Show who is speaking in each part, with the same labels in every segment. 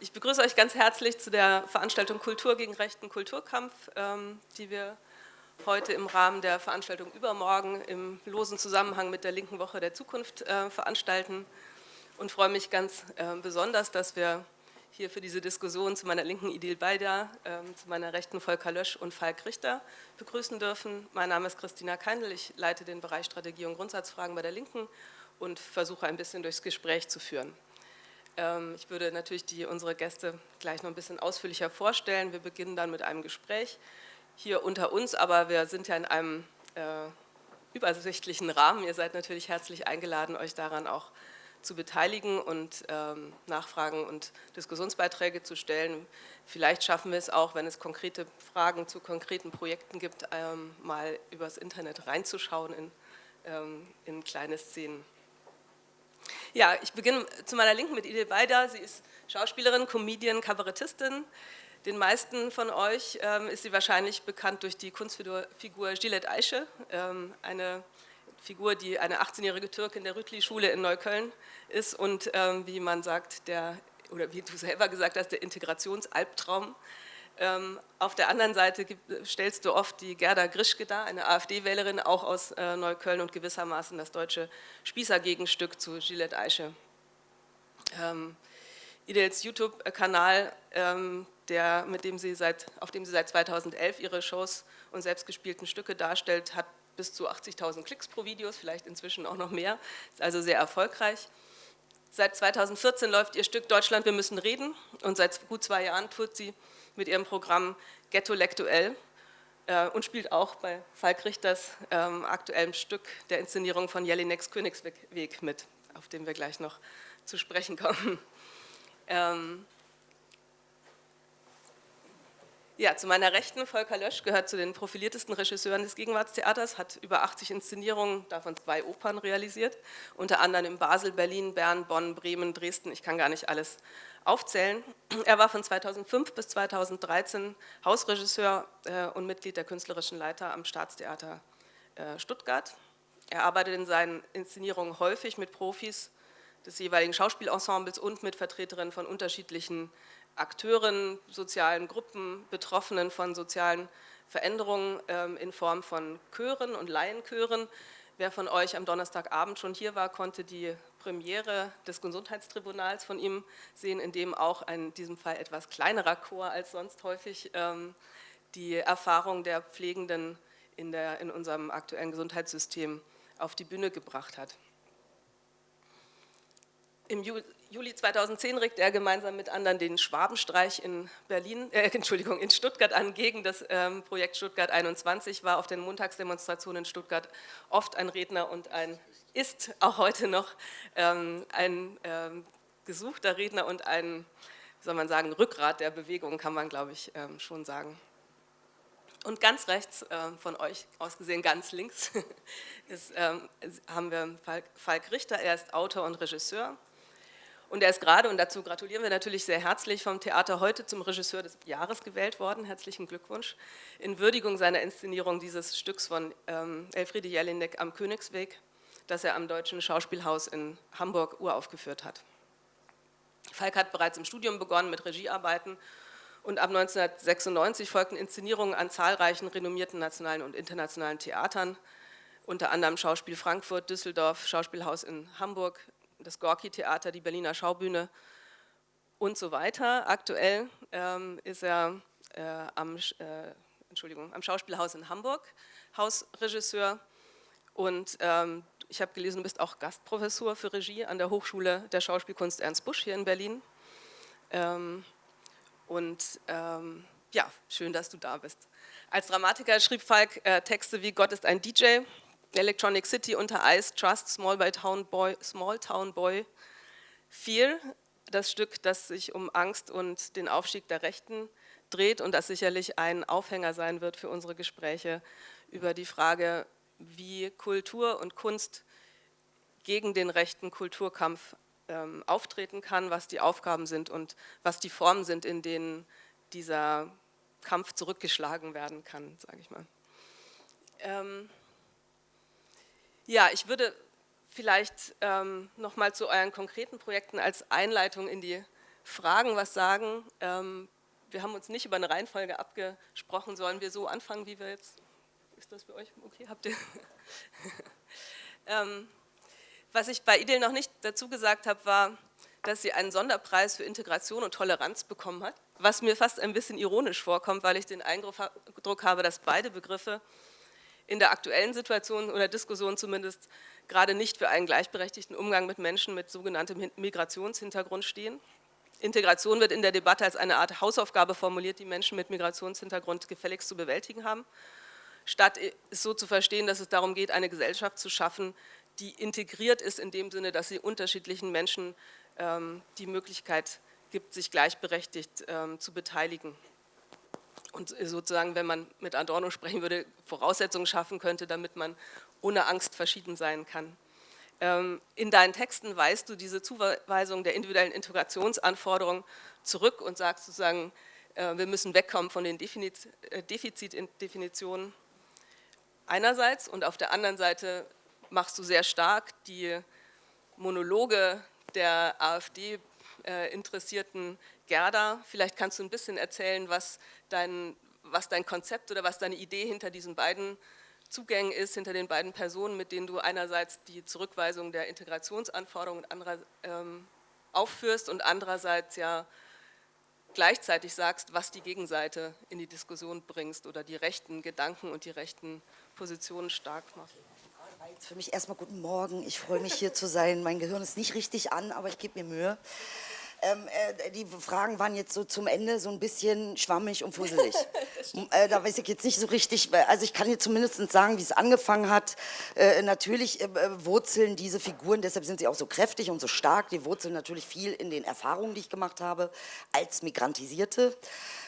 Speaker 1: Ich begrüße euch ganz herzlich zu der Veranstaltung Kultur gegen rechten Kulturkampf, ähm, die wir heute im Rahmen der Veranstaltung übermorgen im losen Zusammenhang mit der Linken Woche der Zukunft äh, veranstalten und freue mich ganz äh, besonders, dass wir hier für diese Diskussion zu meiner linken Idil Beida, äh, zu meiner rechten Volker Lösch und Falk Richter begrüßen dürfen. Mein Name ist Christina Keindl, ich leite den Bereich Strategie und Grundsatzfragen bei der Linken und versuche ein bisschen durchs Gespräch zu führen. Ähm, ich würde natürlich die, unsere Gäste gleich noch ein bisschen ausführlicher vorstellen. Wir beginnen dann mit einem Gespräch hier unter uns, aber wir sind ja in einem äh, übersichtlichen Rahmen. Ihr seid natürlich herzlich eingeladen, euch daran auch zu beteiligen und ähm, Nachfragen und Diskussionsbeiträge zu stellen. Vielleicht schaffen wir es auch, wenn es konkrete Fragen zu konkreten Projekten gibt, ähm, mal übers Internet reinzuschauen in, ähm, in kleine Szenen. Ja, ich beginne zu meiner Linken mit Idil Beider. Sie ist Schauspielerin, Comedian, Kabarettistin. Den meisten von euch ähm, ist sie wahrscheinlich bekannt durch die Kunstfigur Gillette Aische, ähm, eine Figur, die eine 18-jährige Türkin der Rütli-Schule in Neukölln ist und ähm, wie man sagt, der, oder wie du selber gesagt hast, der Integrationsalbtraum auf der anderen Seite stellst du oft die Gerda Grischke dar, eine AfD-Wählerin, auch aus äh, Neukölln und gewissermaßen das deutsche Spießer-Gegenstück zu Gillette Eiche. Ähm, Idels YouTube-Kanal, ähm, mit dem sie seit, auf dem sie seit 2011 ihre Shows und selbstgespielten Stücke darstellt, hat bis zu 80.000 Klicks pro Video, vielleicht inzwischen auch noch mehr, ist also sehr erfolgreich. Seit 2014 läuft ihr Stück Deutschland, wir müssen reden und seit gut zwei Jahren tut sie mit ihrem Programm Ghetto Lektuell äh, und spielt auch bei Falk Richters ähm, aktuellem Stück der Inszenierung von Jelineks Königsweg mit, auf dem wir gleich noch zu sprechen kommen. Ähm, ja, zu meiner Rechten, Volker Lösch gehört zu den profiliertesten Regisseuren des Gegenwartstheaters, hat über 80 Inszenierungen, davon zwei Opern realisiert, unter anderem in Basel, Berlin, Bern, Bonn, Bremen, Dresden, ich kann gar nicht alles aufzählen. Er war von 2005 bis 2013 Hausregisseur äh, und Mitglied der künstlerischen Leiter am Staatstheater äh, Stuttgart. Er arbeitet in seinen Inszenierungen häufig mit Profis des jeweiligen Schauspielensembles und mit Vertreterinnen von unterschiedlichen Akteuren, sozialen Gruppen, Betroffenen von sozialen Veränderungen ähm, in Form von Chören und Laienchören. Wer von euch am Donnerstagabend schon hier war, konnte die Premiere des Gesundheitstribunals von ihm sehen, in dem auch in diesem Fall etwas kleinerer Chor als sonst häufig ähm, die Erfahrung der Pflegenden in, der, in unserem aktuellen Gesundheitssystem auf die Bühne gebracht hat. Im Juli 2010 regte er gemeinsam mit anderen den Schwabenstreich in Berlin, äh, Entschuldigung, in Stuttgart an gegen. Das ähm, Projekt Stuttgart 21, war auf den Montagsdemonstrationen in Stuttgart oft ein Redner und ein, ist auch heute noch ähm, ein ähm, gesuchter Redner und ein, wie soll man sagen, Rückgrat der Bewegung, kann man glaube ich ähm, schon sagen. Und ganz rechts äh, von euch aus gesehen, ganz links, ist, ähm, haben wir Falk, Falk Richter, er ist Autor und Regisseur und er ist gerade, und dazu gratulieren wir natürlich sehr herzlich, vom Theater heute zum Regisseur des Jahres gewählt worden. Herzlichen Glückwunsch. In Würdigung seiner Inszenierung dieses Stücks von ähm, Elfriede Jelinek am Königsweg, das er am Deutschen Schauspielhaus in Hamburg uraufgeführt hat. Falk hat bereits im Studium begonnen mit Regiearbeiten und ab 1996 folgten Inszenierungen an zahlreichen renommierten nationalen und internationalen Theatern, unter anderem Schauspiel Frankfurt, Düsseldorf, Schauspielhaus in Hamburg, das Gorki-Theater, die Berliner Schaubühne und so weiter. Aktuell ähm, ist er äh, am, äh, Entschuldigung, am Schauspielhaus in Hamburg Hausregisseur und ähm, ich habe gelesen, du bist auch Gastprofessor für Regie an der Hochschule der Schauspielkunst Ernst Busch hier in Berlin. Ähm, und ähm, ja, schön, dass du da bist. Als Dramatiker schrieb Falk äh, Texte wie Gott ist ein DJ, Electronic City unter Eis, Trust, Small, by Town Boy, Small Town Boy, Fear, das Stück, das sich um Angst und den Aufstieg der Rechten dreht und das sicherlich ein Aufhänger sein wird für unsere Gespräche über die Frage, wie Kultur und Kunst gegen den rechten Kulturkampf ähm, auftreten kann, was die Aufgaben sind und was die Formen sind, in denen dieser Kampf zurückgeschlagen werden kann, sage ich mal. Ähm, ja, ich würde vielleicht ähm, nochmal zu euren konkreten Projekten als Einleitung in die Fragen was sagen. Ähm, wir haben uns nicht über eine Reihenfolge abgesprochen, sollen wir so anfangen, wie wir jetzt, ist das für euch okay, habt ihr? ähm, was ich bei IDEL noch nicht dazu gesagt habe, war, dass sie einen Sonderpreis für Integration und Toleranz bekommen hat, was mir fast ein bisschen ironisch vorkommt, weil ich den Eindruck habe, dass beide Begriffe in der aktuellen Situation oder Diskussion zumindest gerade nicht für einen gleichberechtigten Umgang mit Menschen mit sogenanntem Migrationshintergrund stehen. Integration wird in der Debatte als eine Art Hausaufgabe formuliert, die Menschen mit Migrationshintergrund gefälligst zu bewältigen haben, statt es so zu verstehen, dass es darum geht, eine Gesellschaft zu schaffen, die integriert ist in dem Sinne, dass sie unterschiedlichen Menschen ähm, die Möglichkeit gibt, sich gleichberechtigt ähm, zu beteiligen. Und sozusagen, wenn man mit Adorno sprechen würde, Voraussetzungen schaffen könnte, damit man ohne Angst verschieden sein kann. Ähm, in deinen Texten weist du diese Zuweisung der individuellen Integrationsanforderungen zurück und sagst sozusagen, äh, wir müssen wegkommen von den äh, Defizitdefinitionen einerseits und auf der anderen Seite machst du sehr stark die Monologe der AfD-Interessierten äh, Gerda. Vielleicht kannst du ein bisschen erzählen, was dein, was dein Konzept oder was deine Idee hinter diesen beiden Zugängen ist hinter den beiden Personen, mit denen du einerseits die Zurückweisung der Integrationsanforderungen anderer, ähm, aufführst und andererseits ja gleichzeitig sagst, was die Gegenseite in die Diskussion bringst oder die rechten Gedanken und die rechten Positionen stark macht.
Speaker 2: Für mich erstmal guten Morgen. Ich freue mich hier zu sein. Mein Gehirn ist nicht richtig an, aber ich gebe mir Mühe. Ähm, äh, die Fragen waren jetzt so zum Ende so ein bisschen schwammig und fusselig. äh, da weiß ich jetzt nicht so richtig, also ich kann dir zumindest sagen, wie es angefangen hat. Äh, natürlich äh, äh, wurzeln diese Figuren, deshalb sind sie auch so kräftig und so stark, die wurzeln natürlich viel in den Erfahrungen, die ich gemacht habe als Migrantisierte.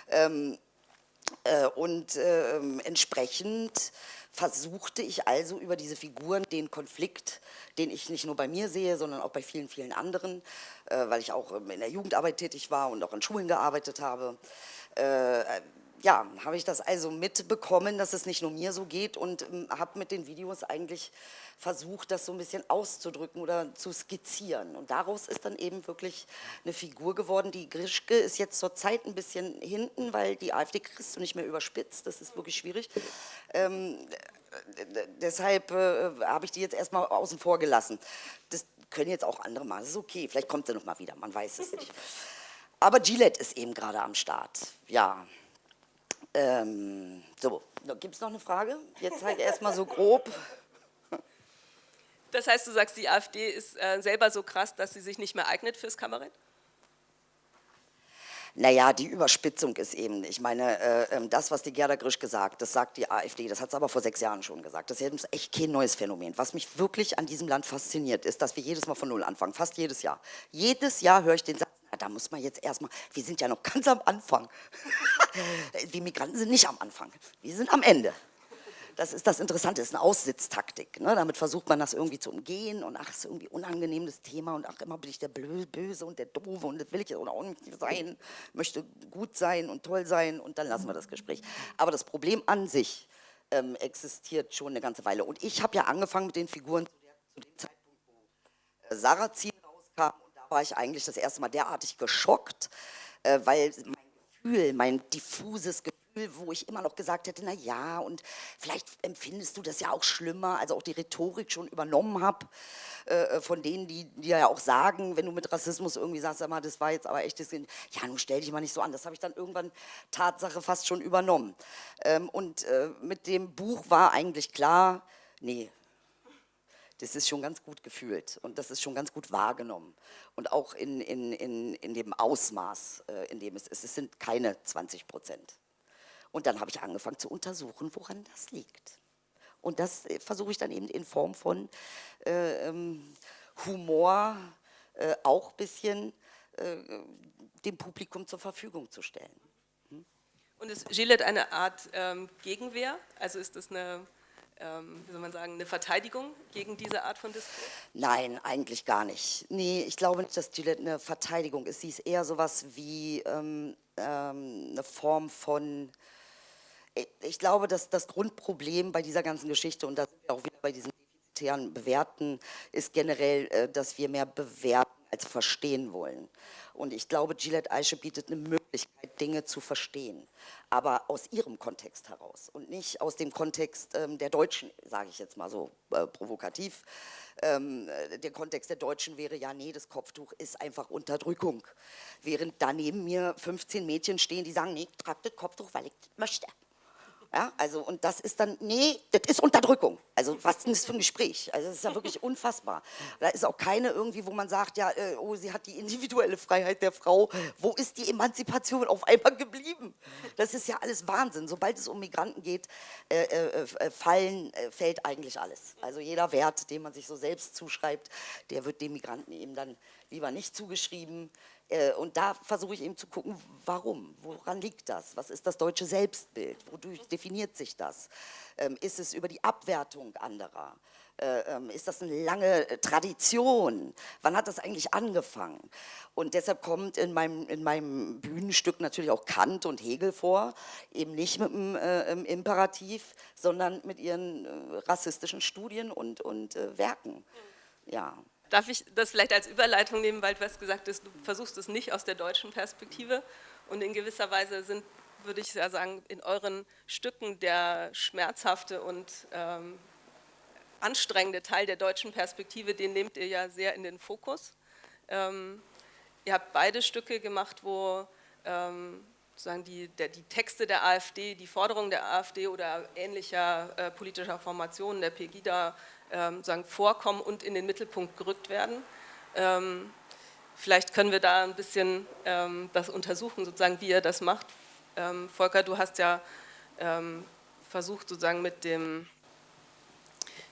Speaker 2: Ähm, äh, und ähm, entsprechend versuchte ich also über diese Figuren den Konflikt, den ich nicht nur bei mir sehe, sondern auch bei vielen, vielen anderen, äh, weil ich auch ähm, in der Jugendarbeit tätig war und auch in Schulen gearbeitet habe, äh, ja, habe ich das also mitbekommen, dass es nicht nur mir so geht und ähm, habe mit den Videos eigentlich versucht, das so ein bisschen auszudrücken oder zu skizzieren. Und daraus ist dann eben wirklich eine Figur geworden. Die Grischke ist jetzt zur Zeit ein bisschen hinten, weil die AfD kriegst du nicht mehr überspitzt. Das ist wirklich schwierig. Ähm, deshalb äh, habe ich die jetzt erstmal außen vor gelassen. Das können jetzt auch andere machen. Das ist okay. Vielleicht kommt sie noch mal wieder. Man weiß es nicht. Aber Gillette ist eben gerade am Start. Ja. Ähm, so, gibt es noch eine Frage? Jetzt halt erstmal so grob.
Speaker 1: Das heißt, du sagst, die AfD ist äh, selber so krass, dass sie sich nicht mehr eignet fürs Kabarett?
Speaker 2: Naja, die Überspitzung ist eben, ich meine, äh, ähm, das, was die Gerda Grisch gesagt, das sagt die AfD, das hat sie aber vor sechs Jahren schon gesagt. Das ist echt kein neues Phänomen. Was mich wirklich an diesem Land fasziniert, ist, dass wir jedes Mal von Null anfangen, fast jedes Jahr. Jedes Jahr höre ich den Satz, da muss man jetzt erstmal, wir sind ja noch ganz am Anfang. die Migranten sind nicht am Anfang, wir sind am Ende. Das ist das Interessante, das ist eine Aussitztaktik. Ne? Damit versucht man das irgendwie zu umgehen und ach, ist irgendwie unangenehm das Thema und ach, immer bin ich der Böse und der Doofe und das will ich oder auch nicht sein, möchte gut sein und toll sein und dann lassen wir das Gespräch. Aber das Problem an sich ähm, existiert schon eine ganze Weile. Und ich habe ja angefangen mit den Figuren zu dem Zeitpunkt, wo äh, Sarrazin und da war ich eigentlich das erste Mal derartig geschockt, äh, weil mein Gefühl, mein diffuses Gefühl, wo ich immer noch gesagt hätte, na ja, und vielleicht empfindest du das ja auch schlimmer, also auch die Rhetorik schon übernommen habe, äh, von denen, die dir ja auch sagen, wenn du mit Rassismus irgendwie sagst, sag mal, das war jetzt aber echt, das, ja, nun stell dich mal nicht so an, das habe ich dann irgendwann Tatsache fast schon übernommen. Ähm, und äh, mit dem Buch war eigentlich klar, nee, das ist schon ganz gut gefühlt und das ist schon ganz gut wahrgenommen. Und auch in, in, in, in dem Ausmaß, äh, in dem es ist. Es sind keine 20 Prozent. Und dann habe ich angefangen zu untersuchen, woran das liegt. Und das äh, versuche ich dann eben in Form von äh, ähm, Humor äh, auch ein bisschen äh, dem Publikum zur Verfügung zu stellen.
Speaker 1: Hm? Und ist Gillette eine Art ähm, Gegenwehr? Also ist das eine, ähm, wie soll man sagen, eine Verteidigung gegen diese Art von Diskurs?
Speaker 2: Nein, eigentlich gar nicht. Nee, ich glaube nicht, dass Gillette eine Verteidigung ist. Sie ist eher sowas wie ähm, ähm eine Form von ich glaube, dass das Grundproblem bei dieser ganzen Geschichte, und da sind wir auch wieder bei diesen defizitären Bewerten, ist generell, äh, dass wir mehr bewerten als verstehen wollen. Und ich glaube, Gillette Eiche bietet eine Möglichkeit, Dinge zu verstehen, aber aus ihrem Kontext heraus und nicht aus dem Kontext ähm, der Deutschen, sage ich jetzt mal so äh, provokativ. Ähm, äh, der Kontext der Deutschen wäre, ja, nee, das Kopftuch ist einfach Unterdrückung. Während daneben mir 15 Mädchen stehen, die sagen, nee, ich trage das Kopftuch, weil ich das möchte. Ja, also, und das ist dann, nee, das ist Unterdrückung. Also, was ist denn das für ein Gespräch? Also, das ist ja wirklich unfassbar. Da ist auch keine irgendwie, wo man sagt, ja, äh, oh, sie hat die individuelle Freiheit der Frau. Wo ist die Emanzipation auf einmal geblieben? Das ist ja alles Wahnsinn. Sobald es um Migranten geht, äh, äh, äh fallen, äh, fällt eigentlich alles. Also, jeder Wert, den man sich so selbst zuschreibt, der wird dem Migranten eben dann lieber nicht zugeschrieben. Äh, und da versuche ich eben zu gucken, warum, woran liegt das? Was ist das deutsche Selbstbild? Wodurch definiert sich das? Ähm, ist es über die Abwertung anderer? Äh, ähm, ist das eine lange äh, Tradition? Wann hat das eigentlich angefangen? Und deshalb kommt in meinem, in meinem Bühnenstück natürlich auch Kant und Hegel vor, eben nicht mit dem äh, Imperativ, sondern mit ihren äh, rassistischen Studien und, und äh, Werken. Ja.
Speaker 1: Darf ich das vielleicht als Überleitung nehmen, weil du hast gesagt, du versuchst es nicht aus der deutschen Perspektive und in gewisser Weise sind, würde ich sagen, in euren Stücken der schmerzhafte und ähm, anstrengende Teil der deutschen Perspektive, den nehmt ihr ja sehr in den Fokus. Ähm, ihr habt beide Stücke gemacht, wo ähm, sozusagen die, der, die Texte der AfD, die Forderungen der AfD oder ähnlicher äh, politischer Formationen der Pegida ähm, sagen, vorkommen und in den Mittelpunkt gerückt werden. Ähm, vielleicht können wir da ein bisschen ähm, das untersuchen, sozusagen, wie ihr das macht. Ähm, Volker, du hast ja ähm, versucht, sozusagen mit dem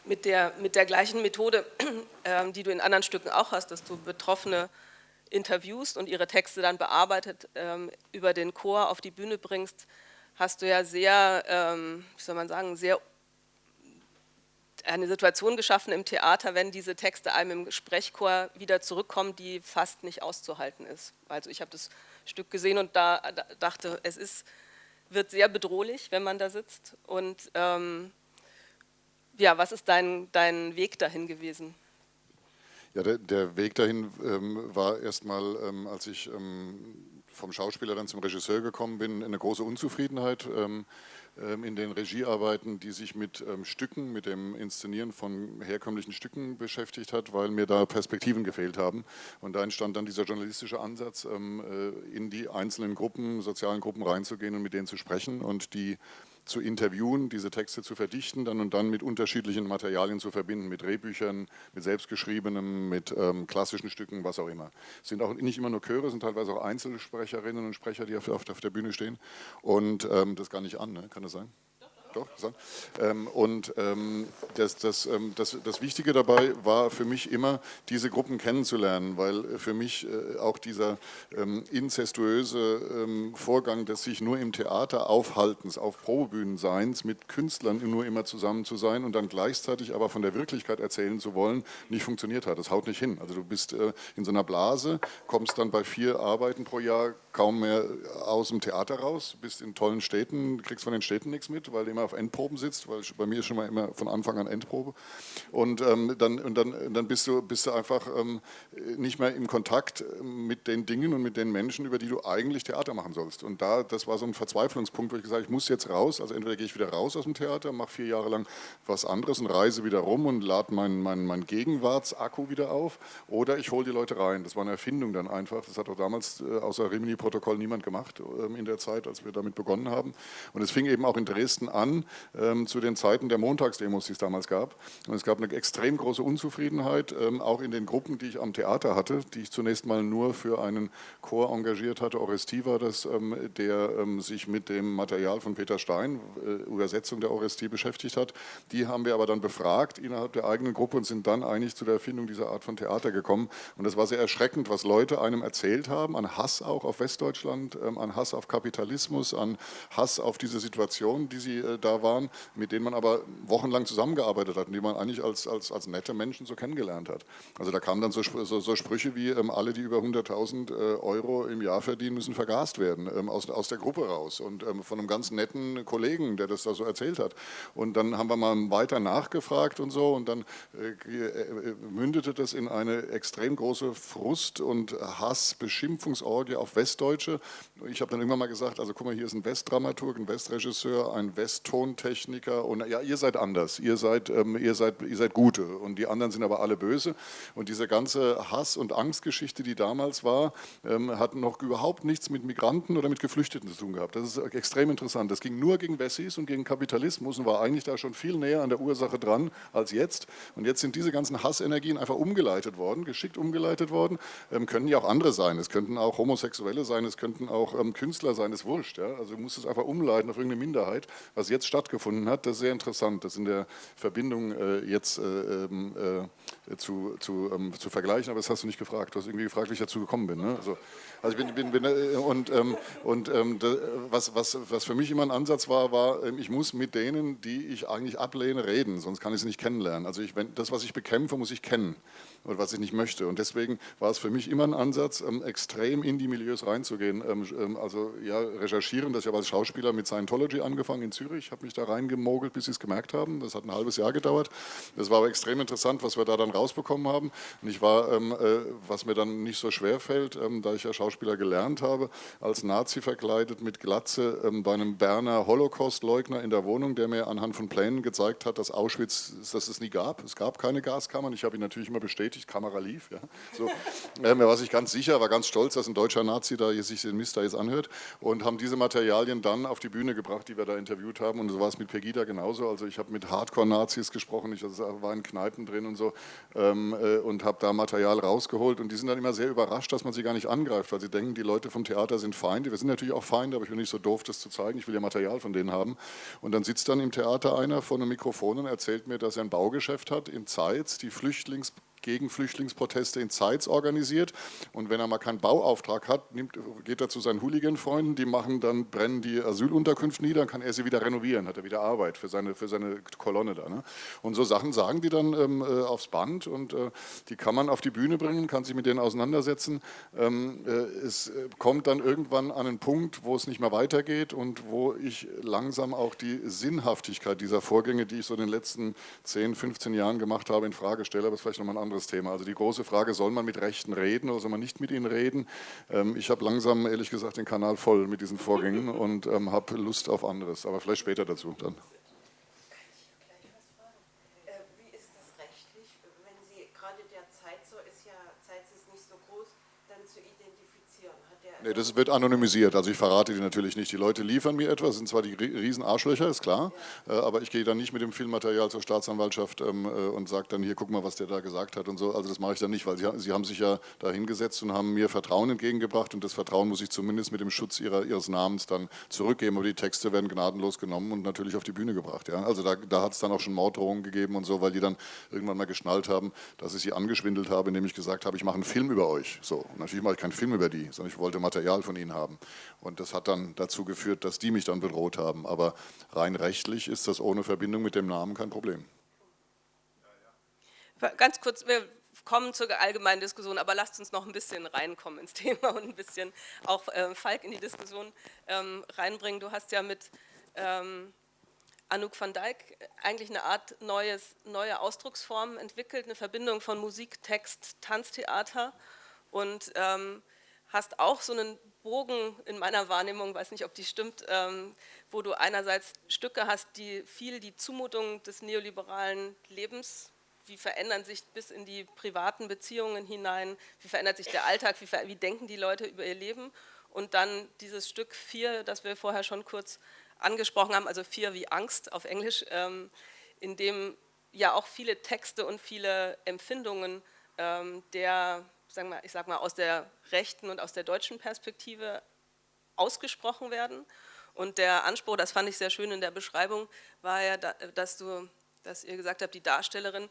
Speaker 1: mit der, mit der gleichen Methode, ähm, die du in anderen Stücken auch hast, dass du Betroffene interviewst und ihre Texte dann bearbeitet über den Chor auf die Bühne bringst, hast du ja sehr, wie soll man sagen, sehr eine Situation geschaffen im Theater, wenn diese Texte einem im Sprechchor wieder zurückkommen, die fast nicht auszuhalten ist. Also ich habe das Stück gesehen und da dachte, es ist, wird sehr bedrohlich, wenn man da sitzt. Und ähm, ja, was ist dein, dein Weg dahin gewesen?
Speaker 3: Ja, der, der Weg dahin ähm, war erstmal, ähm, als ich ähm, vom Schauspieler dann zum Regisseur gekommen bin, eine große Unzufriedenheit ähm, in den Regiearbeiten, die sich mit ähm, Stücken, mit dem Inszenieren von herkömmlichen Stücken beschäftigt hat, weil mir da Perspektiven gefehlt haben. Und da entstand dann dieser journalistische Ansatz, ähm, äh, in die einzelnen Gruppen, sozialen Gruppen reinzugehen und mit denen zu sprechen und die zu interviewen, diese Texte zu verdichten dann und dann mit unterschiedlichen Materialien zu verbinden, mit Drehbüchern, mit selbstgeschriebenem, mit ähm, klassischen Stücken, was auch immer. Es sind auch nicht immer nur Chöre, sind teilweise auch Einzelsprecherinnen und Sprecher, die auf, auf der Bühne stehen und ähm, das gar nicht an, ne? kann das sein? Doch, ähm, und ähm, das, das, ähm, das, das Wichtige dabei war für mich immer, diese Gruppen kennenzulernen, weil für mich äh, auch dieser inzestuöse Vorgang des sich nur im Theater aufhaltens, auf Probebühnen seins, mit Künstlern nur immer zusammen zu sein und dann gleichzeitig aber von der Wirklichkeit erzählen zu wollen, nicht funktioniert hat. Das haut nicht hin. Also du bist äh, in so einer Blase, kommst dann bei vier Arbeiten pro Jahr kaum mehr aus dem Theater raus, bist in tollen Städten, kriegst von den Städten nichts mit, weil du immer auf Endproben sitzt, weil bei mir ist schon mal immer von Anfang an Endprobe. Und ähm, dann, und dann, dann bist, du, bist du einfach ähm, nicht mehr im Kontakt mit den Dingen und mit den Menschen, über die du eigentlich Theater machen sollst. Und da, das war so ein Verzweiflungspunkt, wo ich gesagt habe, ich muss jetzt raus, also entweder gehe ich wieder raus aus dem Theater, mache vier Jahre lang was anderes und reise wieder rum und lade meinen mein, mein Gegenwartsakku wieder auf, oder ich hole die Leute rein. Das war eine Erfindung dann einfach. Das hat auch damals äh, außer Rimini Protokoll niemand gemacht ähm, in der Zeit, als wir damit begonnen haben. Und es fing eben auch in Dresden an, ähm, zu den Zeiten der Montagsdemos, die es damals gab. Und es gab eine extrem große Unzufriedenheit, ähm, auch in den Gruppen, die ich am Theater hatte, die ich zunächst mal nur für einen Chor engagiert hatte, Orestie war das, der sich mit dem Material von Peter Stein, äh, Übersetzung der Orestie, beschäftigt hat. Die haben wir aber dann befragt innerhalb der eigenen Gruppe und sind dann eigentlich zu der Erfindung dieser Art von Theater gekommen. Und das war sehr erschreckend, was Leute einem erzählt haben, an Hass auch auf West Westdeutschland, ähm, an Hass auf Kapitalismus, an Hass auf diese Situation, die sie äh, da waren, mit denen man aber wochenlang zusammengearbeitet hat und die man eigentlich als, als, als nette Menschen so kennengelernt hat. Also da kamen dann so, so, so Sprüche wie, ähm, alle, die über 100.000 äh, Euro im Jahr verdienen, müssen vergast werden, ähm, aus, aus der Gruppe raus und ähm, von einem ganz netten Kollegen, der das da so erzählt hat. Und dann haben wir mal weiter nachgefragt und so und dann äh, äh mündete das in eine extrem große Frust- und Hass-Beschimpfungsorgie auf Westdeutsche. Ich habe dann irgendwann mal gesagt, also guck mal, hier ist ein Westdramaturg, ein Westregisseur, ein Westtontechniker und ja, ihr seid anders, ihr seid, ähm, ihr, seid, ihr seid Gute und die anderen sind aber alle böse. Und diese ganze Hass- und Angstgeschichte, die damals war, ähm, hat noch überhaupt nichts mit Migranten oder mit Geflüchteten zu tun gehabt. Das ist extrem interessant. Das ging nur gegen Wessis und gegen Kapitalismus und war eigentlich da schon viel näher an der Ursache dran als jetzt. Und jetzt sind diese ganzen Hassenergien einfach umgeleitet worden, geschickt umgeleitet worden. Ähm, können ja auch andere sein. Es könnten auch Homosexuelle sein, es könnten auch ähm, Künstler sein, ist wurscht. Ja? Also du musst es einfach umleiten auf irgendeine Minderheit. Was jetzt stattgefunden hat, das ist sehr interessant, das in der Verbindung äh, jetzt äh, ähm, äh, zu, zu, ähm, zu vergleichen, aber das hast du nicht gefragt. Du hast irgendwie gefragt, wie ich dazu gekommen bin. Ne? Also, also ich bin, bin, bin äh, und, ähm, und ähm, was, was, was für mich immer ein Ansatz war, war, ähm, ich muss mit denen, die ich eigentlich ablehne, reden, sonst kann ich sie nicht kennenlernen. Also ich, wenn, das, was ich bekämpfe, muss ich kennen oder was ich nicht möchte. Und deswegen war es für mich immer ein Ansatz, ähm, extrem in die Milieus reinzugehen. Ähm, ähm, also ja, recherchieren, das ich habe als Schauspieler mit Scientology angefangen in Zürich, habe mich da reingemogelt, bis sie es gemerkt haben. Das hat ein halbes Jahr gedauert. Das war aber extrem interessant, was wir da dann rausbekommen haben. Und ich war, äh, was mir dann nicht so schwer fällt, da ich ja Schauspieler gelernt habe, als Nazi verkleidet mit Glatze bei einem Berner Holocaust-Leugner in der Wohnung, der mir anhand von Plänen gezeigt hat, dass Auschwitz, dass es nie gab. Es gab keine Gaskammern. Ich habe ihn natürlich immer bestätigt bestätigt, Kamera lief. Ja. So, ähm, war sich ganz sicher, war ganz stolz, dass ein deutscher Nazi da sich den Mist da jetzt anhört und haben diese Materialien dann auf die Bühne gebracht, die wir da interviewt haben und so war es mit Pegida genauso. Also ich habe mit Hardcore-Nazis gesprochen, ich also war in Kneipen drin und so ähm, äh, und habe da Material rausgeholt und die sind dann immer sehr überrascht, dass man sie gar nicht angreift, weil sie denken, die Leute vom Theater sind Feinde. Wir sind natürlich auch Feinde, aber ich bin nicht so doof, das zu zeigen. Ich will ja Material von denen haben. Und dann sitzt dann im Theater einer vor einem Mikrofon und erzählt mir, dass er ein Baugeschäft hat in Zeitz, die Flüchtlings gegen Flüchtlingsproteste in Zeitz organisiert. Und wenn er mal keinen Bauauftrag hat, nimmt, geht er zu seinen Hooligan-Freunden, die machen dann, brennen die Asylunterkünfte nieder, dann kann er sie wieder renovieren, hat er wieder Arbeit für seine, für seine Kolonne da. Ne? Und so Sachen sagen die dann ähm, äh, aufs Band und äh, die kann man auf die Bühne bringen, kann sich mit denen auseinandersetzen. Ähm, äh, es äh, kommt dann irgendwann an einen Punkt, wo es nicht mehr weitergeht und wo ich langsam auch die Sinnhaftigkeit dieser Vorgänge, die ich so in den letzten 10, 15 Jahren gemacht habe, in Frage stelle, aber das ist vielleicht nochmal ein anderes anderes Thema. Also die große Frage, soll man mit Rechten reden oder soll man nicht mit ihnen reden? Ähm, ich habe langsam, ehrlich gesagt, den Kanal voll mit diesen Vorgängen und ähm, habe Lust auf anderes, aber vielleicht später dazu dann. Nee, das wird anonymisiert, also ich verrate die natürlich nicht. Die Leute liefern mir etwas, sind zwar die riesen Arschlöcher, ist klar, äh, aber ich gehe dann nicht mit dem Filmmaterial zur Staatsanwaltschaft ähm, äh, und sage dann hier, guck mal, was der da gesagt hat und so. Also das mache ich dann nicht, weil sie, haben sich ja da hingesetzt und haben mir Vertrauen entgegengebracht und das Vertrauen muss ich zumindest mit dem Schutz ihrer, ihres Namens dann zurückgeben. Aber die Texte werden gnadenlos genommen und natürlich auf die Bühne gebracht. Ja? Also da, da hat es dann auch schon Morddrohungen gegeben und so, weil die dann irgendwann mal geschnallt haben, dass ich sie angeschwindelt habe, indem ich gesagt habe, ich mache einen Film über euch. So, natürlich mache ich keinen Film über die, sondern ich wollte mal Material von ihnen haben. Und das hat dann dazu geführt, dass die mich dann bedroht haben. Aber rein rechtlich ist das ohne Verbindung mit dem Namen kein Problem.
Speaker 1: Ganz kurz, wir kommen zur allgemeinen Diskussion, aber lasst uns noch ein bisschen reinkommen ins Thema und ein bisschen auch äh, Falk in die Diskussion ähm, reinbringen. Du hast ja mit ähm, Anouk van Dijk eigentlich eine Art neues, neue Ausdrucksform entwickelt, eine Verbindung von Musik, Text, Tanztheater und ähm, hast auch so einen Bogen in meiner Wahrnehmung, weiß nicht, ob die stimmt, ähm, wo du einerseits Stücke hast, die viel die Zumutung des neoliberalen Lebens, wie verändern sich bis in die privaten Beziehungen hinein, wie verändert sich der Alltag, wie, wie denken die Leute über ihr Leben und dann dieses Stück 4, das wir vorher schon kurz angesprochen haben, also 4 wie Angst auf Englisch, ähm, in dem ja auch viele Texte und viele Empfindungen ähm, der sagen wir, ich sag mal, aus der rechten und aus der deutschen Perspektive ausgesprochen werden. Und der Anspruch, das fand ich sehr schön in der Beschreibung, war ja, dass, du, dass ihr gesagt habt, die Darstellerin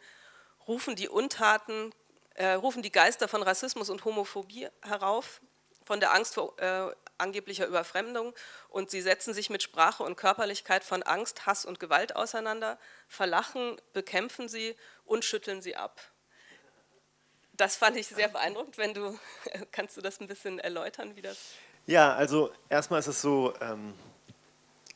Speaker 1: rufen die Untaten, äh, rufen die Geister von Rassismus und Homophobie herauf, von der Angst vor äh, angeblicher Überfremdung und sie setzen sich mit Sprache und Körperlichkeit von Angst, Hass und Gewalt auseinander, verlachen, bekämpfen sie und schütteln sie ab. Das fand ich sehr beeindruckend. Wenn du, kannst du das ein bisschen erläutern, wie das...
Speaker 4: Ja, also erstmal ist es so, ähm,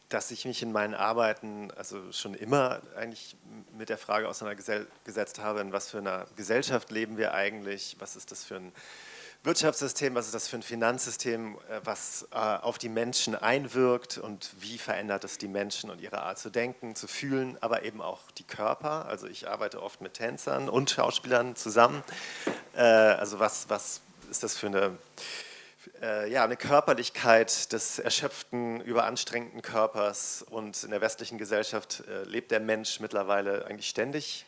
Speaker 4: dass ich mich in meinen Arbeiten also schon immer eigentlich mit der Frage auseinandergesetzt habe, in was für einer Gesellschaft leben wir eigentlich, was ist das für ein Wirtschaftssystem, was ist das für ein Finanzsystem, äh, was äh, auf die Menschen einwirkt und wie verändert es die Menschen und ihre Art zu denken, zu fühlen, aber eben auch die Körper. Also ich arbeite oft mit Tänzern und Schauspielern zusammen. Äh, also was, was ist das für eine, ja, eine Körperlichkeit des erschöpften, überanstrengten Körpers und in der westlichen Gesellschaft lebt der Mensch mittlerweile eigentlich ständig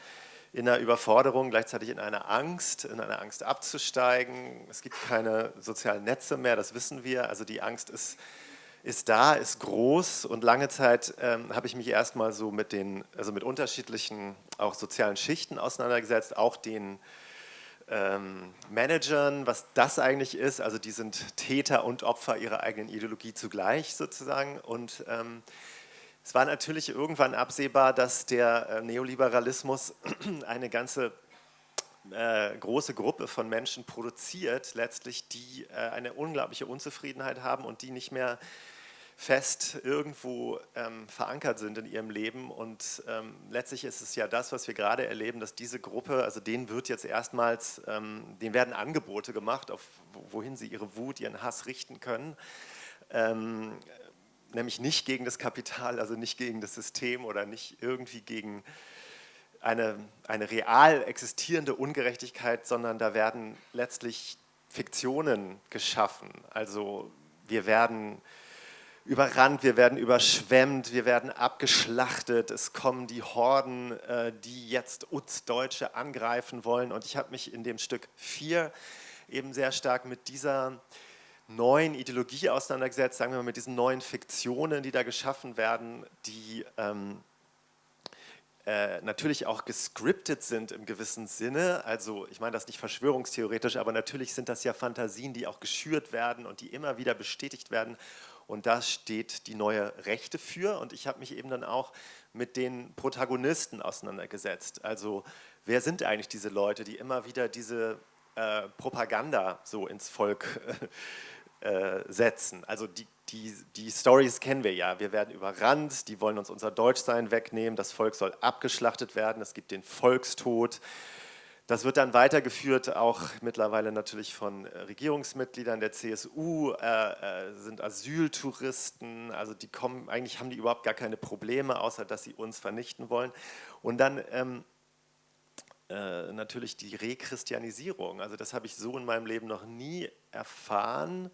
Speaker 4: in einer Überforderung, gleichzeitig in einer Angst, in einer Angst abzusteigen. Es gibt keine sozialen Netze mehr, das wissen wir. Also die Angst ist, ist da, ist groß und lange Zeit ähm, habe ich mich erstmal so mit den, also mit unterschiedlichen auch sozialen Schichten auseinandergesetzt, auch den ähm, Managern, was das eigentlich ist. Also die sind Täter und Opfer ihrer eigenen Ideologie zugleich sozusagen und ähm, es war natürlich irgendwann absehbar, dass der äh, Neoliberalismus eine ganze äh, große Gruppe von Menschen produziert, letztlich, die äh, eine unglaubliche Unzufriedenheit haben und die nicht mehr fest irgendwo ähm, verankert sind in ihrem Leben. Und ähm, letztlich ist es ja das, was wir gerade erleben, dass diese Gruppe, also denen wird jetzt erstmals, ähm, denen werden Angebote gemacht, auf wohin sie ihre Wut, ihren Hass richten können. Ähm, nämlich nicht gegen das Kapital, also nicht gegen das System oder nicht irgendwie gegen eine, eine real existierende Ungerechtigkeit, sondern da werden letztlich Fiktionen geschaffen. Also wir werden überrannt, wir werden überschwemmt, wir werden abgeschlachtet, es kommen die Horden, äh, die jetzt uns Deutsche angreifen wollen. Und ich habe mich in dem Stück 4 eben sehr stark mit dieser neuen Ideologie auseinandergesetzt, sagen wir mal mit diesen neuen Fiktionen, die da geschaffen werden, die ähm, äh, natürlich auch gescriptet sind im gewissen Sinne. Also ich meine das nicht verschwörungstheoretisch, aber natürlich sind das ja Fantasien, die auch geschürt werden und die immer wieder bestätigt werden. Und da steht die neue Rechte für. Und ich habe mich eben dann auch mit den Protagonisten auseinandergesetzt. Also wer sind eigentlich diese Leute, die immer wieder diese äh, Propaganda so ins Volk äh, äh, setzen. Also die, die, die Stories kennen wir ja. Wir werden überrannt, die wollen uns unser Deutschsein wegnehmen, das Volk soll abgeschlachtet werden, es gibt den Volkstod. Das wird dann weitergeführt, auch mittlerweile natürlich von äh, Regierungsmitgliedern der CSU, äh, äh, sind Asyltouristen, also die kommen, eigentlich haben die überhaupt gar keine Probleme, außer dass sie uns vernichten wollen. Und dann ähm, äh, natürlich die Rechristianisierung, also das habe ich so in meinem Leben noch nie erfahren,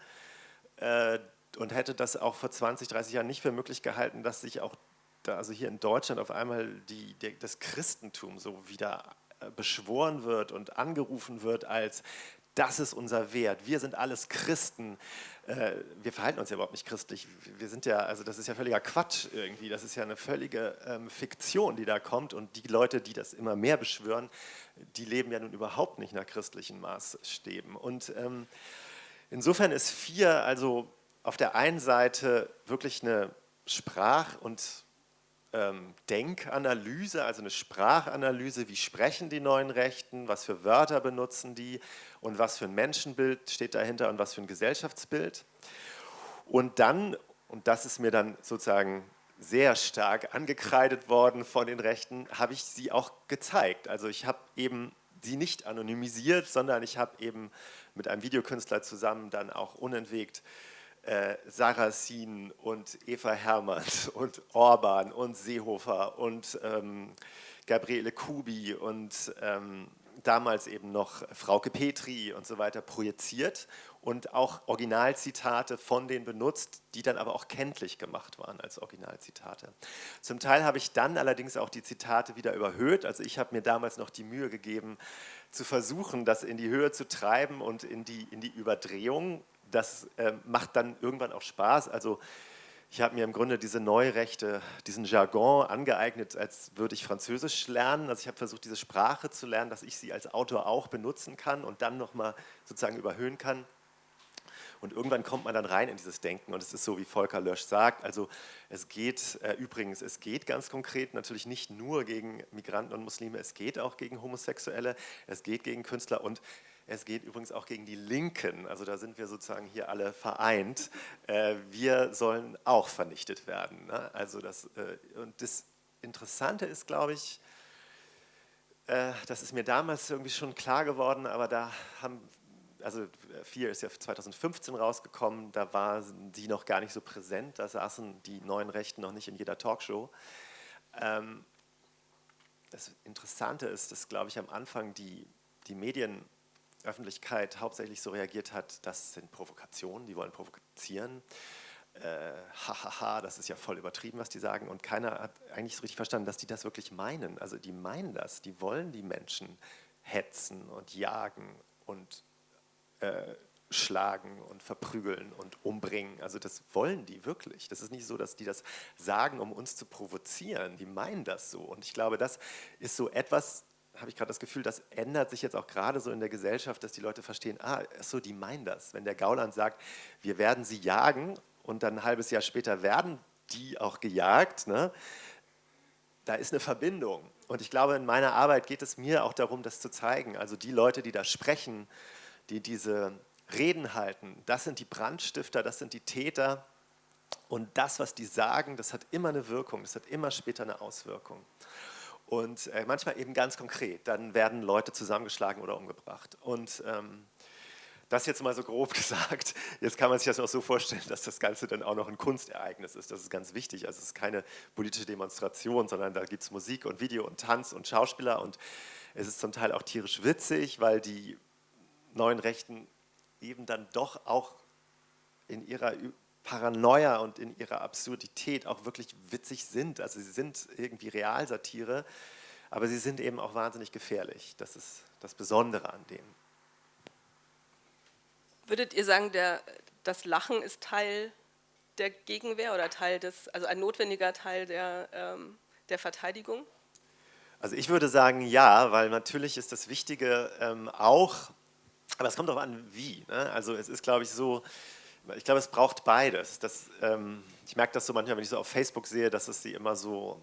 Speaker 4: und hätte das auch vor 20, 30 Jahren nicht für möglich gehalten, dass sich auch da, also hier in Deutschland auf einmal die, der, das Christentum so wieder äh, beschworen wird und angerufen wird als das ist unser Wert, wir sind alles Christen. Äh, wir verhalten uns ja überhaupt nicht christlich. Wir sind ja, also das ist ja völliger Quatsch irgendwie. Das ist ja eine völlige ähm, Fiktion, die da kommt. Und die Leute, die das immer mehr beschwören, die leben ja nun überhaupt nicht nach christlichen Maßstäben. Und ähm, Insofern ist vier also auf der einen Seite wirklich eine Sprach- und ähm, Denkanalyse, also eine Sprachanalyse, wie sprechen die neuen Rechten, was für Wörter benutzen die und was für ein Menschenbild steht dahinter und was für ein Gesellschaftsbild. Und dann, und das ist mir dann sozusagen sehr stark angekreidet worden von den Rechten, habe ich sie auch gezeigt. Also ich habe eben sie nicht anonymisiert, sondern ich habe eben mit einem Videokünstler zusammen dann auch unentwegt äh, Sarrazin und Eva Hermanns und Orban und Seehofer und ähm, Gabriele Kubi und ähm, damals eben noch Frauke Petri und so weiter projiziert und auch Originalzitate von denen benutzt, die dann aber auch kenntlich gemacht waren als Originalzitate. Zum Teil habe ich dann allerdings auch die Zitate wieder überhöht, also ich habe mir damals noch die Mühe gegeben, zu versuchen, das in die Höhe zu treiben und in die, in die Überdrehung. Das äh, macht dann irgendwann auch Spaß, also ich habe mir im Grunde diese Neurechte, diesen Jargon angeeignet, als würde ich Französisch lernen. Also ich habe versucht, diese Sprache zu lernen, dass ich sie als Autor auch benutzen kann und dann nochmal sozusagen überhöhen kann. Und irgendwann kommt man dann rein in dieses Denken und es ist so, wie Volker Lösch sagt, also es geht äh, übrigens, es geht ganz konkret natürlich nicht nur gegen Migranten und Muslime, es geht auch gegen Homosexuelle, es geht gegen Künstler und es geht übrigens auch gegen die Linken, also da sind wir sozusagen hier alle vereint. Äh, wir sollen auch vernichtet werden. Ne? Also das, äh, und das Interessante ist, glaube ich, äh, das ist mir damals irgendwie schon klar geworden, aber da haben, also Vier ist ja 2015 rausgekommen, da waren die noch gar nicht so präsent, da saßen die neuen Rechten noch nicht in jeder Talkshow. Ähm, das Interessante ist, dass, glaube ich, am Anfang die, die Medienöffentlichkeit hauptsächlich so reagiert hat, das sind Provokationen, die wollen provozieren hahaha, äh, das ist ja voll übertrieben, was die sagen. Und keiner hat eigentlich so richtig verstanden, dass die das wirklich meinen. Also die meinen das, die wollen die Menschen hetzen und jagen und äh, schlagen und verprügeln und umbringen. Also das wollen die wirklich. Das ist nicht so, dass die das sagen, um uns zu provozieren. Die meinen das so. Und ich glaube, das ist so etwas, habe ich gerade das Gefühl, das ändert sich jetzt auch gerade so in der Gesellschaft, dass die Leute verstehen, ah, so, die meinen das. Wenn der Gauland sagt, wir werden sie jagen und dann ein halbes Jahr später werden die auch gejagt, ne? da ist eine Verbindung. Und ich glaube, in meiner Arbeit geht es mir auch darum, das zu zeigen. Also die Leute, die da sprechen, die diese Reden halten, das sind die Brandstifter, das sind die Täter. Und das, was die sagen, das hat immer eine Wirkung, das hat immer später eine Auswirkung. Und äh, manchmal eben ganz konkret, dann werden Leute zusammengeschlagen oder umgebracht. Und ähm, das jetzt mal so grob gesagt. Jetzt kann man sich das auch so vorstellen, dass das Ganze dann auch noch ein Kunstereignis ist. Das ist ganz wichtig. Also es ist keine politische Demonstration, sondern da gibt es Musik und Video und Tanz und Schauspieler und es ist zum Teil auch tierisch witzig, weil die neuen Rechten eben dann doch auch in ihrer Paranoia und in ihrer Absurdität auch wirklich witzig sind. Also sie sind irgendwie Realsatire, aber sie sind eben auch wahnsinnig gefährlich. Das ist das Besondere an denen.
Speaker 1: Würdet ihr sagen, der, das Lachen ist Teil der Gegenwehr oder Teil des, also ein notwendiger Teil der, ähm, der Verteidigung?
Speaker 4: Also ich würde sagen ja, weil natürlich ist das Wichtige ähm, auch, aber es kommt darauf an, wie. Ne? Also es ist, glaube ich, so, ich glaube, es braucht beides. Das, ähm, ich merke das so manchmal, wenn ich so auf Facebook sehe, dass es sie immer so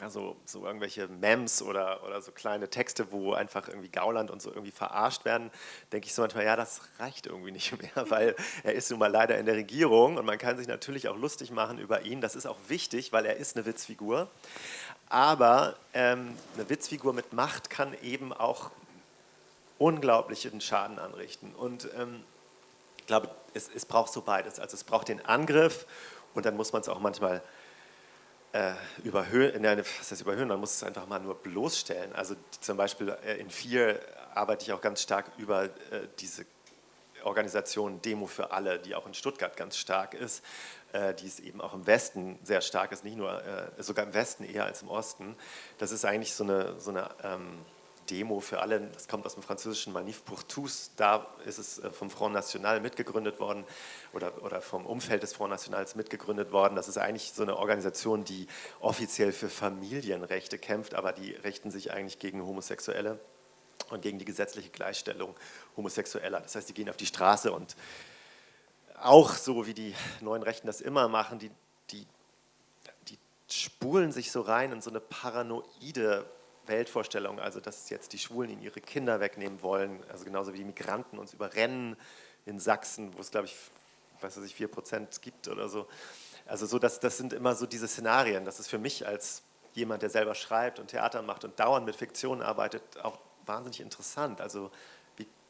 Speaker 4: also so irgendwelche Mems oder, oder so kleine Texte, wo einfach irgendwie Gauland und so irgendwie verarscht werden, denke ich so manchmal, ja, das reicht irgendwie nicht mehr, weil er ist nun mal leider in der Regierung und man kann sich natürlich auch lustig machen über ihn. Das ist auch wichtig, weil er ist eine Witzfigur. Aber ähm, eine Witzfigur mit Macht kann eben auch unglaublichen Schaden anrichten. Und ähm, ich glaube, es, es braucht so beides. Also es braucht den Angriff und dann muss man es auch manchmal äh, überhöhen, nein, was heißt überhöhen, man muss es einfach mal nur bloßstellen. Also zum Beispiel äh, in vier arbeite ich auch ganz stark über äh, diese Organisation Demo für alle, die auch in Stuttgart ganz stark ist, äh, die ist eben auch im Westen sehr stark ist, nicht nur, äh, sogar im Westen eher als im Osten. Das ist eigentlich so eine, so eine ähm, Demo für alle, das kommt aus dem französischen Manif pour tous, da ist es äh, vom Front National mitgegründet worden oder, oder vom Umfeld des Front Nationals mitgegründet worden. Das ist eigentlich so eine Organisation, die offiziell für Familienrechte kämpft, aber die richten sich eigentlich gegen Homosexuelle und gegen die gesetzliche Gleichstellung Homosexueller. Das heißt, die gehen auf die Straße und auch so wie die neuen Rechten das immer machen, die, die, die spulen sich so rein in so eine paranoide Weltvorstellung, also dass jetzt die Schwulen ihnen ihre Kinder wegnehmen wollen, also genauso wie die Migranten uns überrennen in Sachsen, wo es glaube ich, weiß ich, 4 Prozent gibt oder so. Also so, dass, das sind immer so diese Szenarien. Das ist für mich als jemand, der selber schreibt und Theater macht und dauernd mit Fiktionen arbeitet, auch wahnsinnig interessant. Also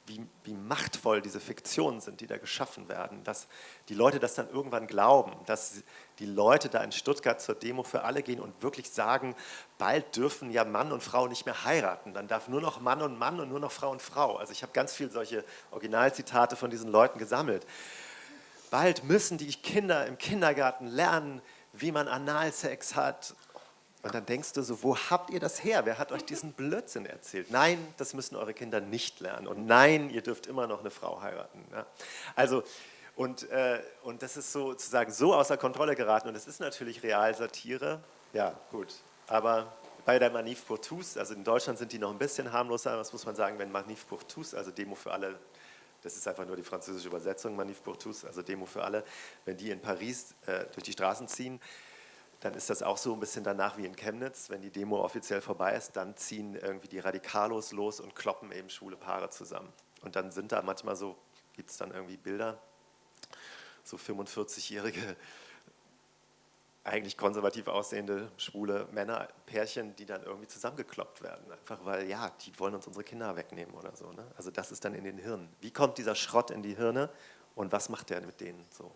Speaker 4: wie, wie, machtvoll diese Fiktionen sind, die da geschaffen werden, dass die Leute das dann irgendwann glauben, dass die Leute da in Stuttgart zur Demo für alle gehen und wirklich sagen, bald dürfen ja Mann und Frau nicht mehr heiraten, dann darf nur noch Mann und Mann und nur noch Frau und Frau. Also ich habe ganz viele solche Originalzitate von diesen Leuten gesammelt. Bald müssen die Kinder im Kindergarten lernen, wie man Analsex hat und dann denkst du so, wo habt ihr das her? Wer hat euch diesen Blödsinn erzählt? Nein, das müssen eure Kinder nicht lernen. Und nein, ihr dürft immer noch eine Frau heiraten. Ja? Also, und, äh, und das ist sozusagen so außer Kontrolle geraten. Und es ist natürlich Realsatire. Ja, gut. Aber bei der Manif pour tous, also in Deutschland sind die noch ein bisschen harmloser, was muss man sagen, wenn Manif pour tous, also Demo für alle, das ist einfach nur die französische Übersetzung, Manif pour tous, also Demo für alle, wenn die in Paris äh, durch die Straßen ziehen, dann ist das auch so ein bisschen danach wie in Chemnitz. Wenn die Demo offiziell vorbei ist, dann ziehen irgendwie die Radikalos los und kloppen eben schwule Paare zusammen. Und dann sind da manchmal so, gibt es dann irgendwie Bilder, so 45-jährige, eigentlich konservativ aussehende schwule Männer, Pärchen, die dann irgendwie zusammengekloppt werden. Einfach weil, ja, die wollen uns unsere Kinder wegnehmen oder so. Ne? Also das ist dann in den Hirnen. Wie kommt dieser Schrott in die Hirne und was macht der mit denen so?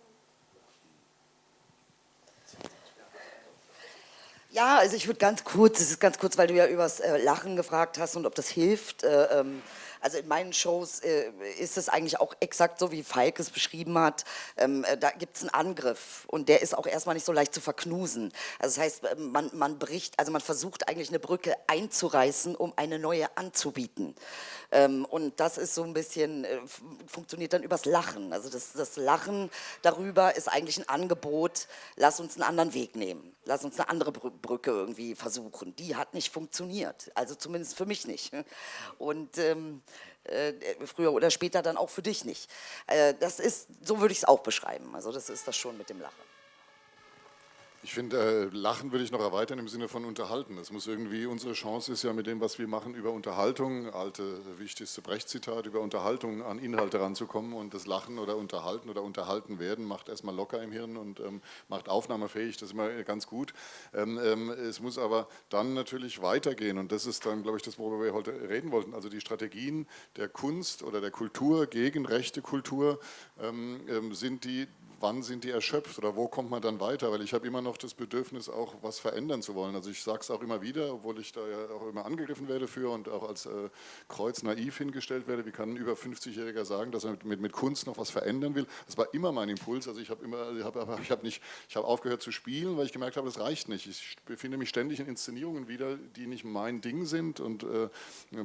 Speaker 2: Ja, also ich würde ganz kurz, es ist ganz kurz, weil du ja übers äh, Lachen gefragt hast und ob das hilft. Äh, ähm, also in meinen Shows äh, ist es eigentlich auch exakt so, wie Falk es beschrieben hat. Ähm, äh, da gibt es einen Angriff und der ist auch erstmal nicht so leicht zu verknusen. Also das heißt, äh, man, man bricht, also man versucht eigentlich eine Brücke einzureißen, um eine neue anzubieten. Ähm, und das ist so ein bisschen, äh, funktioniert dann übers Lachen. Also das, das Lachen darüber ist eigentlich ein Angebot, lass uns einen anderen Weg nehmen. Lass uns eine andere Brücke irgendwie versuchen. Die hat nicht funktioniert, also zumindest für mich nicht. Und ähm, äh, früher oder später dann auch für dich nicht. Äh, das ist, so würde ich es auch beschreiben. Also das ist das schon mit dem Lachen.
Speaker 3: Ich finde, äh, Lachen würde ich noch erweitern im Sinne von unterhalten. Das muss irgendwie, unsere Chance ist ja mit dem, was wir machen, über Unterhaltung, alte, wichtigste Brecht-Zitat, über Unterhaltung an Inhalte ranzukommen und das Lachen oder Unterhalten oder Unterhalten werden macht erstmal locker im Hirn und ähm, macht aufnahmefähig, das ist immer ganz gut. Ähm, ähm, es muss aber dann natürlich weitergehen und das ist dann, glaube ich, das, worüber wir heute reden wollten, also die Strategien der Kunst oder der Kultur gegen rechte Kultur ähm, ähm, sind die wann sind die erschöpft oder wo kommt man dann weiter? Weil ich habe immer noch das Bedürfnis, auch was verändern zu wollen. Also ich sage es auch immer wieder, obwohl ich da ja auch immer angegriffen werde für und auch als äh, Kreuz naiv hingestellt werde. Wie kann ein über 50-Jähriger sagen, dass er mit, mit, Kunst noch was verändern will? Das war immer mein Impuls. Also ich habe immer, ich habe ich hab nicht, ich habe aufgehört zu spielen, weil ich gemerkt habe, das reicht nicht. Ich befinde mich ständig in Inszenierungen wieder, die nicht mein Ding sind und äh,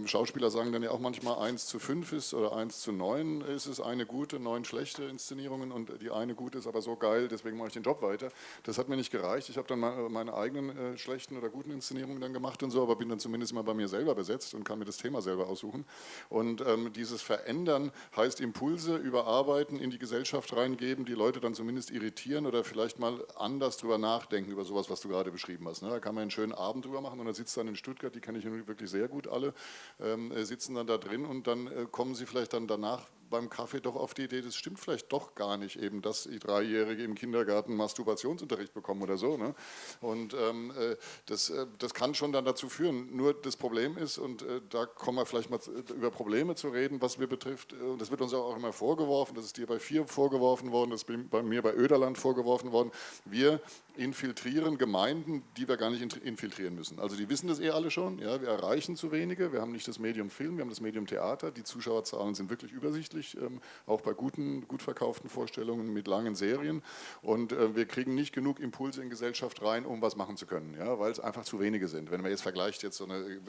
Speaker 3: Schauspieler sagen dann ja auch manchmal 1 zu 5 ist oder 1 zu 9 ist es eine gute, neun schlechte Inszenierungen und die eine gute gut ist, aber so geil, deswegen mache ich den Job weiter. Das hat mir nicht gereicht. Ich habe dann meine eigenen äh, schlechten oder guten Inszenierungen dann gemacht und so, aber bin dann zumindest mal bei mir selber besetzt und kann mir das Thema selber aussuchen. Und ähm, dieses Verändern heißt Impulse überarbeiten, in die Gesellschaft reingeben, die Leute dann zumindest irritieren oder vielleicht mal anders drüber nachdenken, über sowas, was du gerade beschrieben hast. Ne? Da kann man einen schönen Abend drüber machen und dann sitzt dann in Stuttgart, die kenne ich wirklich sehr gut alle, ähm, äh, sitzen dann da drin und dann äh, kommen sie vielleicht dann danach beim Kaffee doch auf die Idee, das stimmt vielleicht doch gar nicht eben, dass die Dreijährige im Kindergarten Masturbationsunterricht bekommen oder so. Ne? Und ähm, äh, das, äh, das kann schon dann dazu führen. Nur das Problem ist, und äh, da kommen wir vielleicht mal über Probleme zu reden, was wir betrifft, und das wird uns auch immer vorgeworfen, das ist dir bei vier vorgeworfen worden, das ist bei mir bei Öderland vorgeworfen worden, wir infiltrieren Gemeinden, die wir gar nicht infiltrieren müssen. Also die wissen das eh alle schon, ja, wir erreichen zu wenige, wir haben nicht das Medium Film, wir haben das Medium Theater, die Zuschauerzahlen sind wirklich übersichtlich, ähm, auch bei guten, gut verkauften Vorstellungen mit langen Serien und äh, wir kriegen nicht genug Impulse in Gesellschaft rein, um was machen zu können, ja, weil es einfach zu wenige sind. Wenn man jetzt vergleicht jetzt so eine äh,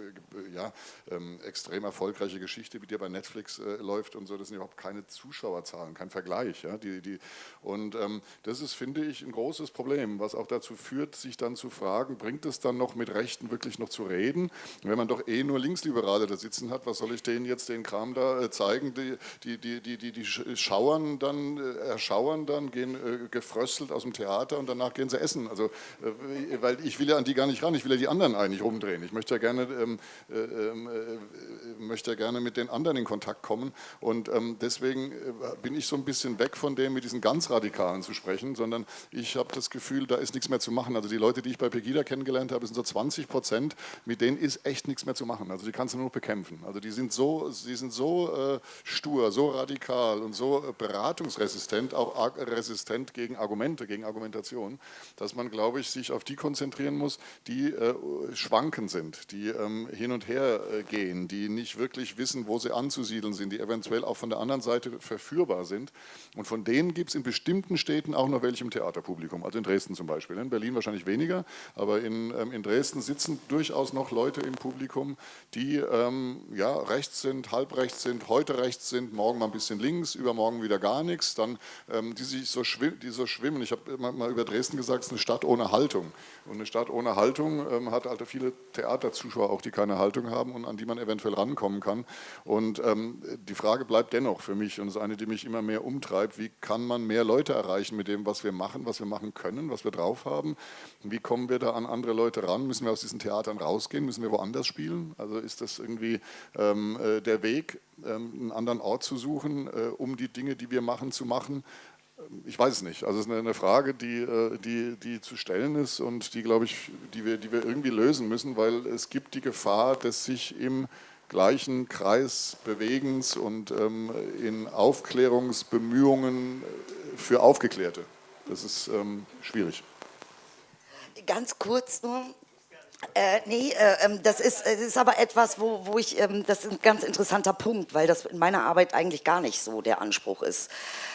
Speaker 3: ja, ähm, extrem erfolgreiche Geschichte, wie die bei Netflix äh, läuft und so, das sind überhaupt keine Zuschauerzahlen, kein Vergleich. Ja, die, die, und ähm, das ist, finde ich, ein großes Problem, was auch dazu führt, sich dann zu fragen, bringt es dann noch mit Rechten wirklich noch zu reden? Wenn man doch eh nur Linksliberale da sitzen hat, was soll ich denen jetzt den Kram da äh, zeigen? Die, die, die, die, die, die schauern dann, äh, erschauern dann, gehen äh, gefröstelt aus dem Theater und danach gehen sie essen. Also, weil ich will ja an die gar nicht ran, ich will ja die anderen eigentlich rumdrehen. Ich möchte ja gerne, ähm, ähm, äh, möchte ja gerne mit den anderen in Kontakt kommen und ähm, deswegen bin ich so ein bisschen weg von dem, mit diesen ganz Radikalen zu sprechen, sondern ich habe das Gefühl, da ist nichts mehr zu machen. Also die Leute, die ich bei Pegida kennengelernt habe, sind so 20 Prozent, mit denen ist echt nichts mehr zu machen. Also die kannst du nur noch bekämpfen. Also die sind so, die sind so äh, stur, so radikal und so äh, beratungsresistent, auch resistent gegen Argumente, gegen Argumentation, dass man, glaube ich, sich auf die konzentrieren muss, die äh, schwanken sind, die ähm, hin und her äh, gehen, die nicht wirklich wissen, wo sie anzusiedeln sind, die eventuell auch von der anderen Seite verführbar sind. Und von denen gibt es in bestimmten Städten auch noch welche im Theaterpublikum, also in Dresden zum Beispiel. Beispiel. In Berlin wahrscheinlich weniger, aber in, ähm, in Dresden sitzen durchaus noch Leute im Publikum, die ähm, ja, rechts sind, halb rechts sind, heute rechts sind, morgen mal ein bisschen links, übermorgen wieder gar nichts, dann ähm, die sich so, die so schwimmen. Ich habe mal über Dresden gesagt, es ist eine Stadt ohne Haltung. Und eine Stadt ohne Haltung ähm, hat halt viele Theaterzuschauer auch, die keine Haltung haben und an die man eventuell rankommen kann. Und ähm, die Frage bleibt dennoch für mich und ist eine, die mich immer mehr umtreibt, wie kann man mehr Leute erreichen mit dem, was wir machen, was wir machen können, was wir drauf haben. Wie kommen wir da an andere Leute ran? Müssen wir aus diesen Theatern rausgehen? Müssen wir woanders spielen? Also ist das irgendwie ähm, äh, der Weg, ähm, einen anderen Ort zu suchen, äh, um die Dinge, die wir machen, zu machen? Ähm, ich weiß es nicht. Also es ist eine Frage, die, äh, die, die zu stellen ist und die, glaube ich, die wir, die wir irgendwie lösen müssen, weil es gibt die Gefahr, dass sich im gleichen Kreis Bewegens und ähm, in Aufklärungsbemühungen für Aufgeklärte. Das ist ähm, schwierig.
Speaker 2: Ganz kurz nur, äh, nee, äh, ähm, das, ist, das ist aber etwas, wo, wo ich, ähm, das ist ein ganz interessanter Punkt, weil das in meiner Arbeit eigentlich gar nicht so der Anspruch ist.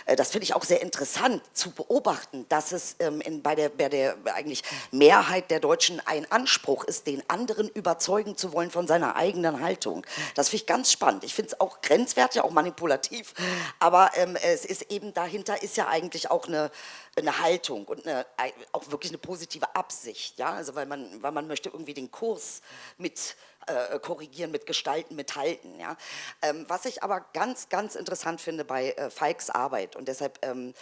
Speaker 2: Äh, das finde ich auch sehr interessant zu beobachten, dass es ähm, in, bei, der, bei der eigentlich Mehrheit der Deutschen ein Anspruch ist, den anderen überzeugen zu wollen von seiner eigenen Haltung. Das finde ich ganz spannend. Ich finde es auch grenzwertig, auch manipulativ, aber ähm, es ist eben dahinter ist ja eigentlich auch eine, eine Haltung und eine, auch wirklich eine positive Absicht, ja, also weil man, weil man möchte irgendwie den Kurs mit äh, korrigieren, mit gestalten, mithalten, ja. Ähm, was ich aber ganz, ganz interessant finde bei äh, Falks Arbeit und deshalb ähm,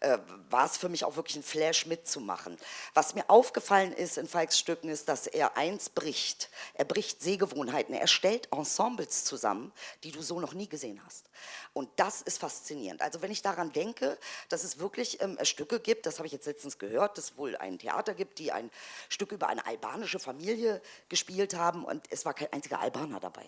Speaker 2: äh, war es für mich auch wirklich ein Flash mitzumachen. Was mir aufgefallen ist in Falks Stücken ist, dass er eins bricht. Er bricht Sehgewohnheiten. Er stellt Ensembles zusammen, die du so noch nie gesehen hast. Und das ist faszinierend. Also wenn ich daran denke, dass es wirklich ähm, Stücke gibt, das habe ich jetzt letztens gehört, dass es wohl ein Theater gibt, die ein Stück über eine albanische Familie gespielt haben und es war kein einziger Albaner dabei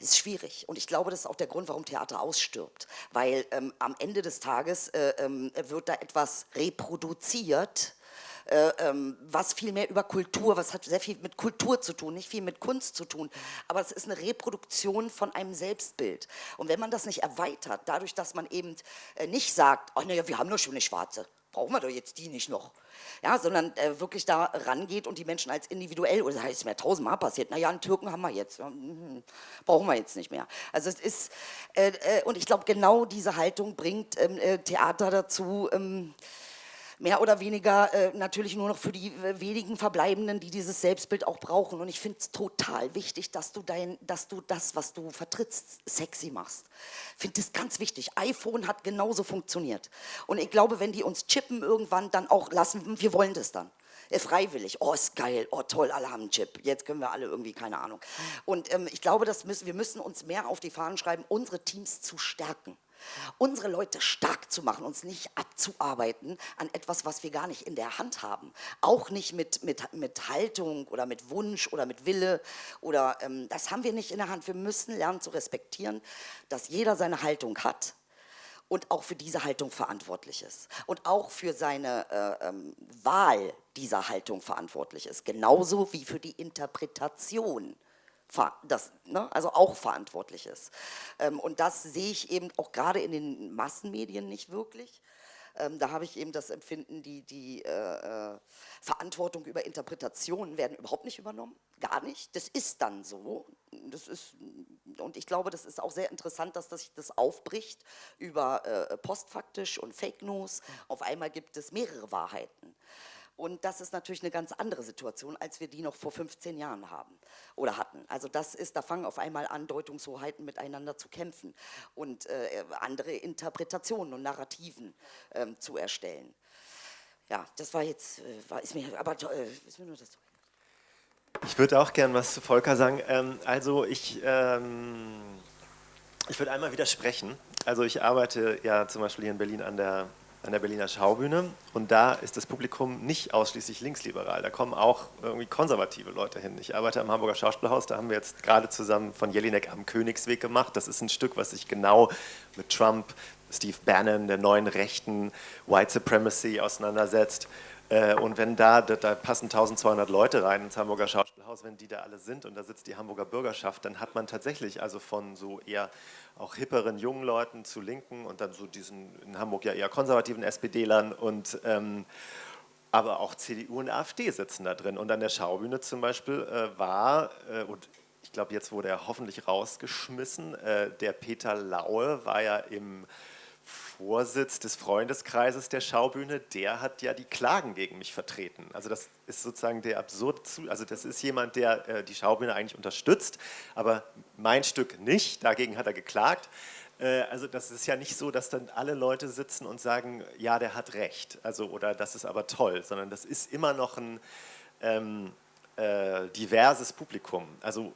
Speaker 2: ist schwierig. Und ich glaube, das ist auch der Grund, warum Theater ausstirbt. Weil ähm, am Ende des Tages äh, ähm, wird da etwas reproduziert, äh, ähm, was viel mehr über Kultur, was hat sehr viel mit Kultur zu tun, nicht viel mit Kunst zu tun, aber es ist eine Reproduktion von einem Selbstbild. Und wenn man das nicht erweitert, dadurch, dass man eben äh, nicht sagt, ach naja, wir haben nur schöne Schwarze, brauchen wir doch jetzt die nicht noch. Ja, sondern äh, wirklich da rangeht und die Menschen als individuell, oder das heißt, mir tausendmal passiert, naja, einen Türken haben wir jetzt, mhm, brauchen wir jetzt nicht mehr. Also es ist, äh, äh, und ich glaube, genau diese Haltung bringt ähm, äh, Theater dazu, ähm, mehr oder weniger äh, natürlich nur noch für die äh, wenigen Verbleibenden, die dieses Selbstbild auch brauchen. Und ich finde es total wichtig, dass du, dein, dass du das, was du vertrittst, sexy machst. Ich finde das ganz wichtig. iPhone hat genauso funktioniert. Und ich glaube, wenn die uns chippen irgendwann, dann auch lassen, wir wollen das dann äh, freiwillig. Oh, ist geil. Oh, toll, alle haben einen Chip. Jetzt können wir alle irgendwie, keine Ahnung. Und ähm, ich glaube, das müssen, wir müssen uns mehr auf die Fahnen schreiben, unsere Teams zu stärken unsere Leute stark zu machen, uns nicht abzuarbeiten an etwas, was wir gar nicht in der Hand haben. Auch nicht mit, mit, mit Haltung oder mit Wunsch oder mit Wille. Oder, ähm, das haben wir nicht in der Hand. Wir müssen lernen zu respektieren, dass jeder seine Haltung hat und auch für diese Haltung verantwortlich ist und auch für seine äh, ähm, Wahl dieser Haltung verantwortlich ist, genauso wie für die Interpretation das, ne, also auch verantwortlich ist. Ähm, und das sehe ich eben auch gerade in den Massenmedien nicht wirklich. Ähm, da habe ich eben das Empfinden, die, die äh, äh, Verantwortung über Interpretationen werden überhaupt nicht übernommen, gar nicht. Das ist dann so. Das ist, und ich glaube, das ist auch sehr interessant, dass das sich das aufbricht über äh, postfaktisch und Fake News. Auf einmal gibt es mehrere Wahrheiten. Und das ist natürlich eine ganz andere Situation, als wir die noch vor 15 Jahren haben oder hatten. Also das ist, da fangen auf einmal an, Deutungshoheiten miteinander zu kämpfen und äh, andere Interpretationen und Narrativen ähm, zu erstellen. Ja, das war jetzt, äh, war, ist mir, aber äh, ist mir nur das.
Speaker 4: Ich würde auch gern was zu Volker sagen. Ähm, also ich, ähm, ich würde einmal widersprechen. Also ich arbeite ja zum Beispiel hier in Berlin an der an der Berliner Schaubühne und da ist das Publikum nicht ausschließlich linksliberal, da kommen auch irgendwie konservative Leute hin. Ich arbeite am Hamburger Schauspielhaus, da haben wir jetzt gerade zusammen von Jelinek am Königsweg gemacht. Das ist ein Stück, was sich genau mit Trump, Steve Bannon, der neuen Rechten, White Supremacy auseinandersetzt. Äh, und wenn da, da, passen 1200 Leute rein ins Hamburger Schauspielhaus, wenn die da alle sind und da sitzt die Hamburger Bürgerschaft, dann hat man tatsächlich also von so eher auch hipperen jungen Leuten zu Linken und dann so diesen in Hamburg ja eher konservativen SPD-Lern und ähm, aber auch CDU und AfD sitzen da drin. Und an der Schaubühne zum Beispiel äh, war, äh, und ich glaube, jetzt wurde er hoffentlich rausgeschmissen. Äh, der Peter Laue war ja im Vorsitz des Freundeskreises der Schaubühne, der hat ja die Klagen gegen mich vertreten. Also das ist sozusagen der absurde, also das ist jemand, der äh, die Schaubühne eigentlich unterstützt, aber mein Stück nicht, dagegen hat er geklagt. Äh, also das ist ja nicht so, dass dann alle Leute sitzen und sagen, ja, der hat recht, also oder das ist aber toll, sondern das ist immer noch ein ähm, äh, diverses Publikum. Also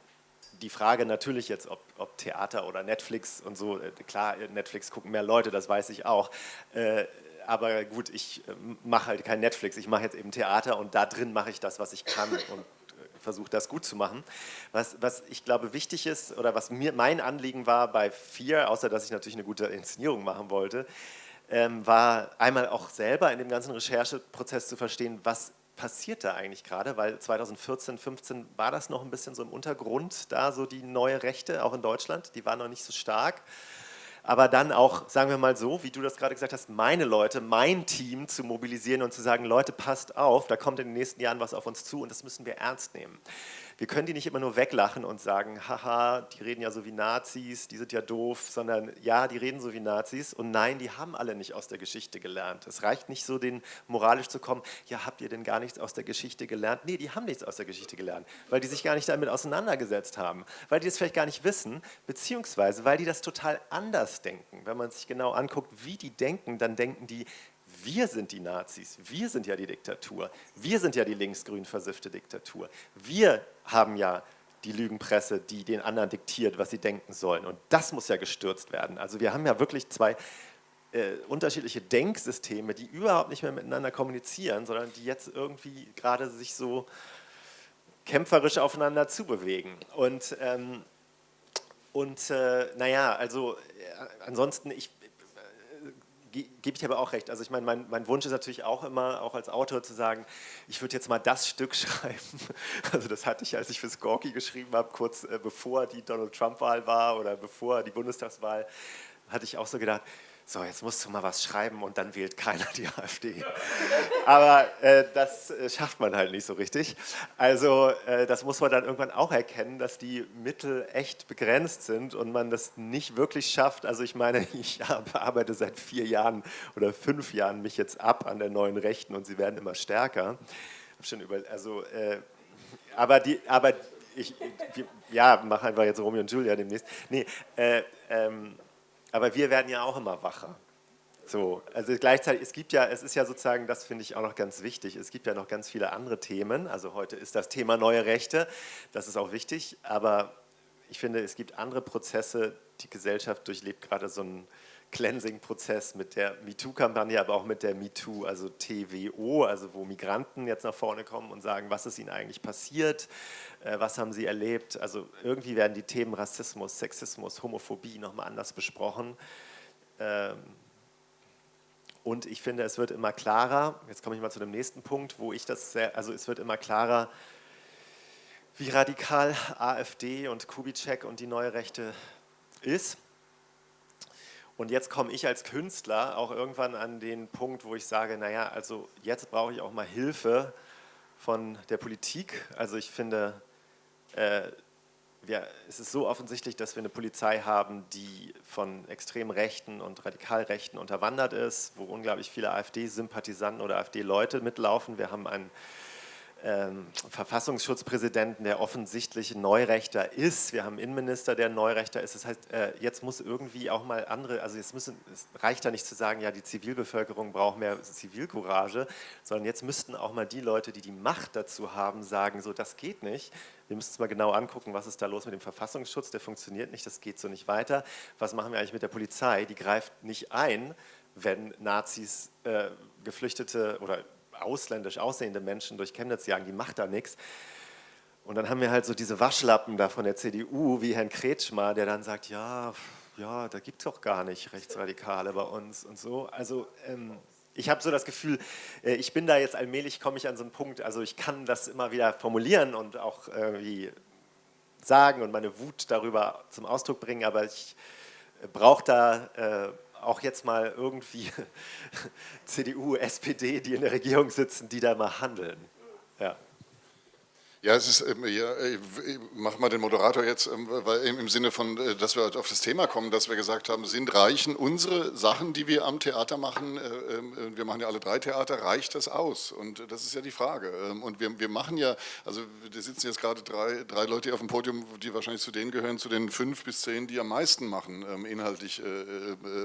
Speaker 4: die Frage natürlich jetzt, ob, ob, Theater oder Netflix und so, äh, klar, Netflix gucken mehr Leute, das weiß ich auch. Äh, aber gut, ich äh, mache halt kein Netflix, ich mache jetzt eben Theater und da drin mache ich das, was ich kann und versuche das gut zu machen. Was, was ich glaube wichtig ist oder was mir mein Anliegen war bei vier, außer dass ich natürlich eine gute Inszenierung machen wollte, ähm, war einmal auch selber in dem ganzen Rechercheprozess zu verstehen, was passiert da eigentlich gerade? Weil 2014, 15 war das noch ein bisschen so im Untergrund, da so die neue Rechte, auch in Deutschland, die war noch nicht so stark. Aber dann auch, sagen wir mal so, wie du das gerade gesagt hast, meine Leute, mein Team zu mobilisieren und zu sagen, Leute, passt auf, da kommt in den nächsten Jahren was auf uns zu und das müssen wir ernst nehmen wir können die nicht immer nur weglachen und sagen, haha, die reden ja so wie Nazis, die sind ja doof, sondern ja, die reden so wie Nazis und nein, die haben alle nicht aus der Geschichte gelernt. Es reicht nicht so, den moralisch zu kommen, ja, habt ihr denn gar nichts aus der Geschichte gelernt? Nee, die haben nichts aus der Geschichte gelernt, weil die sich gar nicht damit auseinandergesetzt haben, weil die es vielleicht gar nicht wissen, beziehungsweise weil die das total anders denken. Wenn man sich genau anguckt, wie die denken, dann denken die, wir sind die Nazis, wir sind ja die Diktatur, wir sind ja die linksgrün versiffte Diktatur. Wir haben ja die Lügenpresse, die den anderen diktiert, was sie denken sollen. Und das muss ja gestürzt werden. Also wir haben ja wirklich zwei äh, unterschiedliche Denksysteme, die überhaupt nicht mehr miteinander kommunizieren, sondern die jetzt irgendwie gerade sich so kämpferisch aufeinander zubewegen. Und, ähm, und äh, naja, also äh, ansonsten, ich, gebe ich aber auch recht. Also ich meine, mein, mein, Wunsch ist natürlich auch immer, auch als Autor zu sagen, ich würde jetzt mal das Stück schreiben. Also das hatte ich, als ich für Skorky geschrieben habe, kurz äh, bevor die Donald Trump-Wahl war oder bevor die Bundestagswahl, hatte ich auch so gedacht, so, jetzt musst du mal was schreiben und dann wählt keiner die AfD. Aber äh, das äh, schafft man halt nicht so richtig. Also äh, das muss man dann irgendwann auch erkennen, dass die Mittel echt begrenzt sind und man das nicht wirklich schafft. Also ich meine, ich arbeite seit vier Jahren oder fünf Jahren mich jetzt ab an der neuen Rechten und sie werden immer stärker. Schon über, also, äh, aber die, aber ich, ja, mach einfach jetzt Romeo und Julia demnächst. Nee, äh, ähm, aber wir werden ja auch immer wacher. So, also gleichzeitig, es gibt ja, es ist ja sozusagen, das finde ich auch noch ganz wichtig, es gibt ja noch ganz viele andere Themen, also heute ist das Thema neue Rechte, das ist auch wichtig, aber ich finde, es gibt andere Prozesse, die Gesellschaft durchlebt gerade so einen Cleansing-Prozess mit der MeToo-Kampagne, aber auch mit der MeToo, also TWO, also wo Migranten jetzt nach vorne kommen und sagen, was ist ihnen eigentlich passiert, äh, was haben sie erlebt. Also irgendwie werden die Themen Rassismus, Sexismus, Homophobie nochmal anders besprochen. Ähm, und ich finde, es wird immer klarer, jetzt komme ich mal zu dem nächsten Punkt, wo ich das sehr, also es wird immer klarer, wie radikal AfD und Kubitschek und die neue Rechte ist. Und jetzt komme ich als Künstler auch irgendwann an den Punkt, wo ich sage, naja, also jetzt brauche ich auch mal Hilfe von der Politik. Also ich finde, äh, wir, es ist so offensichtlich, dass wir eine Polizei haben, die von extrem Rechten und Radikalrechten unterwandert ist, wo unglaublich viele AfD-Sympathisanten oder AfD-Leute mitlaufen. Wir haben einen ähm, Verfassungsschutzpräsidenten, der offensichtlich Neurechter ist. Wir haben einen Innenminister, der Neurechter ist. Das heißt, äh, jetzt muss irgendwie auch mal andere, also jetzt müssen, es reicht da nicht zu sagen, ja, die Zivilbevölkerung braucht mehr Zivilcourage, sondern jetzt müssten auch mal die Leute, die die Macht dazu haben, sagen, so, das geht nicht. Wir müssen uns mal genau angucken, was ist da los mit dem Verfassungsschutz, der funktioniert nicht, das geht so nicht weiter. Was machen wir eigentlich mit der Polizei? Die greift nicht ein, wenn Nazis äh, Geflüchtete oder ausländisch aussehende Menschen durch Chemnitz jagen, die macht da nichts. Und dann haben wir halt so diese Waschlappen da von der CDU, wie Herrn Kretschmer, der dann sagt, ja, ja, da gibt es doch gar nicht Rechtsradikale bei uns und so. Also ähm, ich habe so das Gefühl, äh, ich bin da jetzt allmählich, komme ich an so einen Punkt, also ich kann das immer wieder formulieren und auch irgendwie sagen und meine Wut darüber zum Ausdruck bringen, aber ich brauche da äh, auch jetzt mal irgendwie CDU, SPD, die in der Regierung sitzen, die da mal handeln. Ja.
Speaker 3: Ja, es ist, ähm, ja, ich mach mal den Moderator jetzt, ähm, weil im Sinne von, äh, dass wir auf das Thema kommen, dass wir gesagt haben, sind reichen unsere Sachen, die wir am Theater machen, äh, äh, wir machen ja alle drei Theater, reicht das aus? Und das ist ja die Frage. Ähm, und wir, wir machen ja, also da sitzen jetzt gerade drei, drei Leute auf dem Podium, die wahrscheinlich zu denen gehören, zu den fünf bis zehn, die am meisten machen, inhaltlich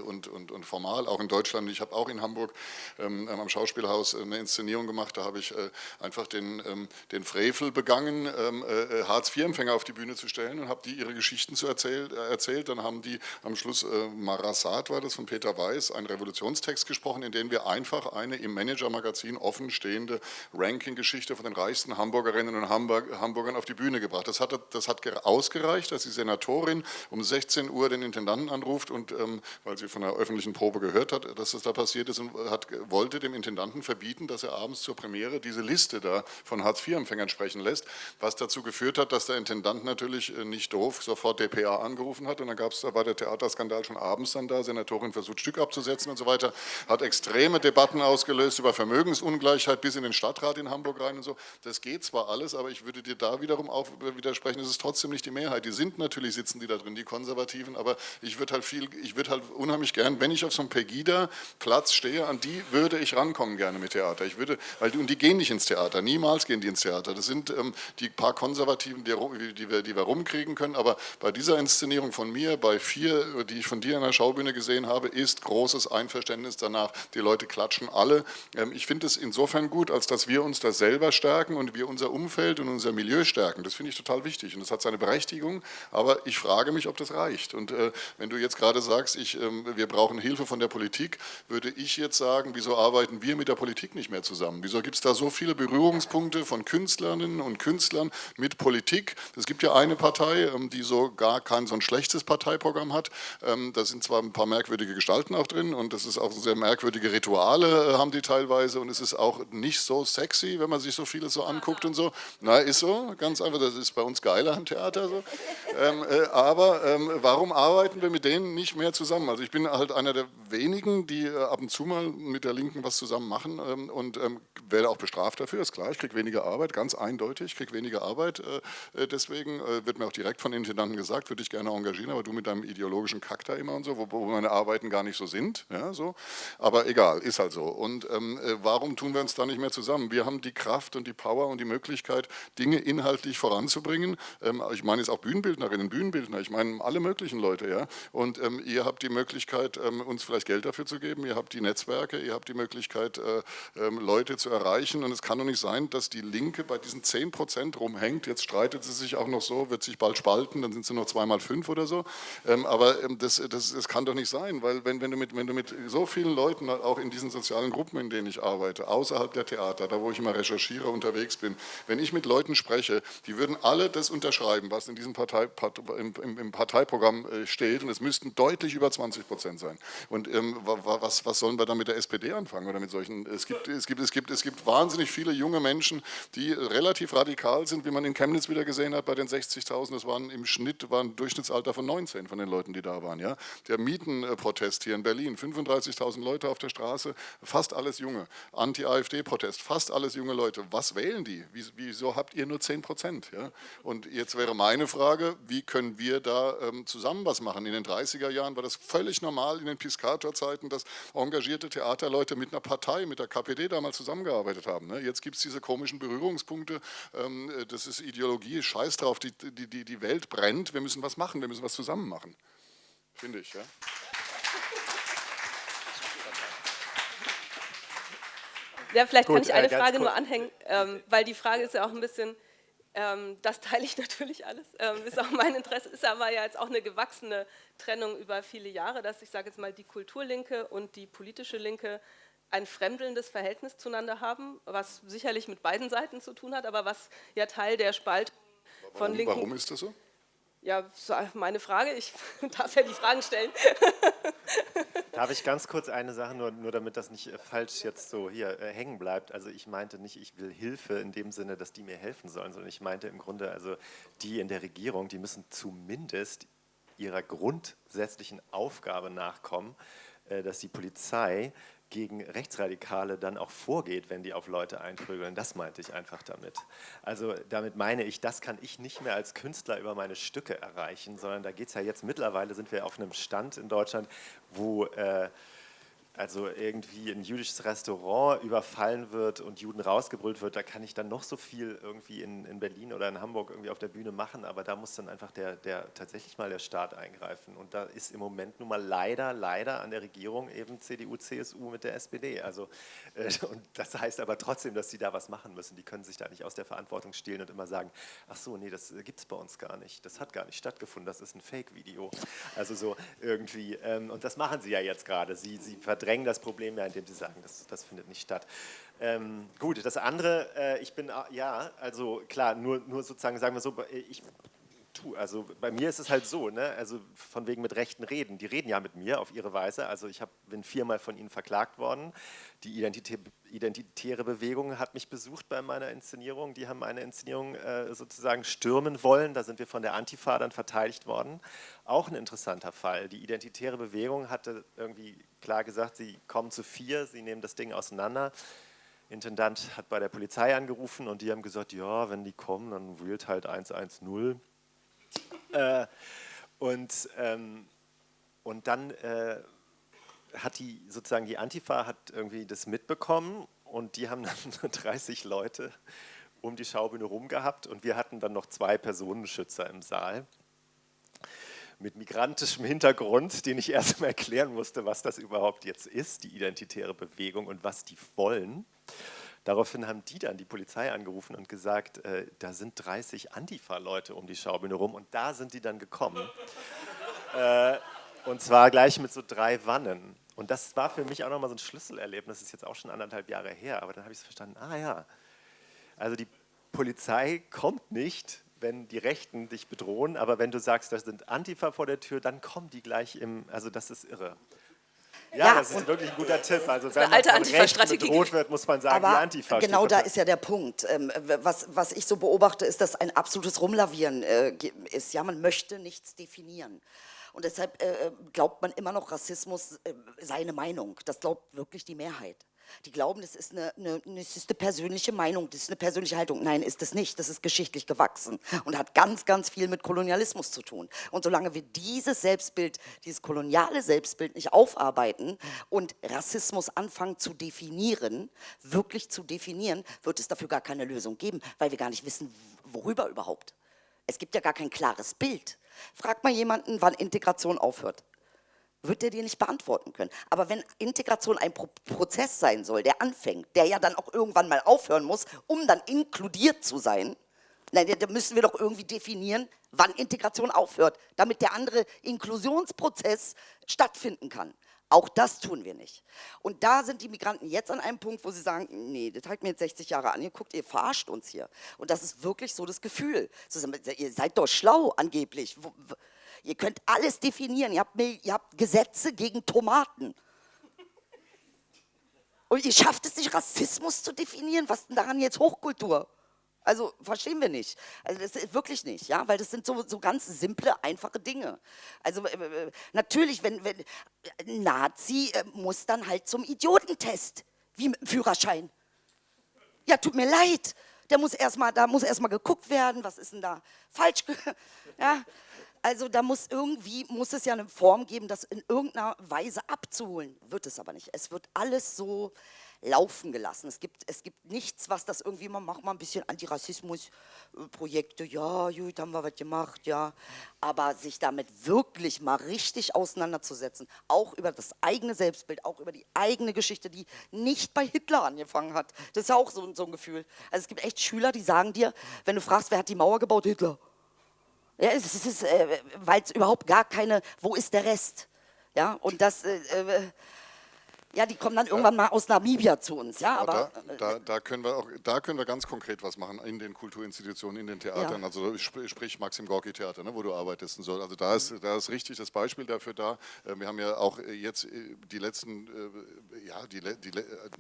Speaker 3: und, und, und formal, auch in Deutschland. Ich habe auch in Hamburg am Schauspielhaus eine Inszenierung gemacht, da habe ich einfach den, den Frevel begangen gegangen, ähm, äh, Hartz-IV-Empfänger auf die Bühne zu stellen und habe die ihre Geschichten zu erzählt, äh, erzählt. Dann haben die am Schluss, äh, Marasat war das von Peter Weiß, einen Revolutionstext gesprochen, in dem wir einfach eine im Manager-Magazin offenstehende Ranking-Geschichte von den reichsten Hamburgerinnen und Hamburg, Hamburgern auf die Bühne gebracht. Das hat, das hat ausgereicht, dass die Senatorin um 16 Uhr den Intendanten anruft und, ähm, weil sie von der öffentlichen Probe gehört hat, dass das da passiert ist und hat, wollte dem Intendanten verbieten, dass er abends zur Premiere diese Liste da von Hartz-IV-Empfängern sprechen lässt lässt, was dazu geführt hat, dass der Intendant natürlich äh, nicht doof sofort DPA angerufen hat und dann gab's, da war der Theaterskandal schon abends dann da, Senatorin versucht Stück abzusetzen und so weiter, hat extreme Debatten ausgelöst über Vermögensungleichheit bis in den Stadtrat in Hamburg rein und so. Das geht zwar alles, aber ich würde dir da wiederum auch widersprechen, es ist trotzdem nicht die Mehrheit. Die sind natürlich, sitzen die da drin, die Konservativen, aber ich würde halt viel, ich würde halt unheimlich gern, wenn ich auf so einem Pegida-Platz stehe, an die würde ich rankommen gerne mit Theater. Ich würde, weil und die gehen nicht ins Theater, niemals gehen die ins Theater. Das sind ähm, die paar Konservativen, die, wir, die wir rumkriegen können. Aber bei dieser Inszenierung von mir, bei vier, die ich von dir in der Schaubühne gesehen habe, ist großes Einverständnis danach. Die Leute klatschen alle. Ähm, ich finde es insofern gut, als dass wir uns da selber stärken und wir unser Umfeld und unser Milieu stärken. Das finde ich total wichtig und das hat seine Berechtigung. Aber ich frage mich, ob das reicht. Und äh, wenn du jetzt gerade sagst, ich, ähm, wir brauchen Hilfe von der Politik, würde ich jetzt sagen, wieso arbeiten wir mit der Politik nicht mehr zusammen? Wieso gibt es da so viele Berührungspunkte von Künstlerinnen und Künstlern mit Politik. Es gibt ja eine Partei, ähm, die so gar kein so ein schlechtes Parteiprogramm hat. Ähm, da sind zwar ein paar merkwürdige Gestalten auch drin und das ist auch sehr merkwürdige Rituale äh, haben die teilweise und es ist auch nicht so sexy, wenn man sich so vieles so anguckt und so. Na, ist so, ganz einfach, das ist bei uns geiler am Theater so. Ähm, äh, aber warum arbeiten wir mit denen nicht mehr zusammen? Also ich bin halt einer der wenigen, die äh, ab und zu mal mit der Linken was zusammen machen und werde auch bestraft dafür, ist klar, ich kriege weniger Arbeit, ganz eindeutig, kriege weniger Arbeit. Äh, äh, deswegen äh, wird mir auch direkt von Intendanten gesagt, würde ich gerne engagieren, aber du mit deinem ideologischen Kack da immer und so, wo, meine Arbeiten gar nicht so sind. Ja, so. Aber egal, ist halt so. Und ähm, warum tun wir uns da nicht mehr zusammen? Wir haben die Kraft und die Power und die Möglichkeit, Dinge inhaltlich voranzubringen. Ähm, ich meine jetzt auch Bühnenbildnerinnen, Bühnenbildner, ich meine alle möglichen Leute. ja. Und ähm, ihr habt die Möglichkeit, ähm, uns vielleicht Geld dafür zu geben, ihr habt die Netzwerke, ihr habt die Möglichkeit, äh, ähm, Leute zu erreichen. Und es kann doch nicht sein, dass die Linke bei diesen 10 Prozent rumhängt. Jetzt streitet sie sich auch noch so, wird sich bald spalten, dann sind sie noch zweimal fünf oder so. Ähm, aber ähm, das, das, das, kann doch nicht sein, weil wenn, wenn, du mit, wenn du mit so vielen Leuten, auch in diesen sozialen Gruppen, in denen ich arbeite, außerhalb der Theater, da wo ich immer recherchiere, unterwegs bin, wenn ich mit Leuten spreche, die würden alle das unterschreiben, was in diesem Partei, im, im, im, Parteiprogramm äh, steht und es müssten deutlich über 20 Prozent sein. Und ähm, was, was sollen wir dann mit der SPD anfangen oder mit solchen, es gibt, es gibt, es gibt, es gibt wahnsinnig viele junge Menschen, die relativ radikal sind, wie man in Chemnitz wieder gesehen hat bei den 60.000, das waren im Schnitt war ein Durchschnittsalter von 19 von den Leuten, die da waren. Ja? Der Mietenprotest hier in Berlin, 35.000 Leute auf der Straße, fast alles junge. Anti-AfD-Protest, fast alles junge Leute. Was wählen die? Wieso habt ihr nur 10 Prozent? Ja? Und jetzt wäre meine Frage, wie können wir da ähm, zusammen was machen? In den 30er Jahren war das völlig normal in den Piscator-Zeiten, dass engagierte Theaterleute mit einer Partei, mit der KPD damals zusammengearbeitet haben. Ne? Jetzt gibt es diese komischen Berührungspunkte, das ist Ideologie, scheiß drauf, die, die, die, die Welt brennt, wir müssen was machen, wir müssen was zusammen machen. Finde ich, ja.
Speaker 1: Ja, vielleicht Gut, kann ich eine äh, Frage nur anhängen, ähm, weil die Frage ist ja auch ein bisschen, ähm, das teile ich natürlich alles, ähm, ist auch mein Interesse, ist aber ja jetzt auch eine gewachsene Trennung über viele Jahre, dass ich sage jetzt mal die Kulturlinke und die politische Linke ein fremdelndes Verhältnis zueinander haben, was sicherlich mit beiden Seiten zu tun hat, aber was ja Teil der Spaltung von
Speaker 3: warum,
Speaker 1: Linken...
Speaker 3: Warum ist das so?
Speaker 1: Ja, meine Frage, ich darf ja die Fragen stellen.
Speaker 4: Darf ich ganz kurz eine Sache, nur, nur damit das nicht äh, falsch jetzt so hier äh, hängen bleibt. Also ich meinte nicht, ich will Hilfe in dem Sinne, dass die mir helfen sollen, sondern ich meinte im Grunde, also die in der Regierung, die müssen zumindest ihrer grundsätzlichen Aufgabe nachkommen, äh, dass die Polizei gegen Rechtsradikale dann auch vorgeht, wenn die auf Leute einprügeln. Das meinte ich einfach damit. Also damit meine ich, das kann ich nicht mehr als Künstler über meine Stücke erreichen, sondern da geht es ja jetzt mittlerweile, sind wir auf einem Stand in Deutschland, wo äh, also irgendwie ein jüdisches Restaurant überfallen wird und Juden rausgebrüllt wird, da kann ich dann noch so viel irgendwie in, in Berlin oder in Hamburg irgendwie auf der Bühne machen, aber da muss dann einfach der, der tatsächlich mal der Staat eingreifen. Und da ist im Moment nun mal leider, leider an der Regierung eben CDU, CSU mit der SPD. Also, äh, und das heißt aber trotzdem, dass sie da was machen müssen. Die können sich da nicht aus der Verantwortung stehlen und immer sagen, ach so, nee, das gibt es bei uns gar nicht. Das hat gar nicht stattgefunden, das ist ein Fake-Video. Also so irgendwie, ähm, und das machen sie ja jetzt gerade. Sie, sie verdrängen das Problem ja, indem sie sagen, das, das findet nicht statt. Ähm, gut, das andere, äh, ich bin, ja, also klar, nur, nur sozusagen, sagen wir so, ich tue, also bei mir ist es halt so, ne, also von wegen mit Rechten reden, die reden ja mit mir auf ihre Weise, also ich hab, bin viermal von ihnen verklagt worden, die Identitä Identitäre Bewegung hat mich besucht bei meiner Inszenierung, die haben meine Inszenierung äh, sozusagen stürmen wollen, da sind wir von der Antifa dann verteidigt worden, auch ein interessanter Fall, die Identitäre Bewegung hatte irgendwie klar gesagt, sie kommen zu vier, sie nehmen das Ding auseinander, Intendant hat bei der Polizei angerufen und die haben gesagt, ja, wenn die kommen, dann wählt halt 110. Äh, und, ähm, und dann äh, hat die sozusagen die Antifa hat irgendwie das mitbekommen und die haben dann 30 Leute um die Schaubühne rum gehabt und wir hatten dann noch zwei Personenschützer im Saal mit migrantischem Hintergrund, den ich erst mal erklären musste, was das überhaupt jetzt ist, die identitäre Bewegung und was die wollen. Daraufhin haben die dann die Polizei angerufen und gesagt, äh, da sind 30 Antifa-Leute um die Schaubühne rum und da sind die dann gekommen. äh, und zwar gleich mit so drei Wannen. Und das war für mich auch nochmal so ein Schlüsselerlebnis, das ist jetzt auch schon anderthalb Jahre her, aber dann habe ich es verstanden, ah ja, also die Polizei kommt nicht, wenn die Rechten dich bedrohen, aber wenn du sagst, da sind Antifa vor der Tür, dann kommen die gleich im, also das ist irre. Ja, ja, das ist wirklich ein guter Tipp. Also wenn man von Rechten bedroht wird, muss man sagen,
Speaker 2: Aber
Speaker 4: die Antifa
Speaker 2: Genau da ist ja der Punkt. Ähm, was, was ich so beobachte, ist, dass ein absolutes Rumlavieren äh, ist. Ja, man möchte nichts definieren. Und deshalb äh, glaubt man immer noch, Rassismus äh, sei eine Meinung. Das glaubt wirklich die Mehrheit. Die glauben, das ist eine, eine, das ist eine persönliche Meinung, das ist eine persönliche Haltung. Nein, ist es nicht. Das ist geschichtlich gewachsen und hat ganz, ganz viel mit Kolonialismus zu tun. Und solange wir dieses Selbstbild, dieses koloniale Selbstbild nicht aufarbeiten und Rassismus anfangen zu definieren, wirklich zu definieren, wird es dafür gar keine Lösung geben, weil wir gar nicht wissen, worüber überhaupt. Es gibt ja gar kein klares Bild. Frag mal jemanden, wann Integration aufhört wird er dir nicht beantworten können. Aber wenn Integration ein Pro Prozess sein soll, der anfängt, der ja dann auch irgendwann mal aufhören muss, um dann inkludiert zu sein, dann müssen wir doch irgendwie definieren, wann Integration aufhört, damit der andere Inklusionsprozess stattfinden kann. Auch das tun wir nicht. Und da sind die Migranten jetzt an einem Punkt, wo sie sagen, nee, das hat mir jetzt 60 Jahre angeguckt, ihr verarscht uns hier. Und das ist wirklich so das Gefühl. Ihr seid doch schlau angeblich. Ihr könnt alles definieren. Ihr habt, ihr habt Gesetze gegen Tomaten. Und ihr schafft es nicht, Rassismus zu definieren. Was denn daran jetzt Hochkultur? Also verstehen wir nicht. Also das ist wirklich nicht, ja, weil das sind so, so ganz simple, einfache Dinge. Also äh, äh natürlich, wenn, wenn ein Nazi äh, muss dann halt zum Idiotentest, wie mit dem Führerschein. Ja, tut mir leid. Der muss erstmal, da muss erstmal geguckt werden, was ist denn da falsch, ja. Also da muss irgendwie, muss es ja eine Form geben, das in irgendeiner Weise abzuholen. Wird es aber nicht. Es wird alles so laufen gelassen. Es gibt, es gibt nichts, was das irgendwie, man macht mal ein bisschen Antirassismus-Projekte, ja, gut, haben wir was gemacht, ja. Aber sich damit wirklich mal richtig auseinanderzusetzen, auch über das eigene Selbstbild, auch über die eigene Geschichte, die nicht bei Hitler angefangen hat. Das ist ja auch so, so ein Gefühl. Also es gibt echt Schüler, die sagen dir, wenn du fragst, wer hat die Mauer gebaut? Hitler. Ja, es ist, äh, weil es überhaupt gar keine, wo ist der Rest? Ja, und das, äh, äh ja, die kommen dann irgendwann mal aus Namibia zu uns. Ja, aber,
Speaker 3: da, da, da, können wir auch, da können wir ganz konkret was machen in den Kulturinstitutionen, in den Theatern. Ja. Also sprich Maxim Gorki Theater, ne, wo du arbeitest und so. Also da ist, da ist richtig das Beispiel dafür da. Äh, wir haben ja auch jetzt äh, die letzten, äh, ja, die, die,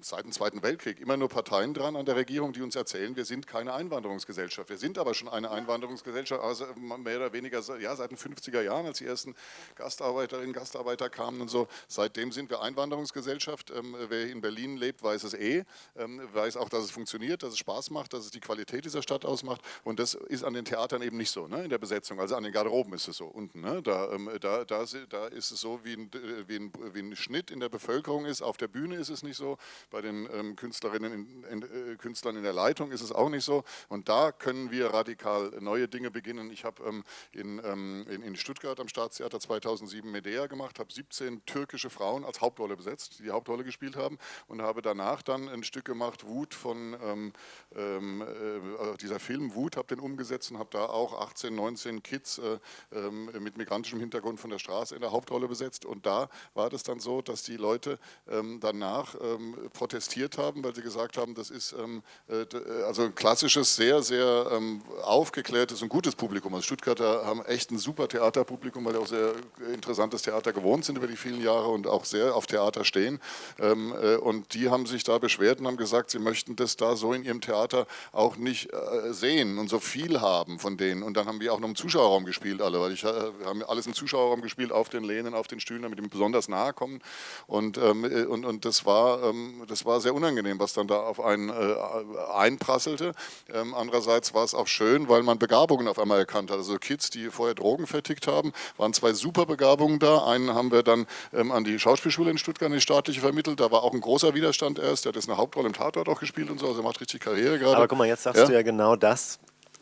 Speaker 3: seit dem Zweiten Weltkrieg immer nur Parteien dran an der Regierung, die uns erzählen, wir sind keine Einwanderungsgesellschaft. Wir sind aber schon eine Einwanderungsgesellschaft, also mehr oder weniger ja, seit den 50er Jahren, als die ersten Gastarbeiterinnen, Gastarbeiter kamen und so. Seitdem sind wir Einwanderungsgesellschaft Gesellschaft. Ähm, wer in Berlin lebt, weiß es eh, ähm, weiß auch, dass es funktioniert, dass es Spaß macht, dass es die Qualität dieser Stadt ausmacht. Und das ist an den Theatern eben nicht so, ne, in der Besetzung. Also an den Garderoben ist es so, unten. Ne, da, ähm, da, da, da, ist es so, wie ein, wie, ein, wie ein, Schnitt in der Bevölkerung ist. Auf der Bühne ist es nicht so. Bei den Künstlerinnen, in, in, äh, Künstlern in der Leitung ist es auch nicht so. Und da können wir radikal neue Dinge beginnen. Ich habe in, in, in Stuttgart am Staatstheater 2007 Medea gemacht, habe 17 türkische Frauen als Hauptrolle besetzt, die die Hauptrolle gespielt haben und habe danach dann ein Stück gemacht, Wut von ähm, ähm, äh, dieser Film Wut, habe den umgesetzt und habe da auch 18, 19 Kids äh, äh, mit migrantischem Hintergrund von der Straße in der Hauptrolle besetzt und da war das dann so, dass die Leute ähm, danach ähm, protestiert haben, weil sie gesagt haben, das ist ähm, äh, also ein klassisches, sehr, sehr aufgeklärtes und gutes Publikum. Also Stuttgarter haben echt ein super Theaterpublikum, weil die auch sehr interessantes Theater gewohnt sind über die vielen Jahre und auch sehr auf Theater stehen. Ähm, äh, und die haben sich da beschwert und haben gesagt, sie möchten das da so in ihrem Theater auch nicht äh, sehen und so viel haben von denen. Und dann haben wir auch noch im Zuschauerraum gespielt alle, weil ich, äh, haben alles im Zuschauerraum gespielt, auf den Lehnen, auf den Stühlen, damit die besonders nahe kommen. Und, ähm, und, und das, war, ähm, das war sehr unangenehm, was dann da auf einen einprasselte. andererseits war es auch schön, weil man Begabungen auf einmal erkannt hat. Also Kids, die vorher Drogen vertickt haben, waren zwei super Begabungen da. Einen haben wir dann an die Schauspielschule in Stuttgart, die staatliche vermittelt. Da war auch ein großer Widerstand erst. Der hat jetzt eine Hauptrolle im Tatort auch gespielt und so. Also er macht richtig Karriere gerade.
Speaker 4: Aber guck mal, jetzt sagst ja? du ja genau das,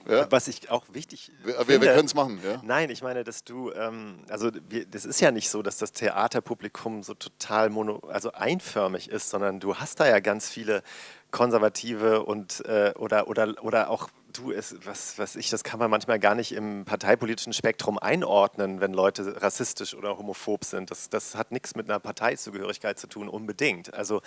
Speaker 4: ja. Was ich auch wichtig
Speaker 3: wir, finde. Wir können es machen, ja.
Speaker 4: Nein, ich meine, dass du, ähm, also wir, das ist ja nicht so, dass das Theaterpublikum so total mono, also einförmig ist, sondern du hast da ja ganz viele Konservative und äh, oder, oder, oder auch du, es, was, was ich, das kann man manchmal gar nicht im parteipolitischen Spektrum einordnen, wenn Leute rassistisch oder homophob sind. Das, das hat nichts mit einer Parteizugehörigkeit zu tun, unbedingt. Also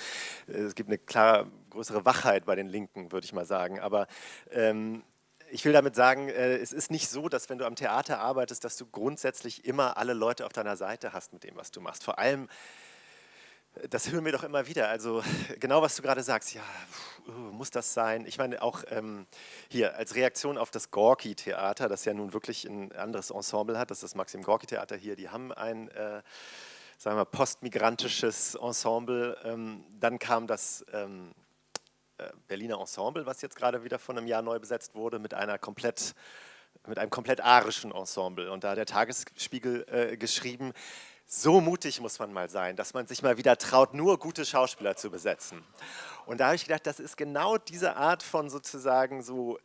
Speaker 4: äh, es gibt eine klar größere Wachheit bei den Linken, würde ich mal sagen. Aber ähm, ich will damit sagen, äh, es ist nicht so, dass wenn du am Theater arbeitest, dass du grundsätzlich immer alle Leute auf deiner Seite hast mit dem, was du machst. Vor allem, das hören wir doch immer wieder. Also genau, was du gerade sagst, ja, muss das sein? Ich meine, auch ähm, hier als Reaktion auf das Gorki-Theater, das ja nun wirklich ein anderes Ensemble hat, das ist das Maxim-Gorki-Theater hier, die haben ein, äh, sagen wir, postmigrantisches Ensemble. Ähm, dann kam das ähm, äh, Berliner Ensemble, was jetzt gerade wieder von einem Jahr neu besetzt wurde, mit einer komplett mit einem komplett arischen Ensemble. Und da hat der Tagesspiegel äh, geschrieben, so mutig muss man mal sein, dass man sich mal wieder traut, nur gute Schauspieler zu besetzen. Und da habe ich gedacht, das ist genau diese Art von sozusagen so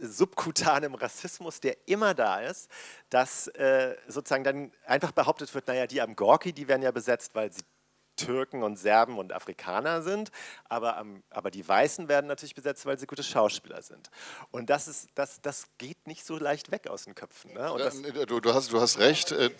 Speaker 4: subkutanem Rassismus, der immer da ist, dass äh, sozusagen dann einfach behauptet wird, naja, die am Gorki, die werden ja besetzt, weil sie Türken und Serben und Afrikaner sind, aber, aber die Weißen werden natürlich besetzt, weil sie gute Schauspieler sind. Und das, ist, das, das geht nicht so leicht weg aus den Köpfen. Ne?
Speaker 3: Du, du, hast, du hast recht, äh,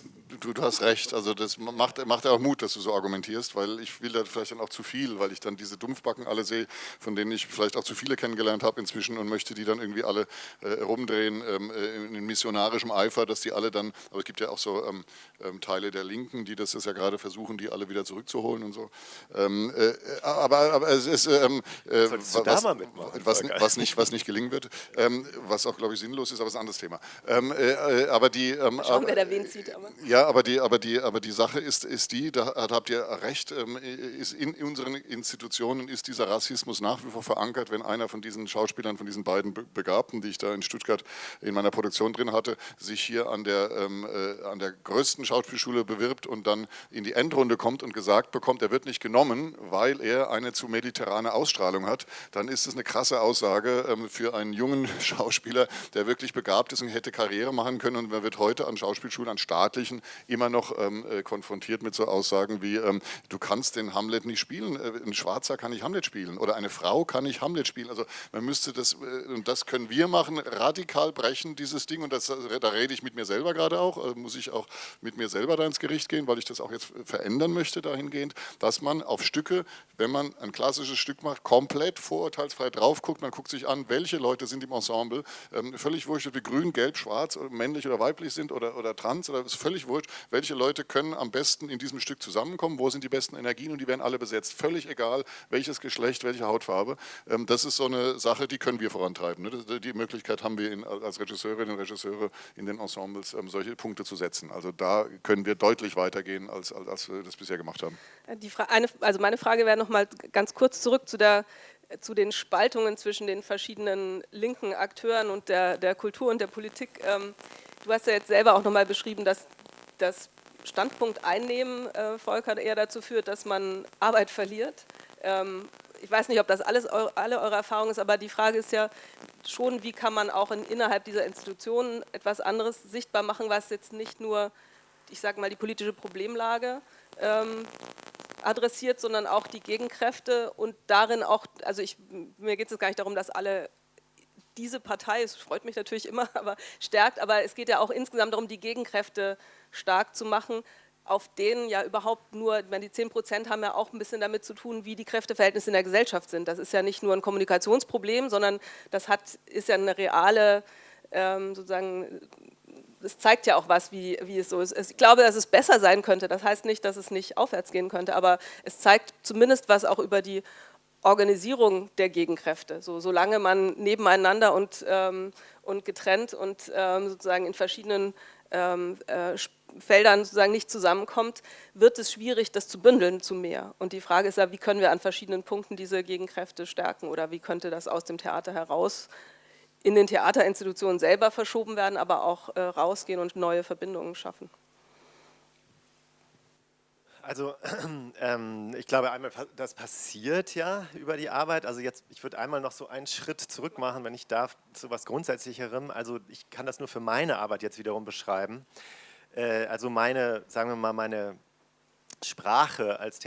Speaker 3: du, du hast recht. Also das macht, macht auch Mut, dass du so argumentierst, weil ich will da vielleicht dann auch zu viel, weil ich dann diese Dumpfbacken alle sehe, von denen ich vielleicht auch zu viele kennengelernt habe inzwischen und möchte die dann irgendwie alle äh, rumdrehen ähm, äh, in missionarischem Eifer, dass die alle dann, aber es gibt ja auch so ähm, ähm, Teile der Linken, die das ja gerade versuchen, die alle wieder zurückzuholen holen und so. Ähm, äh, aber, aber es ist, ähm, äh, was, was, was, nicht, was nicht gelingen wird, ähm, was auch, glaube ich, sinnlos ist, aber es ist ein anderes Thema. Ähm, äh, aber die, ähm,
Speaker 1: Schauen, wer da wen zieht.
Speaker 3: Aber. Ja, aber die, aber, die, aber die Sache ist, ist die, da habt ihr recht, ähm, ist in unseren Institutionen ist dieser Rassismus nach wie vor verankert, wenn einer von diesen Schauspielern, von diesen beiden Begabten, die ich da in Stuttgart in meiner Produktion drin hatte, sich hier an der, ähm, äh, an der größten Schauspielschule bewirbt und dann in die Endrunde kommt und gesagt bekommt, er wird nicht genommen, weil er eine zu mediterrane Ausstrahlung hat, dann ist es eine krasse Aussage ähm, für einen jungen Schauspieler, der wirklich begabt ist und hätte Karriere machen können. Und man wird heute an Schauspielschulen, an staatlichen, immer noch ähm, äh, konfrontiert mit so Aussagen wie, ähm, du kannst den Hamlet nicht spielen, äh, ein Schwarzer kann nicht Hamlet spielen oder eine Frau kann nicht Hamlet spielen. Also man müsste das, äh, und das können wir machen, radikal brechen, dieses Ding. Und das, da rede ich mit mir selber gerade auch, muss ich auch mit mir selber da ins Gericht gehen, weil ich das auch jetzt verändern möchte dahingehend dass man auf Stücke, wenn man ein klassisches Stück macht, komplett vorurteilsfrei drauf guckt. Man guckt sich an, welche Leute sind im Ensemble. Ähm, völlig wurscht, ob die grün, gelb, schwarz, männlich oder weiblich sind oder, oder trans, oder ist völlig wurscht. Welche Leute können am besten in diesem Stück zusammenkommen? Wo sind die besten Energien? Und die werden alle besetzt. Völlig egal, welches Geschlecht, welche Hautfarbe. Ähm, das ist so eine Sache, die können wir vorantreiben. Ne? Die Möglichkeit haben wir in, als Regisseurinnen und Regisseure in den Ensembles, ähm, solche Punkte zu setzen. Also da können wir deutlich weitergehen, als, als, als wir das bisher gemacht haben.
Speaker 1: Die eine, also meine Frage wäre nochmal ganz kurz zurück zu, der, zu den Spaltungen zwischen den verschiedenen linken Akteuren und der, der Kultur und der Politik. Ähm, du hast ja jetzt selber auch nochmal beschrieben, dass das Standpunkt einnehmen, äh, Volker, eher dazu führt, dass man Arbeit verliert. Ähm, ich weiß nicht, ob das alles alle eure Erfahrung ist, aber die Frage ist ja schon, wie kann man auch in, innerhalb dieser Institutionen etwas anderes sichtbar machen, was jetzt nicht nur, ich sage mal, die politische Problemlage ähm, adressiert, sondern auch die Gegenkräfte und darin auch, also ich, mir geht es gar nicht darum, dass alle diese Partei, es freut mich natürlich immer, aber stärkt, aber es geht ja auch insgesamt darum, die Gegenkräfte stark zu machen, auf denen ja überhaupt nur, meine, die 10 Prozent haben ja auch ein bisschen damit zu tun, wie die Kräfteverhältnisse in der Gesellschaft sind. Das ist ja nicht nur ein Kommunikationsproblem, sondern das hat, ist ja eine reale, ähm, sozusagen, es zeigt ja auch was, wie, wie es so ist. Ich glaube, dass es besser sein könnte. Das heißt nicht, dass es nicht aufwärts gehen könnte, aber es zeigt zumindest was auch über die Organisierung der Gegenkräfte. So, solange man nebeneinander und, ähm, und getrennt und ähm, sozusagen in verschiedenen ähm, äh, Feldern sozusagen nicht zusammenkommt, wird es schwierig, das zu bündeln zu mehr. Und die Frage ist ja, wie können wir an verschiedenen Punkten diese Gegenkräfte stärken oder wie könnte das aus dem Theater heraus in den Theaterinstitutionen selber verschoben werden, aber auch äh, rausgehen und neue Verbindungen schaffen.
Speaker 4: Also ähm, ich glaube einmal, das passiert ja über die Arbeit. Also jetzt, ich würde einmal noch so einen Schritt zurück machen, wenn ich darf, zu was Grundsätzlicherem. Also ich kann das nur für meine Arbeit jetzt wiederum beschreiben. Äh, also meine, sagen wir mal, meine Sprache als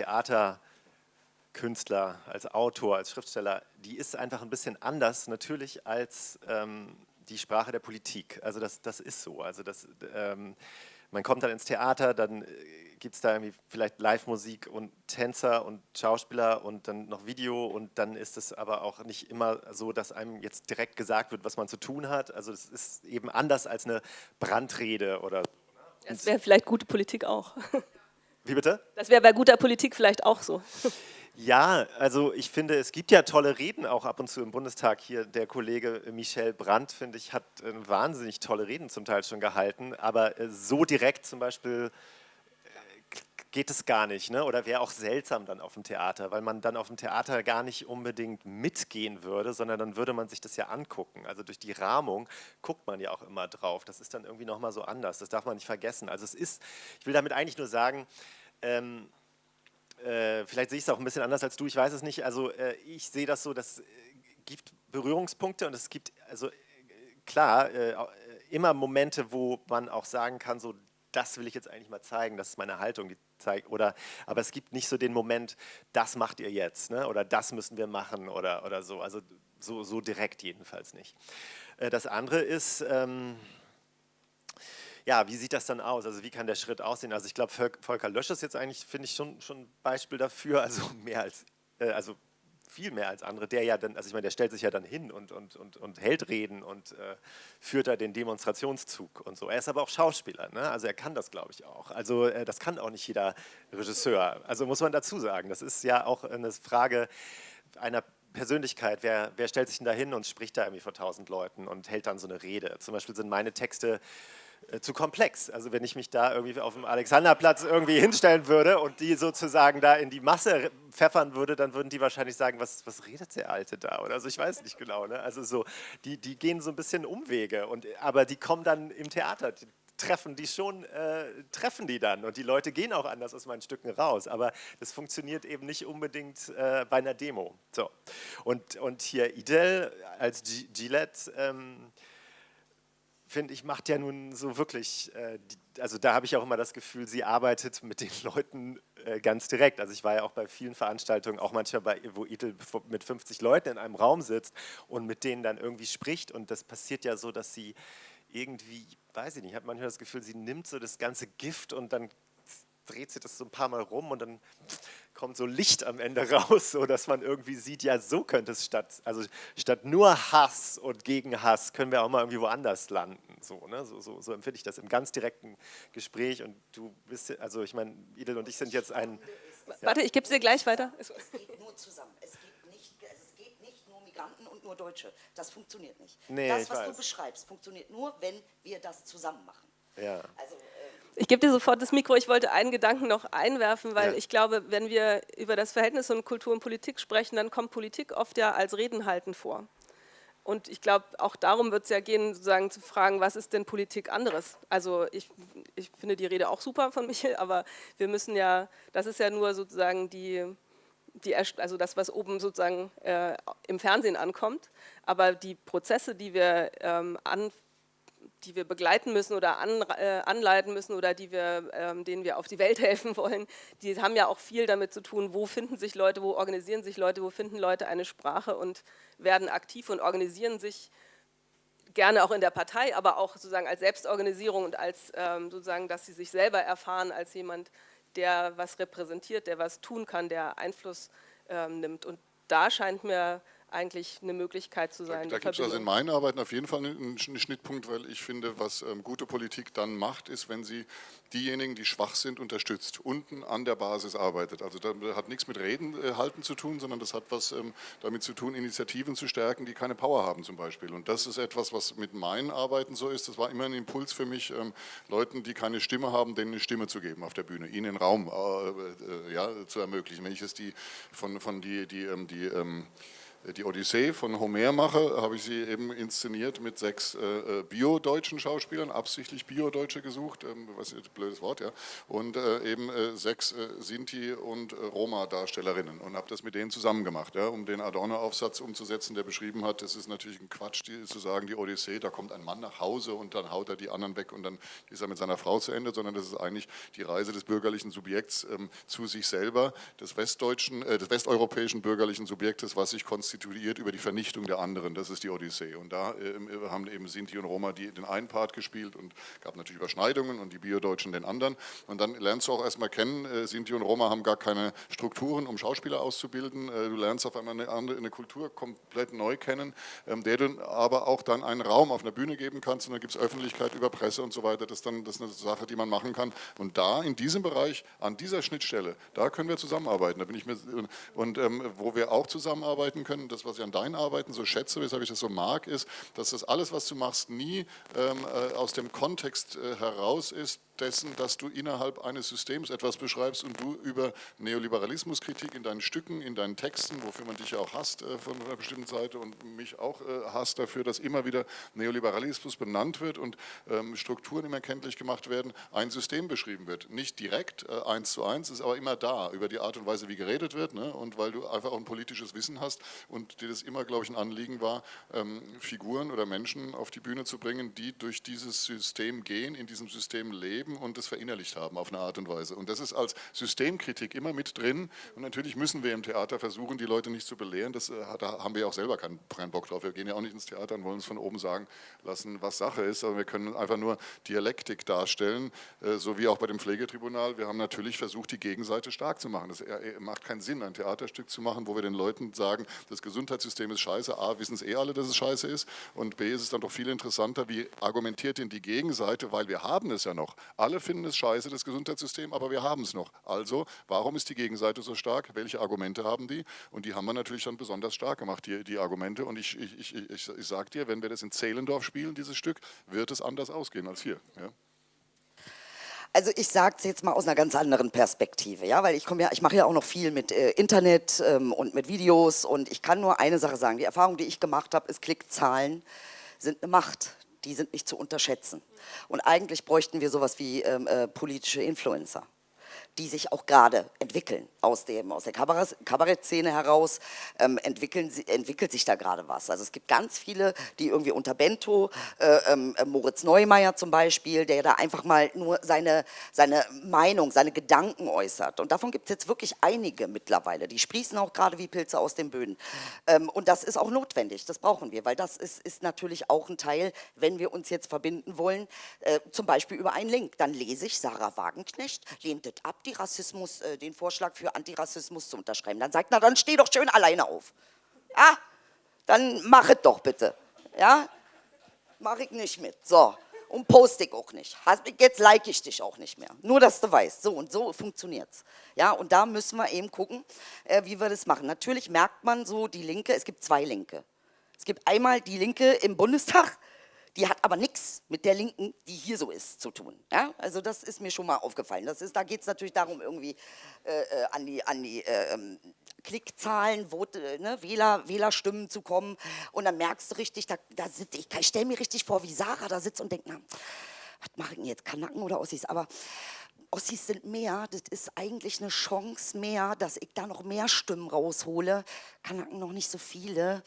Speaker 4: Theaterkünstler, als Autor, als Schriftsteller, die ist einfach ein bisschen anders natürlich als ähm, die Sprache der Politik. Also das, das ist so. Also das, ähm, man kommt dann ins Theater, dann äh, gibt es da irgendwie vielleicht Live-Musik und Tänzer und Schauspieler und dann noch Video und dann ist es aber auch nicht immer so, dass einem jetzt direkt gesagt wird, was man zu tun hat. Also es ist eben anders als eine Brandrede oder
Speaker 1: das wäre vielleicht gute Politik auch.
Speaker 4: Wie bitte?
Speaker 1: Das wäre bei guter Politik vielleicht auch so.
Speaker 4: Ja, also ich finde, es gibt ja tolle Reden auch ab und zu im Bundestag. Hier der Kollege Michel Brandt, finde ich, hat wahnsinnig tolle Reden zum Teil schon gehalten, aber äh, so direkt zum Beispiel geht es gar nicht ne? oder wäre auch seltsam dann auf dem Theater, weil man dann auf dem Theater gar nicht unbedingt mitgehen würde, sondern dann würde man sich das ja angucken. Also durch die Rahmung guckt man ja auch immer drauf. Das ist dann irgendwie nochmal so anders, das darf man nicht vergessen. Also es ist, ich will damit eigentlich nur sagen, ähm, äh, vielleicht sehe ich es auch ein bisschen anders als du, ich weiß es nicht. Also äh, ich sehe das so, das äh, gibt Berührungspunkte und es gibt, also äh, klar, immer Momente, wo man auch sagen kann, so das will ich jetzt eigentlich mal zeigen, das ist meine Haltung, die zeigt, oder, aber es gibt nicht so den Moment, das macht ihr jetzt, ne? oder das müssen wir machen, oder, oder so, also so, so direkt jedenfalls nicht. Das andere ist, ähm, ja, wie sieht das dann aus? Also wie kann der Schritt aussehen? Also ich glaube, Volker Lösch ist jetzt eigentlich, finde ich, schon, schon ein Beispiel dafür, also mehr als, äh, also viel mehr als andere, der ja dann, also ich meine, der stellt sich ja dann hin und, und, und, und hält Reden und äh, führt da den Demonstrationszug und so. Er ist aber auch Schauspieler, ne? also er kann das, glaube ich, auch. Also äh, das kann auch nicht jeder Regisseur, also muss man dazu sagen. Das ist ja auch eine Frage einer Persönlichkeit, wer, wer stellt sich denn da hin und spricht da irgendwie vor tausend Leuten und hält dann so eine Rede. Zum Beispiel sind meine Texte zu komplex. Also wenn ich mich da irgendwie auf dem Alexanderplatz irgendwie hinstellen würde und die sozusagen da in die Masse pfeffern würde, dann würden die wahrscheinlich sagen, was, was redet der Alte da? Oder also ich weiß nicht genau. Ne? Also so, die, die gehen so ein bisschen Umwege, und, aber die kommen dann im Theater, die treffen die schon, äh, treffen die dann und die Leute gehen auch anders aus meinen Stücken raus, aber das funktioniert eben nicht unbedingt äh, bei einer Demo. So. Und, und hier Idel als G Gillette, ähm, finde ich, macht ja nun so wirklich, äh, die, also da habe ich auch immer das Gefühl, sie arbeitet mit den Leuten äh, ganz direkt. Also ich war ja auch bei vielen Veranstaltungen, auch manchmal bei, wo Idel mit 50 Leuten in einem Raum sitzt und mit denen dann irgendwie spricht und das passiert ja so, dass sie irgendwie, weiß ich nicht, hat manchmal das Gefühl, sie nimmt so das ganze Gift und dann dreht sie das so ein paar Mal rum und dann kommt so Licht am Ende raus, so dass man irgendwie sieht, ja so könnte es statt, also statt nur Hass und Gegenhass können wir auch mal irgendwie woanders landen. So, ne? so, so, so empfinde ich das im ganz direkten Gespräch und du bist, also ich meine, Idel und ich sind jetzt ein...
Speaker 1: Warte, ich gebe es dir gleich weiter.
Speaker 2: Es geht nur zusammen. Es geht, nicht, es geht nicht nur Migranten und nur Deutsche. Das funktioniert nicht.
Speaker 4: Nee,
Speaker 2: das, was du beschreibst, funktioniert nur, wenn wir das zusammen machen.
Speaker 4: Ja.
Speaker 2: Also,
Speaker 1: Ich gebe dir sofort das Mikro. Ich wollte einen Gedanken noch einwerfen, weil ja. ich glaube, wenn wir über das Verhältnis von Kultur und Politik sprechen, dann kommt Politik oft ja als Redenhalten vor. Und ich glaube, auch darum wird es ja gehen, sozusagen zu fragen, was ist denn Politik anderes? Also ich, ich finde die Rede auch super von Michael, aber wir müssen ja, das ist ja nur sozusagen die, die also das, was oben sozusagen äh, im Fernsehen ankommt, aber die Prozesse, die wir ähm, an, die wir begleiten müssen oder an, äh, anleiten müssen oder die wir, ähm, denen wir auf die Welt helfen wollen, die haben ja auch viel damit zu tun, wo finden sich Leute, wo organisieren sich Leute, wo finden Leute eine Sprache und werden aktiv und organisieren sich gerne auch in der Partei, aber auch sozusagen als Selbstorganisierung und als ähm, sozusagen, dass sie sich selber erfahren als jemand, der was repräsentiert, der was tun kann, der Einfluss ähm, nimmt. Und da scheint mir eigentlich eine Möglichkeit zu sein.
Speaker 3: Da, da gibt es also in meinen Arbeiten auf jeden Fall einen, einen Schnittpunkt, weil ich finde, was ähm, gute Politik dann macht, ist, wenn sie diejenigen, die schwach sind, unterstützt, unten an der Basis arbeitet. Also da hat nichts mit Reden äh, halten zu tun, sondern das hat was ähm, damit zu tun, Initiativen zu stärken, die keine Power haben zum Beispiel. Und das ist etwas, was mit meinen Arbeiten so ist. Das war immer ein Impuls für mich, ähm, Leuten, die keine Stimme haben, denen eine Stimme zu geben auf der Bühne, ihnen den Raum äh, äh, ja, zu ermöglichen. Wenn ich es die von, von die, die, ähm, die, die Odyssee von Homer mache, habe ich sie eben inszeniert mit sechs äh, äh, bio-deutschen Schauspielern, absichtlich bio-deutsche gesucht, ähm, was ist ein blödes Wort, ja, und äh, eben äh, sechs äh, Sinti- und äh, Roma-Darstellerinnen und habe das mit denen zusammen gemacht, ja, um den Adorno-Aufsatz umzusetzen, der beschrieben hat, das ist natürlich ein Quatsch, die, zu sagen, die Odyssee, da kommt ein Mann nach Hause und dann haut er die anderen weg und dann ist er mit seiner Frau zu Ende, sondern das ist eigentlich die Reise des bürgerlichen Subjekts ähm, zu sich selber, des westdeutschen, des westeuropäischen bürgerlichen Subjektes, was sich konstituiert konstituiert über die Vernichtung der anderen. Das ist die Odyssee. Und da äh, haben eben Sinti und Roma die, den einen Part gespielt und gab natürlich Überschneidungen und die Biodeutschen den anderen. Und dann lernst du auch erstmal kennen, äh, Sinti und Roma haben gar keine Strukturen, um Schauspieler auszubilden. Äh, du lernst auf einmal eine, andere, eine Kultur komplett neu kennen, ähm, der du aber auch dann einen Raum auf einer Bühne geben kannst. Und dann gibt es Öffentlichkeit über Presse und so weiter. Das ist dann das ist eine Sache, die man machen kann. Und da, in diesem Bereich, an dieser Schnittstelle, da können wir zusammenarbeiten. Da bin ich mir, und ähm, wo wir auch zusammenarbeiten können, das, was ich an deinen Arbeiten so schätze, weshalb ich das so mag, ist, dass das alles, was du machst, nie ähm, äh, aus dem Kontext äh, heraus ist, dessen, dass du innerhalb eines Systems etwas beschreibst und du über Neoliberalismuskritik in deinen Stücken, in deinen Texten, wofür man dich ja auch hasst äh, von einer bestimmten Seite und mich auch äh, hasst dafür, dass immer wieder Neoliberalismus benannt wird und ähm, Strukturen immer kenntlich gemacht werden, ein System beschrieben wird. Nicht direkt äh, eins zu eins, ist aber immer da, über die Art und Weise, wie geredet wird ne? und weil du einfach auch ein politisches Wissen hast und dir das immer, glaube ich, ein Anliegen war, ähm, Figuren oder Menschen auf die Bühne zu bringen, die durch dieses System gehen, in diesem System leben, erleben und das verinnerlicht haben auf eine Art und Weise. Und das ist als Systemkritik immer mit drin. Und natürlich müssen wir im Theater versuchen, die Leute nicht zu belehren. Das, äh, da haben wir ja auch selber keinen, keinen Bock drauf. Wir gehen ja auch nicht ins Theater und wollen uns von oben sagen lassen, was Sache ist. Aber wir können einfach nur Dialektik darstellen, äh, so wie auch bei dem Pflegetribunal. Wir haben natürlich versucht, die Gegenseite stark zu machen. Es äh, macht keinen Sinn, ein Theaterstück zu machen, wo wir den Leuten sagen, das Gesundheitssystem ist scheiße. A, wissen es eh alle, dass es scheiße ist. Und B, ist es dann doch viel interessanter, wie argumentiert denn die Gegenseite, weil wir haben es ja noch. Alle finden es scheiße, das Gesundheitssystem, aber wir haben es noch. Also, warum ist die Gegenseite so stark? Welche Argumente haben die? Und die haben wir natürlich dann besonders stark gemacht, die, die Argumente. Und ich, ich, ich, ich, ich sage dir, wenn wir das in Zehlendorf spielen, dieses Stück, wird es anders ausgehen als hier. Ja?
Speaker 2: Also ich sage es jetzt mal aus einer ganz anderen Perspektive, ja, weil ich komme ja, ich mache ja auch noch viel mit äh, Internet ähm, und mit Videos und ich kann nur eine Sache sagen: Die Erfahrung, die ich gemacht habe, ist Klickzahlen sind eine Macht die sind nicht zu unterschätzen. Und eigentlich bräuchten wir sowas wie ähm, äh, politische Influencer die sich auch gerade entwickeln aus, dem, aus der Kabarettszene heraus, ähm, entwickeln, entwickelt sich da gerade was. Also es gibt ganz viele, die irgendwie unter Bento, äh, äh, Moritz Neumeier zum Beispiel, der da einfach mal nur seine, seine Meinung, seine Gedanken äußert. Und davon gibt es jetzt wirklich einige mittlerweile. Die sprießen auch gerade wie Pilze aus den Böden. Ähm, und das ist auch notwendig, das brauchen wir, weil das ist, ist natürlich auch ein Teil, wenn wir uns jetzt verbinden wollen, äh, zum Beispiel über einen Link. Dann lese ich Sarah Wagenknecht, lehnt das ab, die Rassismus, äh, den Vorschlag für Antirassismus zu unterschreiben. Dann sagt, na dann steh doch schön alleine auf. Ja, dann mach es doch bitte. Ja, mach ich nicht mit. So, und poste ich auch nicht. Jetzt like ich dich auch nicht mehr. Nur, dass du weißt. So und so funktioniert es. Ja, und da müssen wir eben gucken, äh, wie wir das machen. Natürlich merkt man so die Linke, es gibt zwei Linke. Es gibt einmal die Linke im Bundestag, Die hat aber nichts mit der Linken, die hier so ist, zu tun. Ja? Also das ist mir schon mal aufgefallen. Das ist, da geht es natürlich darum, irgendwie äh, äh, an die, an die äh, ähm, Klickzahlen, Vote, ne, Wähler, Wählerstimmen zu kommen. Und dann merkst du richtig, da, da sitze ich, ich stelle mir richtig vor, wie Sarah da sitzt und denkt, na, was mache ich denn jetzt, Kanaken oder Ossis? Aber Ossis sind mehr, das ist eigentlich eine Chance mehr, dass ich da noch mehr Stimmen raushole. Kanaken noch nicht so viele.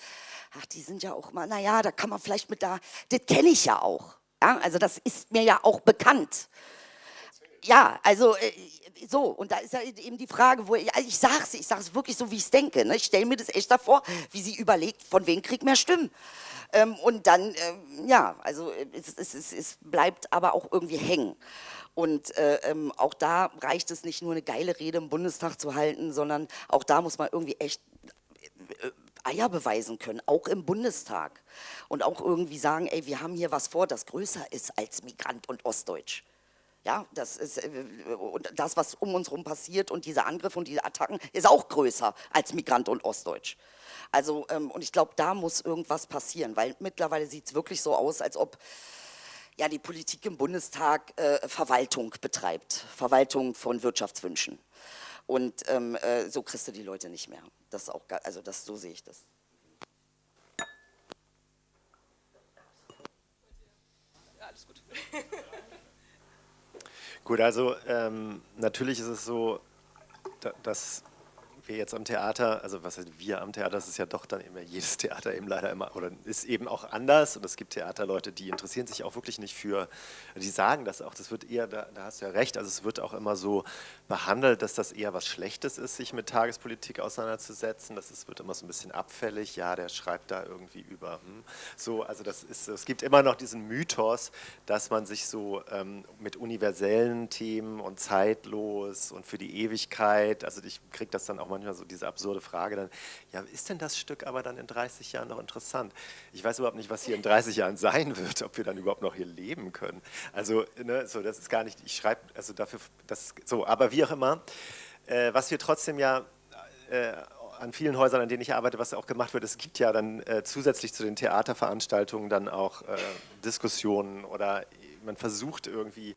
Speaker 2: Ach, die sind ja auch mal, naja, da kann man vielleicht mit da, das kenne ich ja auch. Ja, also das ist mir ja auch bekannt. Ja, also äh, so, und da ist ja eben die Frage, wo ich, also ich sag's, ich sag's wirklich so, wie ich es denke. Ne? Ich stelle mir das echt davor, wie sie überlegt, von wem kriegt mehr Stimmen. Ähm, und dann, ähm, ja, also es, es, es, es, bleibt aber auch irgendwie hängen. Und äh, ähm, auch da reicht es nicht nur eine geile Rede im Bundestag zu halten, sondern auch da muss man irgendwie echt äh, Eier beweisen können, auch im Bundestag. Und auch irgendwie sagen, ey, wir haben hier was vor, das größer ist als Migrant und Ostdeutsch. Ja, das ist äh, und das, was um uns herum passiert und diese Angriffe und diese Attacken, ist auch größer als Migrant und Ostdeutsch. Also, ähm, und ich glaube, da muss irgendwas passieren, weil mittlerweile sieht es wirklich so aus, als ob ja, die Politik im Bundestag äh, Verwaltung betreibt, Verwaltung von Wirtschaftswünschen. Und ähm, äh, so kriegst du die Leute nicht mehr. Das auch, also das, so sehe ich das.
Speaker 4: Ja, alles gut. gut, also ähm, natürlich ist es so, dass wir jetzt am Theater, also was heißt wir am Theater, das ist ja doch dann immer jedes Theater eben leider immer, oder ist eben auch anders und es gibt Theaterleute, die interessieren sich auch wirklich nicht für, die sagen das auch, das wird eher, da, da hast du ja recht, also es wird auch immer so behandelt, dass das eher was Schlechtes ist, sich mit Tagespolitik auseinanderzusetzen, das ist, wird immer so ein bisschen abfällig, ja, der schreibt da irgendwie über, hm. so, also das ist, es gibt immer noch diesen Mythos, dass man sich so ähm, mit universellen Themen und zeitlos und für die Ewigkeit, also ich kriege das dann auch mal manchmal so diese absurde Frage dann, ja, ist denn das Stück aber dann in 30 Jahren noch interessant? Ich weiß überhaupt nicht, was hier in 30 Jahren sein wird, ob wir dann überhaupt noch hier leben können. Also, ne, so, das ist gar nicht, ich schreibe, also dafür, das, so, aber wie auch immer, äh, was wir trotzdem ja äh, an vielen Häusern, an denen ich arbeite, was auch gemacht wird, es gibt ja dann äh, zusätzlich zu den Theaterveranstaltungen dann auch äh, Diskussionen oder man versucht irgendwie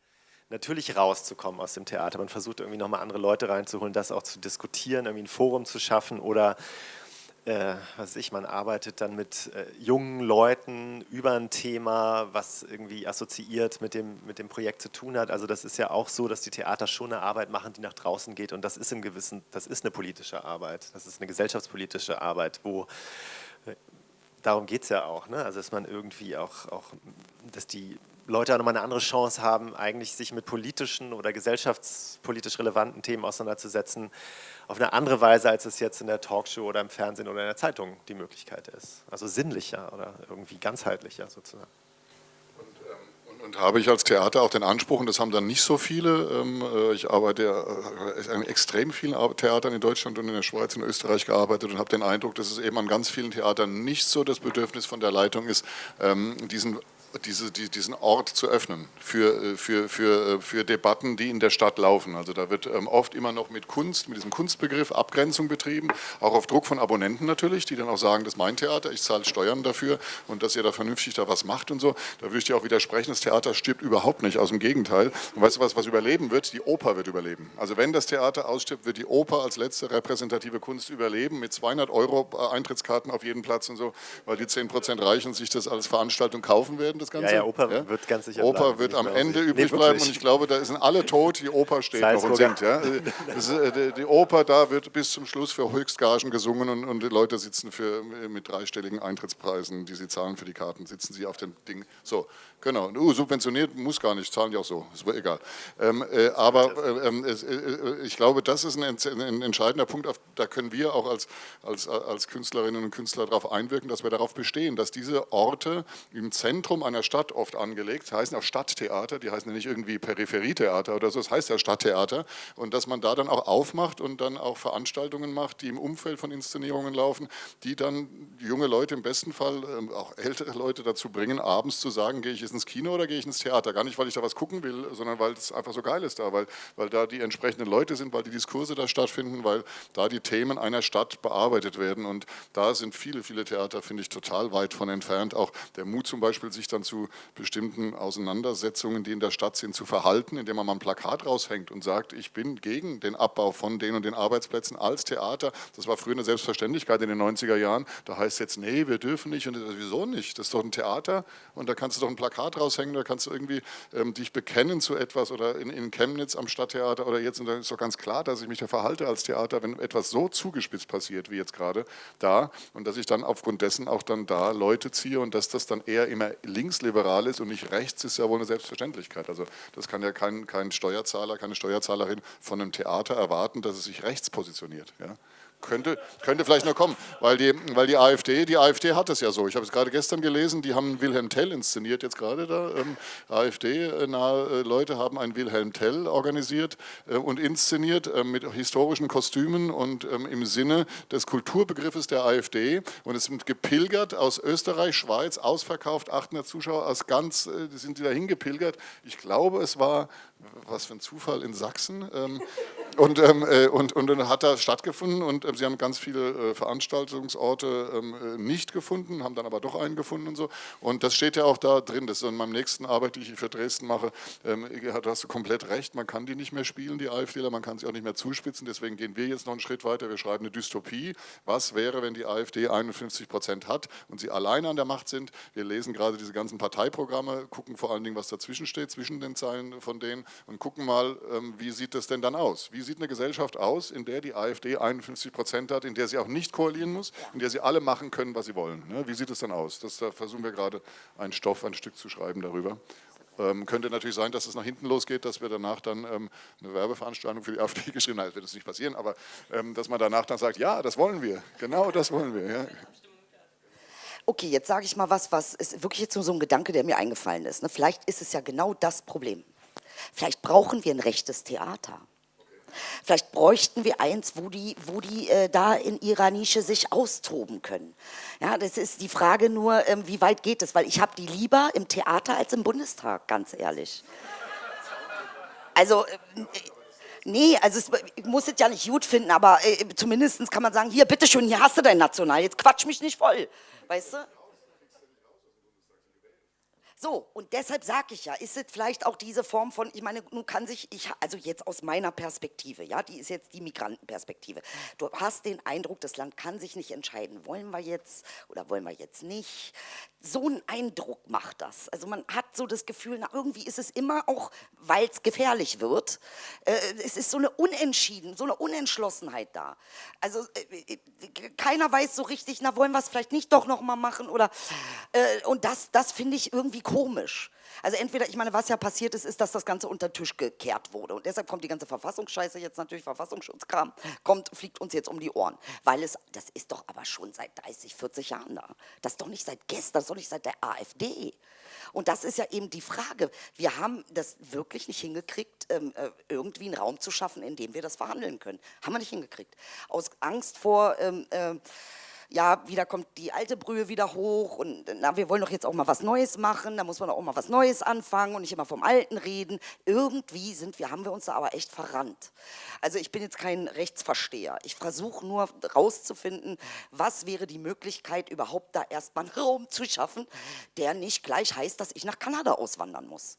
Speaker 4: natürlich rauszukommen aus dem Theater. Man versucht irgendwie nochmal andere Leute reinzuholen, das auch zu diskutieren, irgendwie ein Forum zu schaffen oder äh, was ich, man arbeitet dann mit äh, jungen Leuten über ein Thema, was irgendwie assoziiert mit dem, mit dem Projekt zu tun hat. Also das ist ja auch so, dass die Theater schon eine Arbeit machen, die nach draußen geht und das ist im gewissen, das ist eine politische Arbeit, das ist eine gesellschaftspolitische Arbeit, wo äh, darum geht es ja auch, ne? also dass man irgendwie auch, auch dass die Leute auch nochmal eine andere Chance haben, eigentlich sich mit politischen oder gesellschaftspolitisch relevanten Themen auseinanderzusetzen, auf eine andere Weise, als es jetzt in der Talkshow oder im Fernsehen oder in der Zeitung die Möglichkeit ist. Also sinnlicher oder irgendwie ganzheitlicher sozusagen.
Speaker 3: Und, ähm, habe ich als Theater auch den Anspruch, und das haben dann nicht so viele, ähm, äh, ich arbeite äh, in extrem vielen Theatern in Deutschland und in der Schweiz und Österreich gearbeitet und habe den Eindruck, dass es eben an ganz vielen Theatern nicht so das Bedürfnis von der Leitung ist, ähm, diesen diese, die, diesen Ort zu öffnen für, äh, für, für, äh, für Debatten, die in der Stadt laufen. Also da wird ähm, oft immer noch mit Kunst, mit diesem Kunstbegriff Abgrenzung betrieben, auch auf Druck von Abonnenten natürlich, die dann auch sagen, das ist mein Theater, ich zahle Steuern dafür und dass ihr da vernünftig da was macht und so. Da würde ich dir auch widersprechen, das Theater stirbt überhaupt nicht, aus dem Gegenteil. Und weißt du was, was überleben wird? Die Oper wird überleben. Also wenn das Theater ausstirbt, wird die Oper als letzte repräsentative Kunst überleben, mit 200 Euro äh, Eintrittskarten auf jeden Platz und so, weil die 10 Prozent reichen sich das als Veranstaltung kaufen werden das Ganze.
Speaker 4: Ja, ja, Oper ja? wird ganz sicher
Speaker 3: Oper bleiben. wird am Ende übrig nee, bleiben und ich glaube, da sind alle tot, die Oper steht noch und singt. Ja? Äh, die Oper, da wird bis zum Schluss für Höchstgagen gesungen und, und die Leute sitzen für, mit dreistelligen Eintrittspreisen, die sie zahlen für die Karten, sitzen sie auf dem Ding. So, genau. Uh, subventioniert muss gar nicht, zahlen die auch so, ist egal. Ähm, äh, aber äh, ähm, äh, äh, ich glaube, das ist ein, ein entscheidender Punkt, auf, da können wir auch als, als, als Künstlerinnen und Künstler darauf einwirken, dass wir darauf bestehen, dass diese Orte im Zentrum einer Stadt oft angelegt, heißen auch Stadttheater, die heißen ja nicht irgendwie Peripherietheater oder so, das heißt ja Stadttheater. Und dass man da dann auch aufmacht und dann auch Veranstaltungen macht, die im Umfeld von Inszenierungen laufen, die dann junge Leute im besten Fall, ähm, auch ältere Leute dazu bringen, abends zu sagen, gehe ich jetzt ins Kino oder gehe ich ins Theater, gar nicht, weil ich da was gucken will, sondern weil es einfach so geil ist da, weil, weil da die entsprechenden Leute sind, weil die Diskurse da stattfinden, weil da die Themen einer Stadt bearbeitet werden. Und da sind viele, viele Theater, finde ich, total weit von entfernt, auch der Mut zum Beispiel, sich dann dann zu bestimmten Auseinandersetzungen, die in der Stadt sind, zu verhalten, indem man mal ein Plakat raushängt und sagt, ich bin gegen den Abbau von den und den Arbeitsplätzen als Theater. Das war früher eine Selbstverständlichkeit in den 90er Jahren. Da heißt es jetzt, nee, wir dürfen nicht. Und wieso nicht? Das ist doch ein Theater und da kannst du doch ein Plakat raushängen, da kannst du irgendwie ähm, dich bekennen zu etwas oder in, in Chemnitz am Stadttheater oder jetzt, und da ist doch ganz klar, dass ich mich da verhalte als Theater, wenn etwas so zugespitzt passiert wie jetzt gerade da und dass ich dann aufgrund dessen auch dann da Leute ziehe und dass das dann eher immer linksliberal ist und nicht rechts, ist ja wohl eine Selbstverständlichkeit. Also das kann ja kein, kein Steuerzahler, keine Steuerzahlerin von einem Theater erwarten, dass es sich rechts positioniert. Ja? Könnte, könnte vielleicht noch kommen, weil die, weil die AfD, die AfD hat es ja so. Ich habe es gerade gestern gelesen, die haben Wilhelm Tell inszeniert jetzt gerade da. Ähm, AfD-nahe äh, Leute haben einen Wilhelm Tell organisiert äh, und inszeniert äh, mit historischen Kostümen und ähm, im Sinne des Kulturbegriffes der AfD. Und es sind gepilgert aus Österreich, Schweiz, ausverkauft, 800 Zuschauer, aus ganz, äh, sind die da hingepilgert. Ich glaube, es war was für ein Zufall in Sachsen. Ähm, und, ähm, äh, und, und dann hat da stattgefunden und äh, sie haben ganz viele äh, Veranstaltungsorte ähm, äh, nicht gefunden, haben dann aber doch einen gefunden und so. Und das steht ja auch da drin, das ist in meinem nächsten Arbeit, die ich für Dresden mache, ähm, hast du komplett recht, man kann die nicht mehr spielen, die AfDler, man kann sie auch nicht mehr zuspitzen, deswegen gehen wir jetzt noch einen Schritt weiter, wir schreiben eine Dystopie. Was wäre, wenn die AfD 51 Prozent hat und sie alleine an der Macht sind? Wir lesen gerade diese ganzen Parteiprogramme, gucken vor allen Dingen, was dazwischen steht, zwischen den Zeilen von denen und gucken mal, ähm, wie sieht das denn dann aus? Wie sieht eine Gesellschaft aus, in der die AfD 51 Prozent hat, in der sie auch nicht koalieren muss, in der sie alle machen können, was sie wollen? Ne? Wie sieht es dann aus? Das, da versuchen wir gerade einen Stoff, ein Stück zu schreiben darüber. Ähm, könnte natürlich sein, dass es nach hinten losgeht, dass wir danach dann ähm, eine Werbeveranstaltung für die AfD geschrieben haben. Das wird es nicht passieren, aber ähm, dass man danach dann sagt, ja, das wollen wir, genau das wollen wir. Ja.
Speaker 2: Okay, jetzt sage ich mal was, was ist wirklich jetzt nur so ein Gedanke, der mir eingefallen ist. Ne? Vielleicht ist es ja genau das Problem. Vielleicht brauchen wir ein rechtes Theater. Vielleicht bräuchten wir eins, wo die, wo die äh, da in ihrer Nische sich austoben können. Ja, das ist die Frage nur, ähm, wie weit geht es? Weil ich habe die lieber im Theater als im Bundestag, ganz ehrlich. Also, äh, nee, also es, ich muss es ja nicht gut finden, aber äh, zumindest kann man sagen, hier, bitteschön, hier hast du dein National, jetzt quatsch mich nicht voll, weißt du? So, und deshalb sage ich ja, ist es vielleicht auch diese Form von, ich meine, nun kann sich, ich, also jetzt aus meiner Perspektive, ja, die ist jetzt die Migrantenperspektive. Du hast den Eindruck, das Land kann sich nicht entscheiden, wollen wir jetzt oder wollen wir jetzt nicht. So ein Eindruck macht das. Also man hat so das Gefühl, na, irgendwie ist es immer auch, weil es gefährlich wird, äh, es ist so eine Unentschieden, so eine Unentschlossenheit da. Also äh keiner weiß so richtig, na, wollen wir es vielleicht nicht doch nochmal machen oder, äh, und das, das finde ich irgendwie komisch. Also entweder, ich meine, was ja passiert ist, ist, dass das Ganze unter den Tisch gekehrt wurde. Und deshalb kommt die ganze Verfassungsscheiße jetzt natürlich, Verfassungsschutzkram, kommt, fliegt uns jetzt um die Ohren. Weil es, das ist doch aber schon seit 30, 40 Jahren da. Das ist doch nicht seit gestern, das ist doch nicht seit der AfD. Und das ist ja eben die Frage. Wir haben das wirklich nicht hingekriegt, ähm, äh, irgendwie einen Raum zu schaffen, in dem wir das verhandeln können. Haben wir nicht hingekriegt. Aus Angst vor... Ähm, äh, ja, wieder kommt die alte Brühe wieder hoch und na, wir wollen doch jetzt auch mal was Neues machen, da muss man auch mal was Neues anfangen und nicht immer vom Alten reden. Irgendwie sind wir, haben wir uns da aber echt verrannt. Also ich bin jetzt kein Rechtsversteher. Ich versuche nur rauszufinden, was wäre die Möglichkeit, überhaupt da erstmal einen Raum zu schaffen, der nicht gleich heißt, dass ich nach Kanada auswandern muss.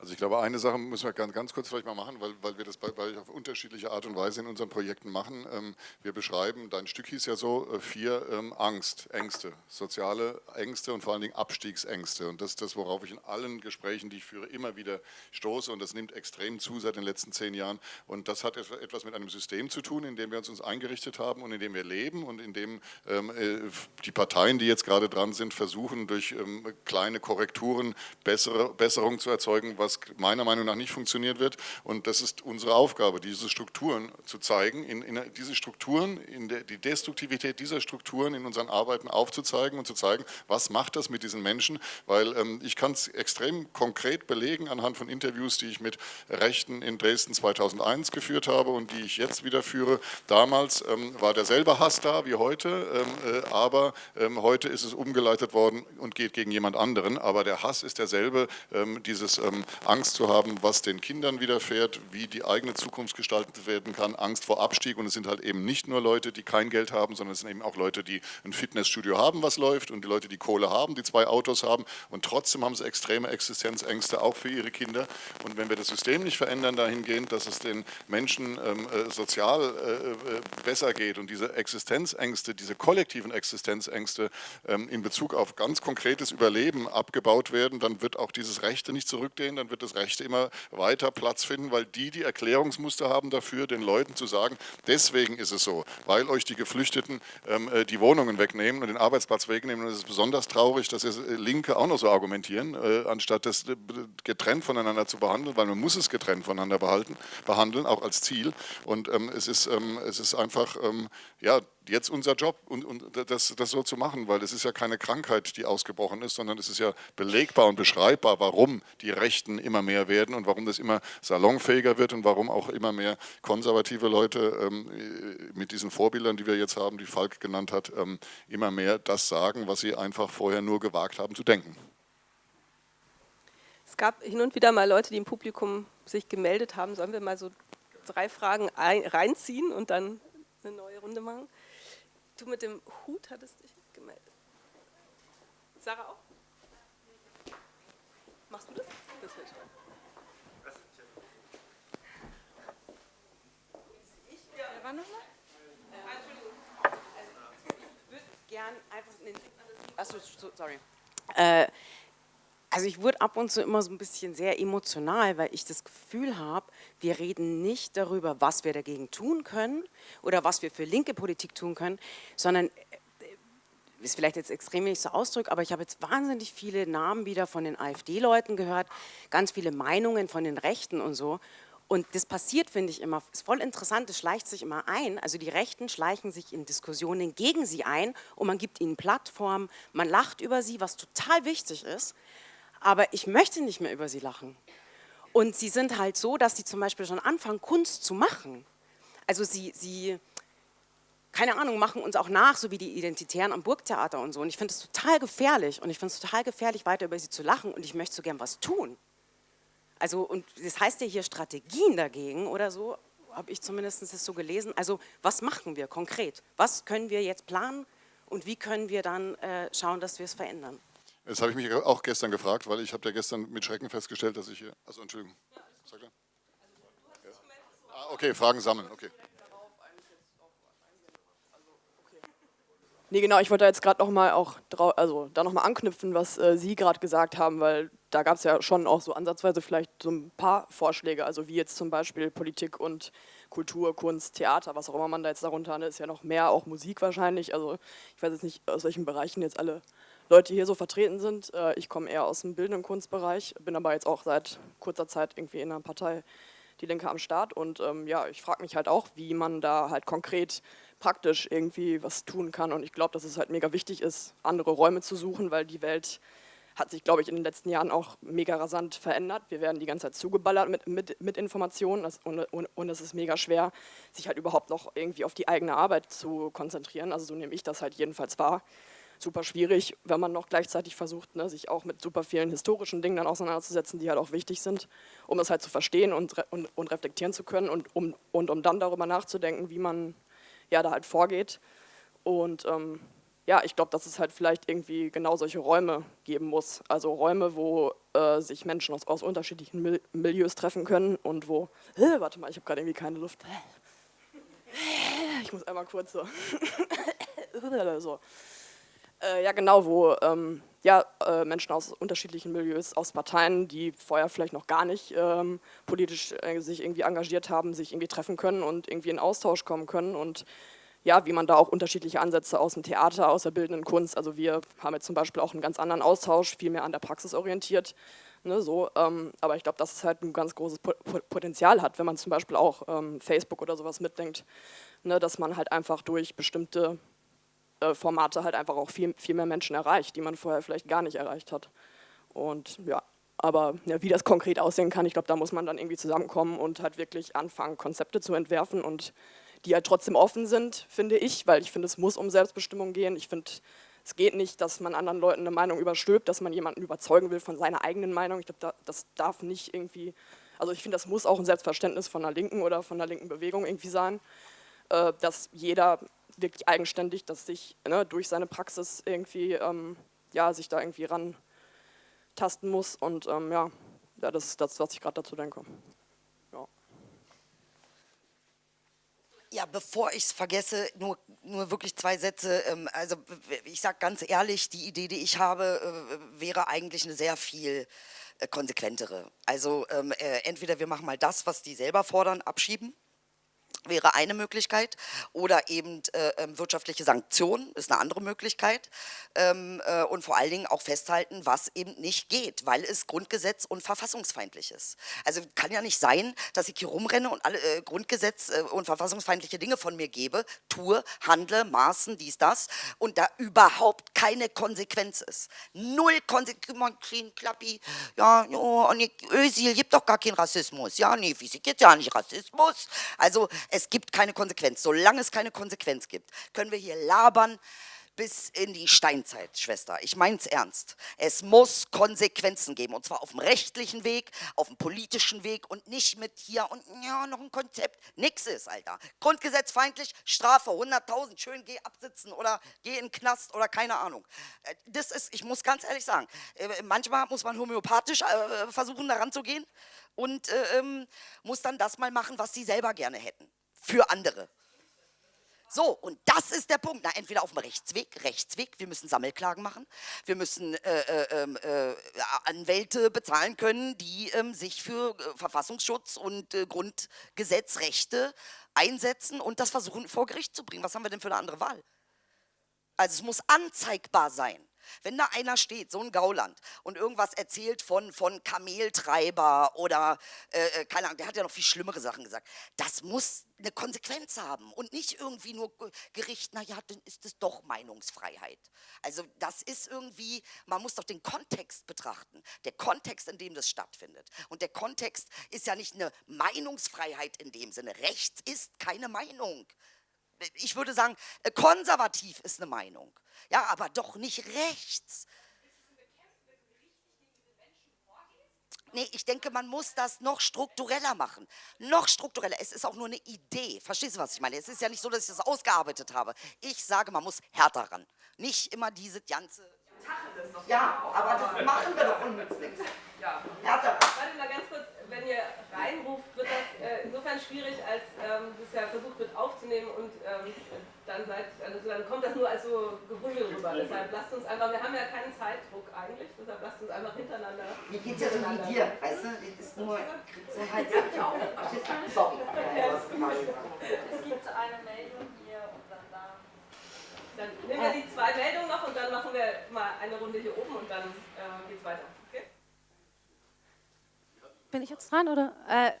Speaker 3: Also ich glaube, eine Sache müssen wir ganz, ganz kurz vielleicht mal machen, weil, weil wir das bei, bei auf unterschiedliche Art und Weise in unseren Projekten machen. Ähm, wir beschreiben, dein Stück hieß ja so, äh, vier ähm, Angst, Ängste, soziale Ängste und vor allen Dingen Abstiegsängste. Und das ist das, worauf ich in allen Gesprächen, die ich führe, immer wieder stoße. Und das nimmt extrem zu seit den letzten zehn Jahren. Und das hat etwas mit einem System zu tun, in dem wir uns, uns eingerichtet haben und in dem wir leben und in dem ähm, äh, die Parteien, die jetzt gerade dran sind, versuchen, durch ähm, kleine Korrekturen bessere Besserung zu erzeugen, was was meiner Meinung nach nicht funktioniert wird. Und das ist unsere Aufgabe, diese Strukturen zu zeigen, in, in diese Strukturen, in der, die Destruktivität dieser Strukturen in unseren Arbeiten aufzuzeigen und zu zeigen, was macht das mit diesen Menschen, weil ähm, ich kann es extrem konkret belegen anhand von Interviews, die ich mit Rechten in Dresden 2001 geführt habe und die ich jetzt wieder führe. Damals ähm, war derselbe Hass da wie heute, ähm, äh, aber ähm, heute ist es umgeleitet worden und geht gegen jemand anderen, aber der Hass ist derselbe, ähm, dieses ähm, Angst zu haben, was den Kindern widerfährt, wie die eigene Zukunft gestaltet werden kann, Angst vor Abstieg. Und es sind halt eben nicht nur Leute, die kein Geld haben, sondern es sind eben auch Leute, die ein Fitnessstudio haben, was läuft und die Leute, die Kohle haben, die zwei Autos haben. Und trotzdem haben sie extreme Existenzängste auch für ihre Kinder. Und wenn wir das System nicht verändern dahingehend, dass es den Menschen ähm, äh, sozial äh, äh besser geht und diese Existenzängste, diese kollektiven Existenzängste ähm, in Bezug auf ganz konkretes Überleben abgebaut werden, dann wird auch dieses Rechte nicht zurückgehen, dann wird das Rechte immer weiter Platz finden, weil die die Erklärungsmuster haben dafür, den Leuten zu sagen, deswegen ist es so, weil euch die Geflüchteten ähm, äh, die Wohnungen wegnehmen und den Arbeitsplatz wegnehmen. Und es ist besonders traurig, dass jetzt Linke auch noch so argumentieren, äh, anstatt das äh, getrennt voneinander zu behandeln, weil man muss es getrennt voneinander behalten, behandeln, auch als Ziel. Und ähm, es, ist, ähm, es ist einfach, ähm, ja, jetzt unser Job, und, und das, das so zu machen, weil es ist ja keine Krankheit, die ausgebrochen ist, sondern es ist ja belegbar und beschreibbar, warum die Rechten immer mehr werden und warum das immer salonfähiger wird und warum auch immer mehr konservative Leute ähm, mit diesen Vorbildern, die wir jetzt haben, die Falk genannt hat, ähm, immer mehr das sagen, was sie einfach vorher nur gewagt haben zu denken.
Speaker 1: Es gab hin und wieder mal Leute, die im Publikum sich gemeldet haben. Sollen wir mal so drei Fragen ein, reinziehen und dann eine neue Runde machen? Du mit dem Hut hattest dich gemeldet. Sarah auch? Machst du das? Das wäre schön.
Speaker 5: Wer war noch mal? Ich würde gern einfach in den... Achso, sorry. Äh, also ich wurde ab und zu immer so ein bisschen sehr emotional, weil ich das Gefühl habe, wir reden nicht darüber, was wir dagegen tun können oder was wir für linke Politik tun können, sondern äh, ist vielleicht jetzt extrem nicht so Ausdruck, aber ich habe jetzt wahnsinnig viele Namen wieder von den AfD-Leuten gehört, ganz viele Meinungen von den Rechten und so. Und das passiert, finde ich immer, ist voll interessant, es schleicht sich immer ein. Also die Rechten schleichen sich in Diskussionen gegen sie ein und man gibt ihnen Plattformen, man lacht über sie, was total wichtig ist aber ich möchte nicht mehr über sie lachen. Und sie sind halt so, dass sie zum Beispiel schon anfangen, Kunst zu machen. Also sie, sie, keine Ahnung, machen uns auch nach, so wie die Identitären am Burgtheater und so. Und ich finde es total gefährlich. Und ich finde es total gefährlich, weiter über sie zu lachen. Und ich möchte so gern was tun. Also, und das heißt ja hier Strategien dagegen oder so, habe ich zumindest das so gelesen. Also, was machen wir konkret? Was können wir jetzt planen und wie können wir dann äh, schauen, dass wir es verändern?
Speaker 3: Das habe ich mich auch gestern gefragt, weil ich habe ja gestern mit Schrecken festgestellt, dass ich hier... Also Entschuldigung. Sag ja. Ah, okay, Fragen sammeln, okay.
Speaker 6: Nee, genau, ich wollte jetzt gerade nochmal auch also da anknüpfen, was äh, Sie gerade gesagt haben, weil da gab es ja schon auch so ansatzweise vielleicht so ein paar Vorschläge, also wie jetzt zum Beispiel Politik und Kultur, Kunst, Theater, was auch immer man da jetzt darunter hat, ist ja noch mehr, auch Musik wahrscheinlich. Also ich weiß jetzt nicht, aus welchen Bereichen jetzt alle Leute hier so vertreten sind. Äh, ich komme eher aus dem bildenden Kunstbereich, bin aber jetzt auch seit kurzer Zeit irgendwie in einer Partei Die Linke am Start und ähm, ja, ich frage mich halt auch, wie man da halt konkret praktisch irgendwie was tun kann und ich glaube, dass es halt mega wichtig ist, andere Räume zu suchen, weil die Welt hat sich, glaube ich, in den letzten Jahren auch mega rasant verändert. Wir werden die ganze Zeit zugeballert mit, mit, mit Informationen das, und, und, und, es ist mega schwer, sich halt überhaupt noch irgendwie auf die eigene Arbeit zu konzentrieren. Also so nehme ich das halt jedenfalls wahr super schwierig, wenn man noch gleichzeitig versucht, ne, sich auch mit super vielen historischen Dingen dann auseinanderzusetzen, die halt auch wichtig sind, um es halt zu verstehen und, und, und reflektieren zu können und um, und um dann darüber nachzudenken, wie man ja da halt vorgeht. Und ähm, ja, ich glaube, dass es halt vielleicht irgendwie genau solche Räume geben muss. Also Räume, wo äh, sich Menschen aus, aus unterschiedlichen Mil Milieus treffen können und wo, äh, warte mal, ich habe gerade irgendwie keine Luft. Ich muss einmal kurz so. so. Äh, ja, genau, wo ähm, ja, äh, Menschen aus unterschiedlichen Milieus, aus Parteien, die vorher vielleicht noch gar nicht ähm, politisch äh, sich irgendwie engagiert haben, sich irgendwie treffen können und irgendwie in Austausch kommen können und ja, wie man da auch unterschiedliche Ansätze aus dem Theater, aus der bildenden Kunst, also wir haben jetzt zum Beispiel auch einen ganz anderen Austausch, viel mehr an der Praxis orientiert, ne, so, ähm, aber ich glaube, dass es halt ein ganz großes Potenzial hat, wenn man zum Beispiel auch ähm, Facebook oder sowas mitdenkt, ne, dass man halt einfach durch bestimmte Formate halt einfach auch viel, viel mehr Menschen erreicht, die man vorher vielleicht gar nicht erreicht hat. Und ja, aber ja, wie das konkret aussehen kann, ich glaube, da muss man dann irgendwie zusammenkommen und halt wirklich anfangen, Konzepte zu entwerfen und die halt trotzdem offen sind, finde ich, weil ich finde, es muss um Selbstbestimmung gehen. Ich finde, es geht nicht, dass man anderen Leuten eine Meinung überstülpt, dass man jemanden überzeugen will von seiner eigenen Meinung. Ich glaube, da, das darf nicht irgendwie, also ich finde, das muss auch ein Selbstverständnis von einer Linken oder von einer linken Bewegung irgendwie sein, äh, dass jeder wirklich eigenständig, dass sich ne, durch seine Praxis irgendwie, ähm, ja, sich da irgendwie rantasten muss und ähm, ja, ja, das ist das, was ich gerade dazu denke.
Speaker 2: Ja, bevor ich es vergesse, nur, nur wirklich zwei Sätze. Ähm, also ich sage ganz ehrlich, die Idee, die ich habe, äh, wäre eigentlich eine sehr viel äh, konsequentere. Also ähm, äh, entweder wir machen mal das, was die selber fordern, abschieben wäre eine Möglichkeit. Oder eben äh, ähm, wirtschaftliche Sanktionen ist eine andere Möglichkeit. Ähm, äh, und vor allen Dingen auch festhalten, was eben nicht geht, weil es Grundgesetz und verfassungsfeindlich ist. Also kann ja nicht sein, dass ich hier rumrenne und alle äh, Grundgesetz äh, und verfassungsfeindliche Dinge von mir gebe, tue, handle, maßen, dies, das. Und da überhaupt keine Konsequenz ist. Null Konsequenz, Klappi, ja, oh, Özil gibt doch gar keinen Rassismus, ja, nee, Physik gibt ja nicht Rassismus, also es gibt keine Konsequenz. Solange es keine Konsequenz gibt, können wir hier labern bis in die Steinzeit, Schwester. Ich meine es ernst. Es muss Konsequenzen geben und zwar auf dem rechtlichen Weg, auf dem politischen Weg und nicht mit hier und ja, noch ein Konzept. Nix ist, Alter. Grundgesetzfeindlich, Strafe 100.000, schön geh absitzen oder geh in den Knast oder keine Ahnung. Äh, das ist, ich muss ganz ehrlich sagen, äh, manchmal muss man homöopathisch äh, versuchen, daran zu gehen und ähm, muss dann das mal machen, was sie selber gerne hätten für andere. So, und das ist der Punkt. Na, entweder auf dem Rechtsweg, Rechtsweg, wir müssen Sammelklagen machen, wir müssen äh, äh, ähm, äh, Anwälte bezahlen können, die ähm, sich für äh, Verfassungsschutz und äh, Grundgesetzrechte einsetzen und das versuchen vor Gericht zu bringen. Was haben wir denn für eine andere Wahl? Also es muss anzeigbar sein. Wenn da einer steht, so ein Gauland, und irgendwas erzählt von, von Kameltreiber oder, äh, äh, keine Ahnung, der hat ja noch viel schlimmere Sachen gesagt, das muss eine Konsequenz haben und nicht irgendwie nur Gericht, naja, dann ist es doch Meinungsfreiheit. Also das ist irgendwie, man muss doch den Kontext betrachten, der Kontext, in dem das stattfindet. Und der Kontext ist ja nicht eine Meinungsfreiheit in dem Sinne. Rechts ist keine Meinung ich würde sagen, äh, konservativ ist eine Meinung. Ja, aber doch nicht rechts. Nee, ich denke, man muss das noch struktureller machen. Noch struktureller. Es ist auch nur eine Idee. Verstehst du, was ich meine? Es ist ja nicht so, dass ich das ausgearbeitet habe. Ich sage, man muss härter ran. Nicht immer diese ganze... Ja, aber das machen wir doch unnützlich. Ja. Härter.
Speaker 1: Warte mal ganz kurz wenn ihr reinruft, wird das äh, insofern schwierig, als ähm, das ja versucht wird aufzunehmen und ähm, dann, seid, also dann kommt das nur als so Gebrüll rüber. Deshalb lasst uns einfach, wir haben ja keinen Zeitdruck eigentlich, deshalb lasst uns einfach hintereinander.
Speaker 2: Mir geht es ja so wie dir, weißt du? Das ist nur so halt. Sorry.
Speaker 7: Es gibt eine Meldung hier und dann da.
Speaker 1: Dann nehmen wir die zwei Meldungen noch und dann machen wir mal eine Runde hier oben und dann äh, es weiter.
Speaker 8: Bin ich jetzt dran oder? Äh,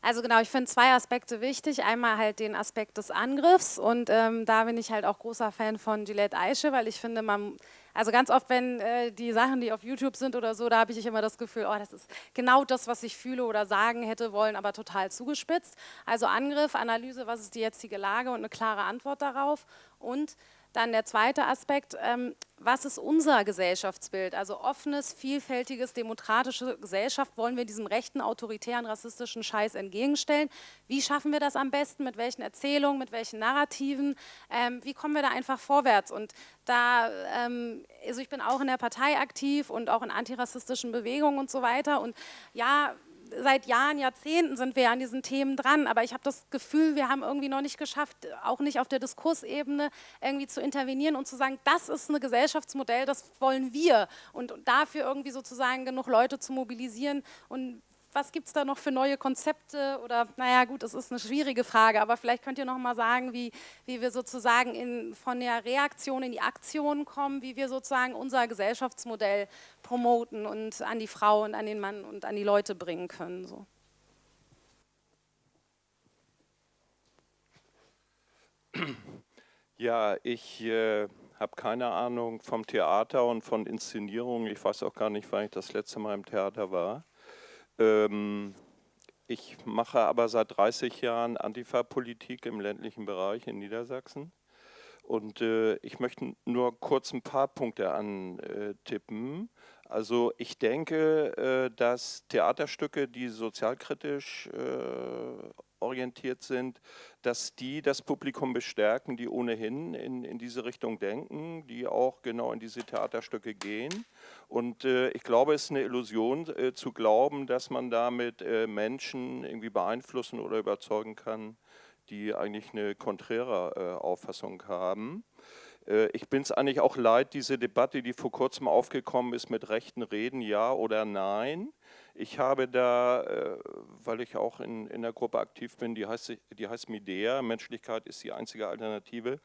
Speaker 8: also genau, ich finde zwei Aspekte wichtig. Einmal halt den Aspekt des Angriffs und ähm, da bin ich halt auch großer Fan von Gillette Eiche, weil ich finde, man, also ganz oft, wenn äh, die Sachen, die auf YouTube sind oder so, da habe ich immer das Gefühl, oh, das ist genau das, was ich fühle oder sagen hätte wollen, aber total zugespitzt. Also Angriff, Analyse, was ist die jetzige Lage und eine klare Antwort darauf und dann der zweite Aspekt, ähm, was ist unser Gesellschaftsbild? Also offenes, vielfältiges, demokratische Gesellschaft wollen wir diesem rechten, autoritären, rassistischen Scheiß entgegenstellen. Wie schaffen wir das am besten? Mit welchen Erzählungen, mit welchen Narrativen? Ähm, wie kommen wir da einfach vorwärts? Und da, ähm, also ich bin auch in der Partei aktiv und auch in antirassistischen Bewegungen und so weiter. Und ja, seit Jahren, Jahrzehnten sind wir an diesen Themen dran, aber ich habe das Gefühl, wir haben irgendwie noch nicht geschafft, auch nicht auf der Diskursebene irgendwie zu intervenieren und zu sagen, das ist ein Gesellschaftsmodell, das wollen wir. Und dafür irgendwie sozusagen genug Leute zu mobilisieren und was gibt es da noch für neue Konzepte? Oder, naja, gut, das ist eine schwierige Frage, aber vielleicht könnt ihr noch mal sagen, wie, wie wir sozusagen in, von der Reaktion in die Aktion kommen, wie wir sozusagen unser Gesellschaftsmodell promoten und an die Frau und an den Mann und an die Leute bringen können. So.
Speaker 9: Ja, ich äh, habe keine Ahnung vom Theater und von Inszenierungen. Ich weiß auch gar nicht, wann ich das letzte Mal im Theater war. Ähm, ich mache aber seit 30 Jahren Antifa-Politik im ländlichen Bereich in Niedersachsen. Und äh, ich möchte nur kurz ein paar Punkte antippen. Also ich denke, äh, dass Theaterstücke, die sozialkritisch äh, orientiert sind, dass die das Publikum bestärken, die ohnehin in, in diese Richtung denken, die auch genau in diese Theaterstücke gehen. Und äh, ich glaube, es ist eine Illusion äh, zu glauben, dass man damit äh, Menschen irgendwie beeinflussen oder überzeugen kann, die eigentlich eine konträre äh, Auffassung haben. Äh, ich bin es eigentlich auch leid, diese Debatte, die vor kurzem aufgekommen ist, mit rechten Reden, ja oder nein. Ich habe da, äh, weil ich auch in, in der Gruppe aktiv bin, die heißt, die heißt Midea, Menschlichkeit ist die einzige Alternative.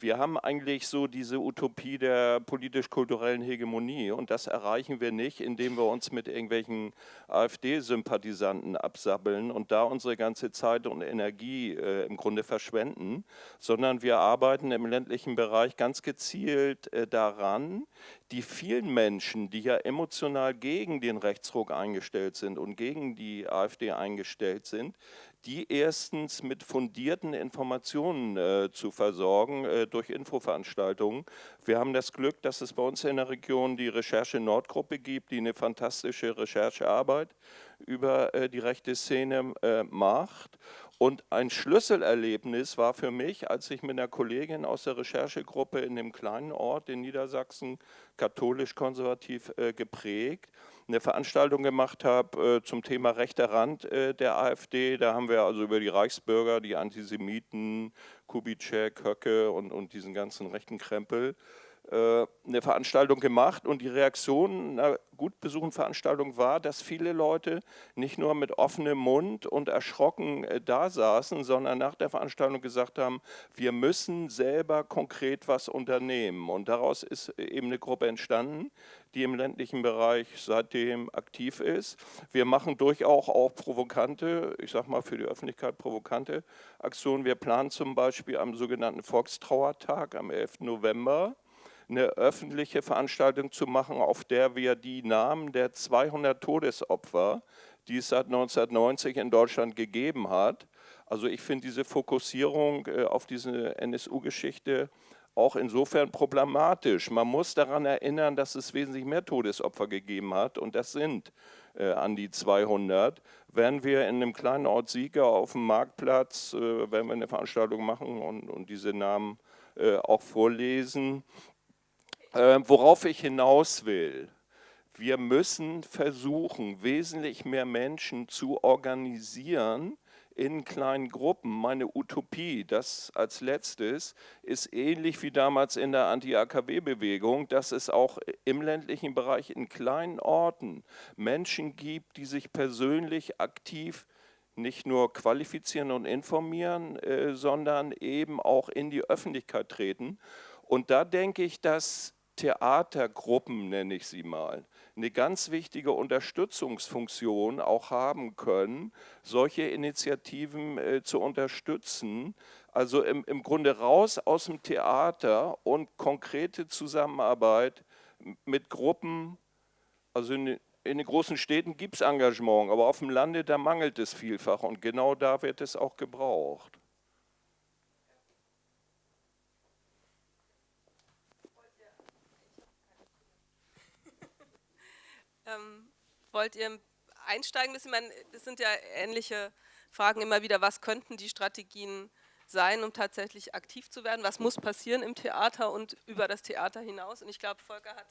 Speaker 9: Wir haben eigentlich so diese Utopie der politisch-kulturellen Hegemonie und das erreichen wir nicht, indem wir uns mit irgendwelchen AfD-Sympathisanten absabbeln und da unsere ganze Zeit und Energie äh, im Grunde verschwenden, sondern wir arbeiten im ländlichen Bereich ganz gezielt äh, daran, die vielen Menschen, die ja emotional gegen den Rechtsruck eingestellt sind und gegen die AfD eingestellt sind, die erstens mit fundierten Informationen äh, zu versorgen äh, durch Infoveranstaltungen. Wir haben das Glück, dass es bei uns in der Region die Recherche Nordgruppe gibt, die eine fantastische Recherchearbeit über äh, die rechte Szene äh, macht. Und ein Schlüsselerlebnis war für mich, als ich mit einer Kollegin aus der Recherchegruppe in dem kleinen Ort in Niedersachsen, katholisch-konservativ äh, geprägt, eine Veranstaltung gemacht habe äh, zum Thema rechter Rand äh, der AfD. Da haben wir also über die Reichsbürger, die Antisemiten, Kubitschek, Höcke und, und diesen ganzen rechten Krempel äh, eine Veranstaltung gemacht und die Reaktion einer gut besuchten Veranstaltung war, dass viele Leute nicht nur mit offenem Mund und erschrocken äh, da saßen, sondern nach der Veranstaltung gesagt haben, wir müssen selber konkret was unternehmen. Und daraus ist eben eine Gruppe entstanden, die im ländlichen Bereich seitdem aktiv ist. Wir machen durchaus auch provokante, ich sage mal für die Öffentlichkeit provokante Aktionen. Wir planen zum Beispiel am sogenannten Volkstrauertag am 11. November eine öffentliche Veranstaltung zu machen, auf der wir die Namen der 200 Todesopfer, die es seit 1990 in Deutschland gegeben hat, also ich finde diese Fokussierung äh, auf diese NSU-Geschichte auch insofern problematisch. Man muss daran erinnern, dass es wesentlich mehr Todesopfer gegeben hat und das sind äh, an die 200. Wenn wir in einem kleinen Ort Sieger auf dem Marktplatz, äh, wenn wir eine Veranstaltung machen und, und diese Namen auch vorlesen, äh, worauf ich hinaus will, wir müssen versuchen, wesentlich mehr Menschen zu organisieren in kleinen Gruppen. Meine Utopie, das als letztes, ist ähnlich wie damals in der Anti-AKW-Bewegung, dass es auch im ländlichen Bereich in kleinen Orten Menschen gibt, die sich persönlich aktiv nicht nur qualifizieren und informieren, äh, sondern eben auch in die Öffentlichkeit treten. Und da denke ich, dass Theatergruppen, nenne ich sie mal, eine ganz wichtige Unterstützungsfunktion auch haben können, solche Initiativen äh, zu unterstützen. Also im, im Grunde raus aus dem Theater und konkrete Zusammenarbeit mit Gruppen, also in, in den großen Städten gibt es Engagement, aber auf dem Lande, da mangelt es vielfach und genau da wird es auch gebraucht.
Speaker 1: Ähm, wollt ihr einsteigen? Ich meine, das sind ja ähnliche Fragen immer wieder. Was könnten die Strategien sein, um tatsächlich aktiv zu werden? Was muss passieren im Theater und über das Theater hinaus? Und ich glaube, Volker hat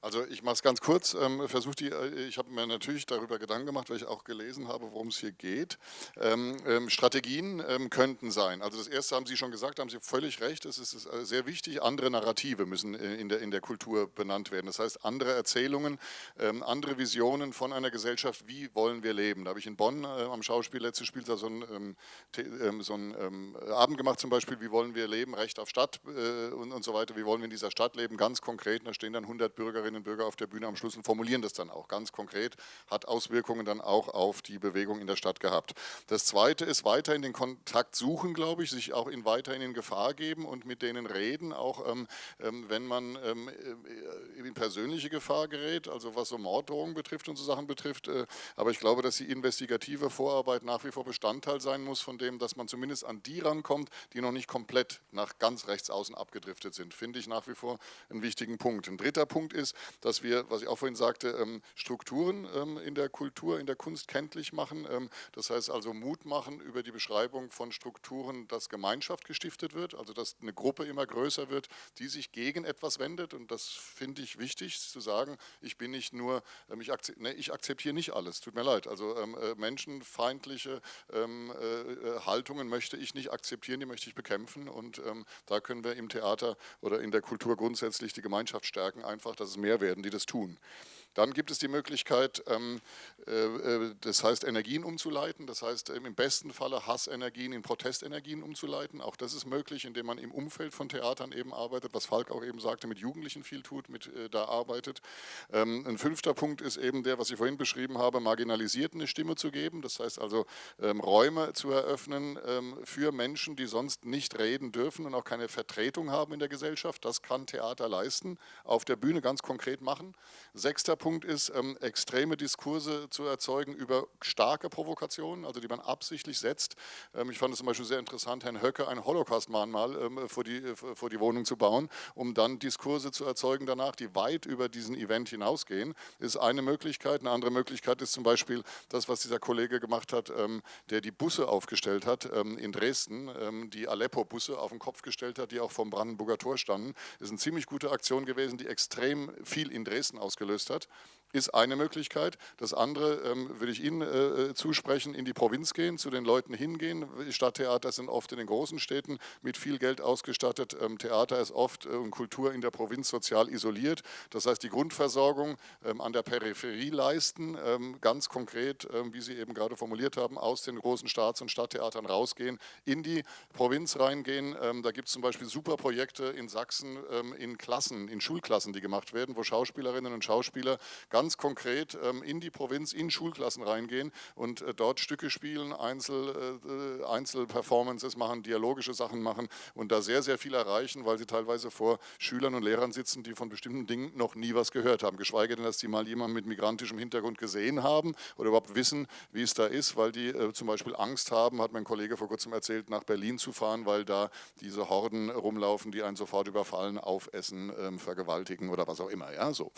Speaker 3: also ich mache es ganz kurz. Ähm, die, äh, ich habe mir natürlich darüber Gedanken gemacht, weil ich auch gelesen habe, worum es hier geht. Ähm, ähm, Strategien ähm, könnten sein. Also das erste haben Sie schon gesagt, haben Sie völlig recht. Es ist äh, sehr wichtig, andere Narrative müssen in der, in der Kultur benannt werden. Das heißt, andere Erzählungen, ähm, andere Visionen von einer Gesellschaft, wie wollen wir leben. Da habe ich in Bonn äh, am Schauspiel letztes Spiel so einen, ähm, so einen Abend gemacht zum Beispiel, wie wollen wir leben, Recht auf Stadt äh, und, und so weiter, wie wollen wir in dieser Stadt leben, ganz konkret. Da stehen dann 100 Bürgerinnen Bürgerinnen und Bürger auf der Bühne am Schluss und formulieren das dann auch ganz konkret, hat Auswirkungen dann auch auf die Bewegung in der Stadt gehabt. Das Zweite ist weiterhin den Kontakt suchen, glaube ich, sich auch in weiterhin in Gefahr geben und mit denen reden, auch ähm, ähm wenn man ähm, äh, in persönliche Gefahr gerät, also was so Morddrohungen betrifft und so Sachen betrifft. Äh, aber ich glaube, dass die investigative Vorarbeit nach wie vor Bestandteil sein muss von dem, dass man zumindest an die rankommt, die noch nicht komplett nach ganz rechts außen abgedriftet sind. Finde ich nach wie vor einen wichtigen Punkt. Ein dritter Punkt ist, dass wir, was ich auch vorhin sagte, ähm, Strukturen ähm, in der Kultur, in der Kunst kenntlich machen. Ähm, das heißt also Mut machen über die Beschreibung von Strukturen, dass Gemeinschaft gestiftet wird, also dass eine Gruppe immer größer wird, die sich gegen etwas wendet. Und das finde ich wichtig zu sagen, ich bin nicht nur, ich, akzeptiere, nee, ich akzeptiere nicht alles, tut mir leid. Also äh, menschenfeindliche äh, äh, Haltungen möchte ich nicht akzeptieren, die möchte ich bekämpfen. Und da können wir im Theater oder in der Kultur grundsätzlich die Gemeinschaft stärken, einfach, dass es mehr werden, die das tun. Dann gibt es die Möglichkeit, ähm, äh, äh, das heißt Energien umzuleiten, das heißt ähm, im besten Falle Hassenergien in Protestenergien umzuleiten. Auch das ist möglich, indem man im Umfeld von Theatern eben arbeitet, was Falk auch eben sagte, mit Jugendlichen viel tut, mit äh, da arbeitet. Ähm, ein fünfter Punkt ist eben der, was ich vorhin beschrieben habe, Marginalisierten eine Stimme zu geben, das heißt also Räume zu eröffnen für Menschen, die sonst nicht reden dürfen und auch keine Vertretung haben in der Gesellschaft. Das kann Theater leisten, auf der Bühne ganz konkret machen. Sechster Punkt ist, ähm, extreme Diskurse zu erzeugen über starke Provokationen, also die man absichtlich setzt. Ähm, ich fand es zum Beispiel sehr interessant, Herrn Höcke ein Holocaust-Mahnmal ähm, vor, die, äh, vor die Wohnung zu bauen, um dann Diskurse zu erzeugen danach, die weit über diesen Event hinausgehen, ist eine Möglichkeit. Eine andere Möglichkeit ist zum Beispiel das, was dieser Kollege gemacht hat, ähm, der die Busse aufgestellt hat ähm, in Dresden, ähm, die Aleppo-Busse auf den Kopf gestellt hat, die auch vom Brandenburger Tor standen. Ist eine ziemlich gute Aktion gewesen, die extrem viel in Dresden ausgelöst hat ist eine Möglichkeit. Das andere ähm, würde ich Ihnen äh, äh, zusprechen, in die Provinz gehen, zu den Leuten hingehen. Stadttheater sind oft in den großen Städten mit viel Geld ausgestattet. Ähm, Theater ist oft äh, und Kultur in der Provinz sozial isoliert. Das heißt, die Grundversorgung ähm, an der Peripherie leisten, ähm, ganz konkret, ähm, wie Sie eben gerade formuliert haben, aus den großen Staats- und Stadttheatern rausgehen, in die Provinz reingehen. Ähm, da gibt es zum Beispiel super Projekte in Sachsen in Klassen, in Schulklassen, die gemacht werden, wo Schauspielerinnen und Schauspieler ganz ganz konkret ähm, in die Provinz, in Schulklassen reingehen und äh, dort Stücke spielen, Einzel, äh, Einzelperformances machen, dialogische Sachen machen und da sehr, sehr viel erreichen, weil sie teilweise vor Schülern und Lehrern sitzen, die von bestimmten Dingen noch nie was gehört haben. Geschweige denn, dass die mal jemanden mit migrantischem Hintergrund gesehen haben oder überhaupt wissen, wie es da ist, weil die äh, zum Beispiel Angst haben, hat mein Kollege vor kurzem erzählt, nach Berlin zu fahren, weil da diese Horden rumlaufen, die einen sofort überfallen, aufessen, ähm, vergewaltigen oder was auch immer. Ja, so.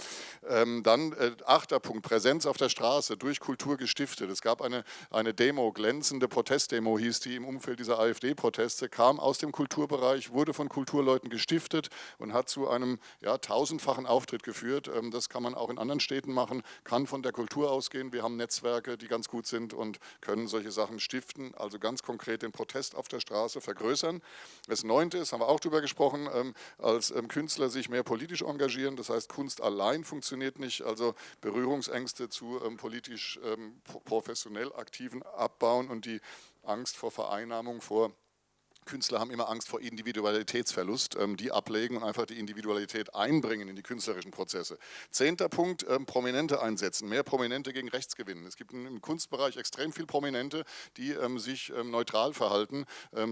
Speaker 3: Ähm, dann achter Punkt, Präsenz auf der Straße, durch Kultur gestiftet. Es gab eine, eine Demo, glänzende Protestdemo hieß die im Umfeld dieser AfD-Proteste, kam aus dem Kulturbereich, wurde von Kulturleuten gestiftet und hat zu einem ja, tausendfachen Auftritt geführt. Ähm, das kann man auch in anderen Städten machen, kann von der Kultur ausgehen. Wir haben Netzwerke, die ganz gut sind und können solche Sachen stiften, also ganz konkret den Protest auf der Straße vergrößern. Das Neunte ist, haben wir auch darüber gesprochen, ähm, als ähm, Künstler sich mehr politisch engagieren. Das heißt, Kunst allein funktioniert nicht. Also Berührungsängste zu ähm, politisch ähm, professionell Aktiven abbauen und die Angst vor Vereinnahmung, vor Künstler haben immer Angst vor Individualitätsverlust, ähm, die ablegen und einfach die Individualität einbringen in die künstlerischen Prozesse. Zehnter Punkt, Prominente einsetzen, mehr Prominente gegen rechts gewinnen. Es gibt im Kunstbereich extrem viele Prominente, die sich neutral verhalten.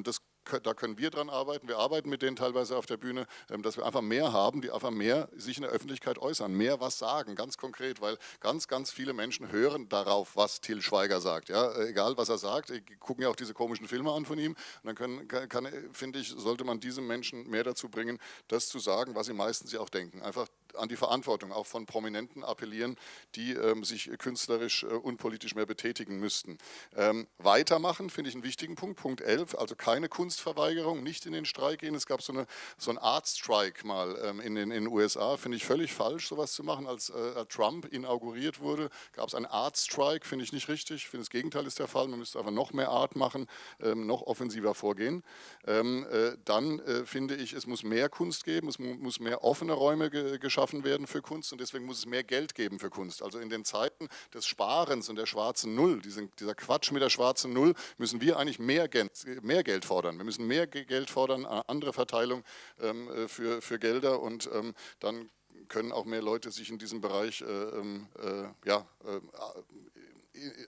Speaker 3: Das da können wir dran arbeiten. Wir arbeiten mit denen teilweise auf der Bühne, ähm, dass wir einfach mehr haben, die einfach mehr sich in der Öffentlichkeit äußern, mehr was sagen, ganz konkret, weil ganz, ganz viele Menschen hören darauf, was Till Schweiger sagt. Ja, äh, egal, was er sagt, gucken ja auch diese komischen Filme an von ihm. Und dann können, kann, kann, finde ich, sollte man diesen Menschen mehr dazu bringen, das zu sagen, was sie meistens ja auch denken. Einfach an die Verantwortung auch von Prominenten appellieren, die ähm, sich künstlerisch äh, und politisch mehr betätigen müssten. Ähm, weitermachen finde ich einen wichtigen Punkt, Punkt 11, also keine Kunstverweigerung, nicht in den Streik gehen. Es gab so, eine, so einen Art-Strike mal ähm, in, den, in den USA, finde ich völlig falsch, sowas zu machen. Als äh, Trump inauguriert wurde, gab es einen Art-Strike, finde ich nicht richtig. Ich finde, das Gegenteil ist der Fall. Man müsste einfach noch mehr Art machen, ähm, noch offensiver vorgehen. Ähm, äh, dann äh, finde ich, es muss mehr Kunst geben, es mu muss mehr offene Räume ge geschaffen geschaffen werden für Kunst und deswegen muss es mehr Geld geben für Kunst. Also in den Zeiten des Sparens und der schwarzen Null, diesen, dieser Quatsch mit der schwarzen Null, müssen wir eigentlich mehr Geld, mehr Geld fordern. Wir müssen mehr Geld fordern, andere Verteilung ähm, äh, für, für Gelder und ähm, dann können auch mehr Leute sich in diesem Bereich äh, ähm, äh, ja, äh,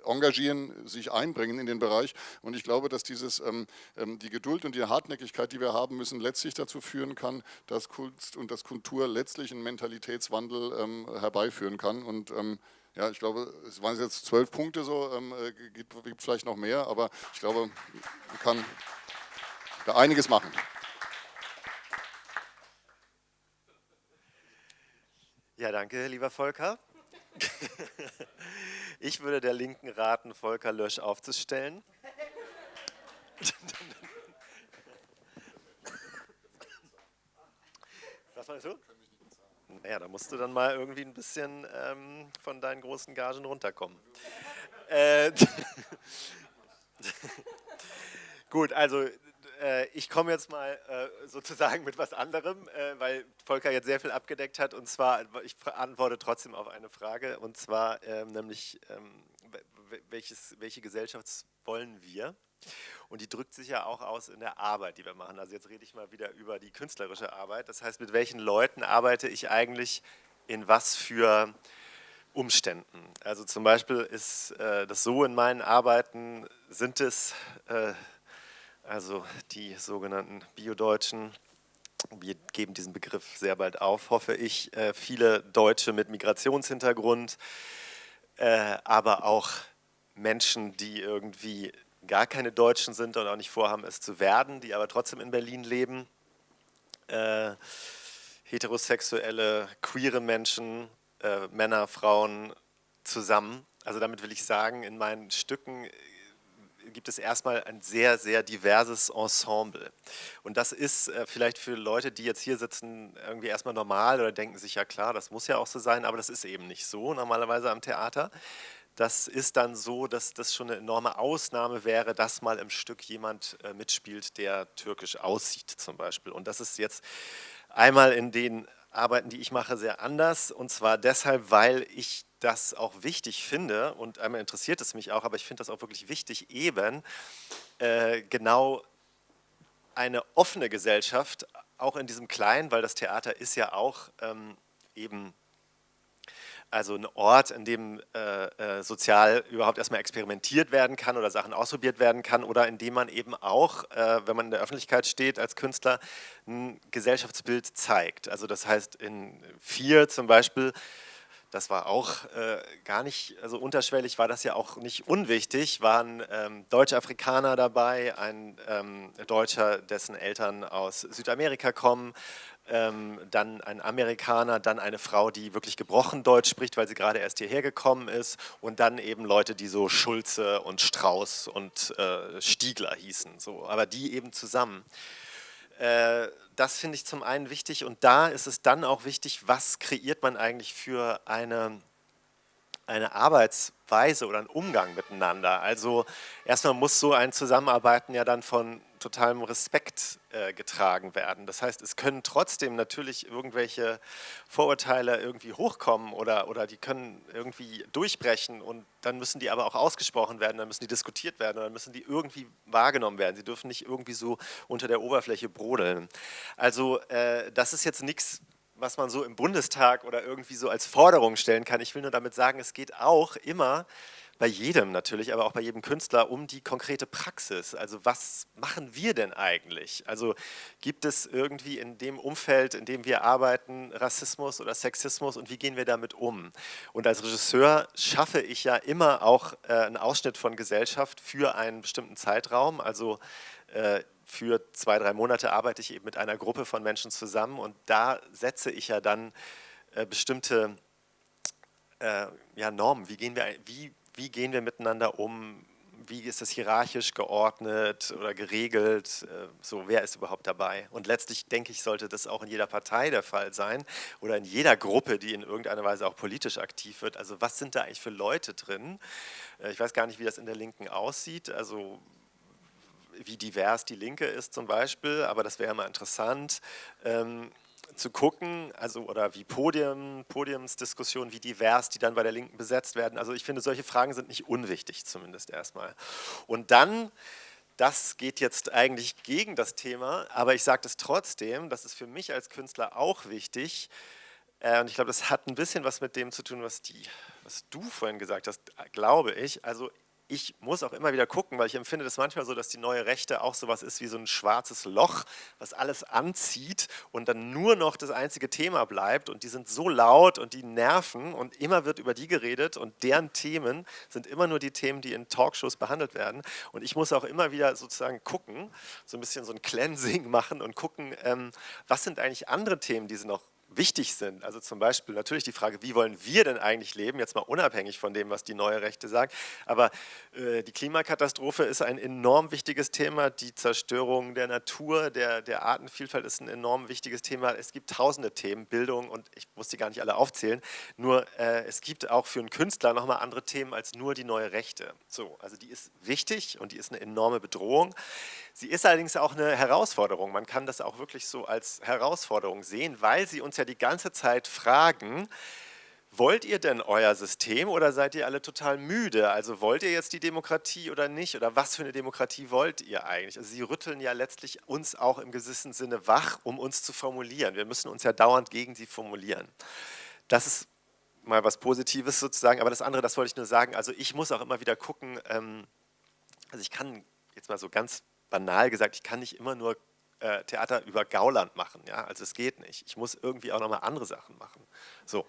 Speaker 3: engagieren, sich einbringen in den Bereich. Und ich glaube, dass dieses, ähm, ähm, die Geduld und die Hartnäckigkeit, die wir haben müssen, letztlich dazu führen kann, dass Kunst und das Kultur letztlich einen Mentalitätswandel ähm, herbeiführen kann. Und ja, ich glaube, es waren jetzt zwölf Punkte so, äh, gibt, gibt vielleicht noch mehr, aber ich glaube, man kann da einiges machen.
Speaker 4: Ja, danke, lieber Volker. Ich würde der Linken raten, Volker Lösch aufzustellen. Was meinst du? Naja, da musst du dann mal irgendwie ein bisschen ähm, von deinen großen Gagen runterkommen. Äh, Gut, also äh, ich komme jetzt mal äh, sozusagen mit was anderem, äh, weil Volker jetzt sehr viel abgedeckt hat und zwar, ich antworte trotzdem auf eine Frage und zwar ähm, nämlich, ähm, welches, welche Gesellschaft wollen wir? Und die drückt sich ja auch aus in der Arbeit, die wir machen. Also jetzt rede ich mal wieder über die künstlerische Arbeit. Das heißt, mit welchen Leuten arbeite ich eigentlich in was für Umständen? Also zum Beispiel ist äh, das so in meinen Arbeiten, sind es äh, also die sogenannten Biodeutschen, wir geben diesen Begriff sehr bald auf, hoffe ich, äh, viele Deutsche mit Migrationshintergrund, äh, aber auch Menschen, die irgendwie gar keine Deutschen sind und auch nicht vorhaben, es zu werden, die aber trotzdem in Berlin leben, äh, heterosexuelle, queere Menschen, Männer, Frauen zusammen. Also damit will ich sagen, in meinen Stücken gibt es erstmal ein sehr, sehr diverses Ensemble. Und das ist äh, vielleicht für Leute, die jetzt hier sitzen, irgendwie erstmal normal oder denken sich, ja klar, das muss ja auch so sein, aber das ist eben nicht so normalerweise am Theater. Das ist dann so, dass das schon eine enorme Ausnahme wäre, dass mal im Stück jemand äh, mitspielt, der türkisch aussieht zum Beispiel. Und das ist jetzt einmal in den Arbeiten, die ich mache, sehr anders. Und zwar deshalb, weil ich das auch wichtig finde, und einmal interessiert es mich auch, aber ich finde das auch wirklich wichtig, eben äh, genau eine offene Gesellschaft, auch in diesem Kleinen, weil das Theater ist ja auch ähm, eben also ein Ort, in dem äh, äh, sozial überhaupt erstmal experimentiert werden kann oder Sachen ausprobiert werden kann oder in dem man eben auch, äh, wenn man in der Öffentlichkeit steht als Künstler, ein Gesellschaftsbild zeigt. Also das heißt in vier zum Beispiel das war auch äh, gar nicht, also unterschwellig war das ja auch nicht unwichtig, waren ähm, deutsche Afrikaner dabei, ein ähm, Deutscher, dessen Eltern aus Südamerika kommen, ähm, dann ein Amerikaner, dann eine Frau, die wirklich gebrochen Deutsch spricht, weil sie gerade erst hierher gekommen ist und dann eben Leute, die so Schulze und Strauß und äh, Stiegler hießen, so, aber die eben zusammen. Äh, das finde ich zum einen wichtig und da ist es dann auch wichtig, was kreiert man eigentlich für eine, eine Arbeitsweise oder einen Umgang miteinander. Also erstmal muss so ein Zusammenarbeiten ja dann von totalem Respekt äh, getragen werden. Das heißt, es können trotzdem natürlich irgendwelche Vorurteile irgendwie hochkommen oder, oder die können irgendwie durchbrechen und dann müssen die aber auch ausgesprochen werden, dann müssen die diskutiert werden, dann müssen die irgendwie wahrgenommen werden. Sie dürfen nicht irgendwie so unter der Oberfläche brodeln. Also äh, das ist jetzt nichts, was man so im Bundestag oder irgendwie so als Forderung stellen kann. Ich will nur damit sagen, es geht auch immer bei jedem natürlich, aber auch bei jedem Künstler um die konkrete Praxis. Also was machen wir denn eigentlich? Also gibt es irgendwie in dem Umfeld, in dem wir arbeiten, Rassismus oder Sexismus und wie gehen wir damit um? Und als Regisseur schaffe ich ja immer auch äh, einen Ausschnitt von Gesellschaft für einen bestimmten Zeitraum. Also äh, für zwei, drei Monate arbeite ich eben mit einer Gruppe von Menschen zusammen und da setze ich ja dann äh, bestimmte äh, ja, Normen. Wie gehen, wir, wie wie gehen wir miteinander um, wie ist das hierarchisch geordnet oder geregelt, äh, so wer ist überhaupt dabei. Und letztlich denke ich, sollte das auch in jeder Partei der Fall sein oder in jeder Gruppe, die in irgendeiner Weise auch politisch aktiv wird. Also was sind da eigentlich für Leute drin? Äh, ich weiß gar nicht, wie das in der Linken aussieht, also wie divers die Linke ist zum Beispiel, aber das wäre mal interessant. Ähm, zu gucken, also oder wie Podium, Podiumsdiskussionen, wie divers die dann bei der Linken besetzt werden. Also ich finde, solche Fragen sind nicht unwichtig zumindest erstmal. Und dann, das geht jetzt eigentlich gegen das Thema, aber ich sage das trotzdem, das ist für mich als Künstler auch wichtig, Äh, und ich glaube, das hat ein bisschen was mit dem zu tun, was, die, was du vorhin gesagt hast, glaube ich. Also ich muss auch immer wieder gucken, weil ich empfinde das manchmal so, dass die neue Rechte auch sowas ist wie so ein schwarzes Loch, was alles anzieht und dann nur noch das einzige Thema bleibt und die sind so laut und die nerven und immer wird über die geredet und deren Themen sind immer nur die Themen, die in Talkshows behandelt werden. Und ich muss auch immer wieder sozusagen gucken, so ein bisschen so ein Cleansing machen und gucken, ähm, was sind eigentlich andere Themen, die sie noch wichtig sind. Also zum Beispiel natürlich die Frage, wie wollen wir denn eigentlich leben, jetzt mal unabhängig von dem, was die neue Rechte sagt. Aber äh, die Klimakatastrophe ist ein enorm wichtiges Thema, die Zerstörung der Natur, der, der Artenvielfalt ist ein enorm wichtiges Thema. Es gibt tausende Themen, Bildung und ich muss die gar nicht alle aufzählen, nur äh, es gibt auch für einen Künstler nochmal andere Themen als nur die neue Rechte. So, also die ist wichtig und die ist eine enorme Bedrohung. Sie ist allerdings auch eine Herausforderung. Man kann das auch wirklich so als Herausforderung sehen, weil sie uns ja die ganze Zeit fragen, wollt ihr denn euer System oder seid ihr alle total müde? Also wollt ihr jetzt die Demokratie oder nicht? Oder was für eine Demokratie wollt ihr eigentlich? Also sie rütteln ja letztlich uns auch im gewissen Sinne wach, um uns zu formulieren. Wir müssen uns ja dauernd gegen sie formulieren. Das ist mal was Positives sozusagen, aber das andere, das wollte ich nur sagen, also ich muss auch immer wieder gucken, ähm, also ich kann jetzt mal so ganz banal gesagt, ich kann nicht immer nur äh, Theater über Gauland machen, ja, also es geht nicht. Ich muss irgendwie auch nochmal andere Sachen machen. So,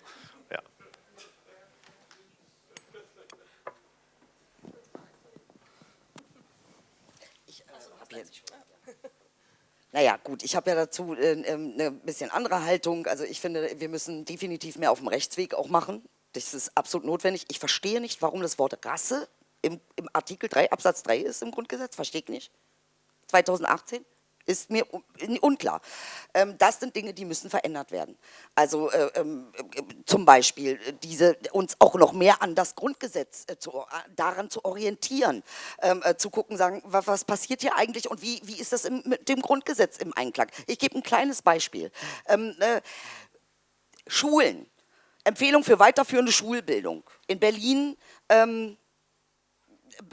Speaker 4: ja.
Speaker 2: Naja, gut, ich habe ja dazu äh, ähm, eine bisschen andere Haltung. Also ich finde, wir müssen definitiv mehr auf dem Rechtsweg auch machen. Das ist absolut notwendig. Ich verstehe nicht, warum das Wort Rasse im, im Artikel 3 Absatz 3 ist im Grundgesetz. Verstehe ich nicht. 2018? Ist mir unklar. Ähm, das sind Dinge, die müssen verändert werden. Also äh, ähm, äh, zum Beispiel diese, uns auch noch mehr an das Grundgesetz äh, zu, daran zu orientieren, ähm, zu gucken, sagen, was passiert hier eigentlich und wie, wie ist das mit dem Grundgesetz im Einklang. Ich gebe ein kleines Beispiel. Schulen, Empfehlung für weiterführende Schulbildung. In Berlin ähm,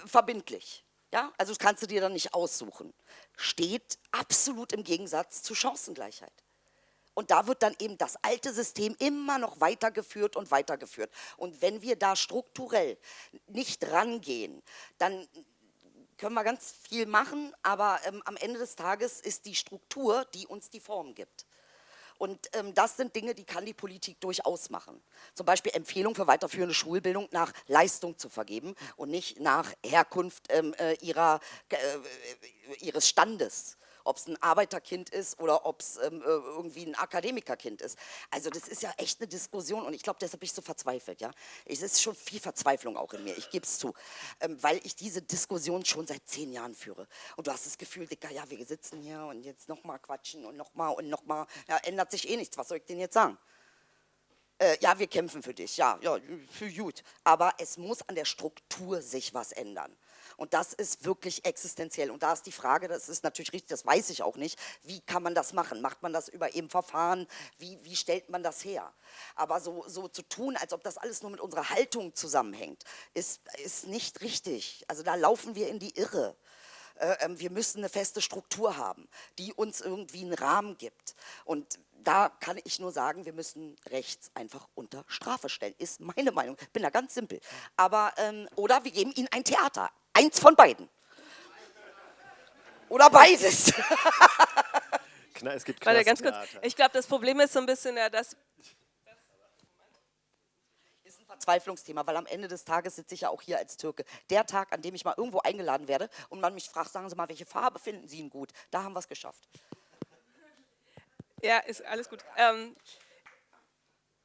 Speaker 2: verbindlich. Ja, also das kannst du dir dann nicht aussuchen. Steht absolut im Gegensatz zu Chancengleichheit. Und da wird dann eben das alte System immer noch weitergeführt und weitergeführt. Und wenn wir da strukturell nicht rangehen, dann können wir ganz viel machen, aber ähm, am Ende des Tages ist die Struktur, die uns die Form gibt. Und ähm, das sind Dinge, die kann die Politik durchaus machen. Zum Beispiel Empfehlung für weiterführende Schulbildung nach Leistung zu vergeben und nicht nach Herkunft ähm, äh, ihrer, äh, ihres Standes ob es ein Arbeiterkind ist oder ob es ähm, äh, irgendwie ein Akademikerkind ist. Also das ist ja echt eine Diskussion und ich glaube, deshalb bin ich so verzweifelt. Ja? Es ist schon viel Verzweiflung auch in mir, ich gebe es zu, ähm, weil ich diese Diskussion schon seit zehn Jahren führe. Und du hast das Gefühl, Dicker, ja, wir sitzen hier und jetzt nochmal quatschen und nochmal und nochmal, ja, ändert sich eh nichts, was soll ich denn jetzt sagen? Äh, ja, wir kämpfen für dich, ja, ja, für gut. Aber es muss an der Struktur sich was ändern. Und das ist wirklich existenziell. Und da ist die Frage, das ist natürlich richtig, das weiß ich auch nicht, wie kann man das machen? Macht man das über eben Verfahren? Wie, wie stellt man das her? Aber so, so zu tun, als ob das alles nur mit unserer Haltung zusammenhängt, ist, ist nicht richtig. Also da laufen wir in die Irre äh, ähm, wir müssen eine feste Struktur haben, die uns irgendwie einen Rahmen gibt. Und da kann ich nur sagen, wir müssen rechts einfach unter Strafe stellen, ist meine Meinung. Bin da ganz simpel. Aber, ähm, oder wir geben ihnen ein Theater, Eins von beiden. Oder beides.
Speaker 4: es gibt
Speaker 1: Warte, ganz kurz. Ich glaube, das Problem ist so ein bisschen, ja, dass
Speaker 2: ist ein Verzweiflungsthema, weil am Ende des Tages sitze ich ja auch hier als Türke. Der Tag, an dem ich mal irgendwo eingeladen werde und man mich fragt, sagen Sie mal, welche Farbe finden Sie ihn gut? Da haben wir es geschafft.
Speaker 1: Ja, ist alles gut. Ähm,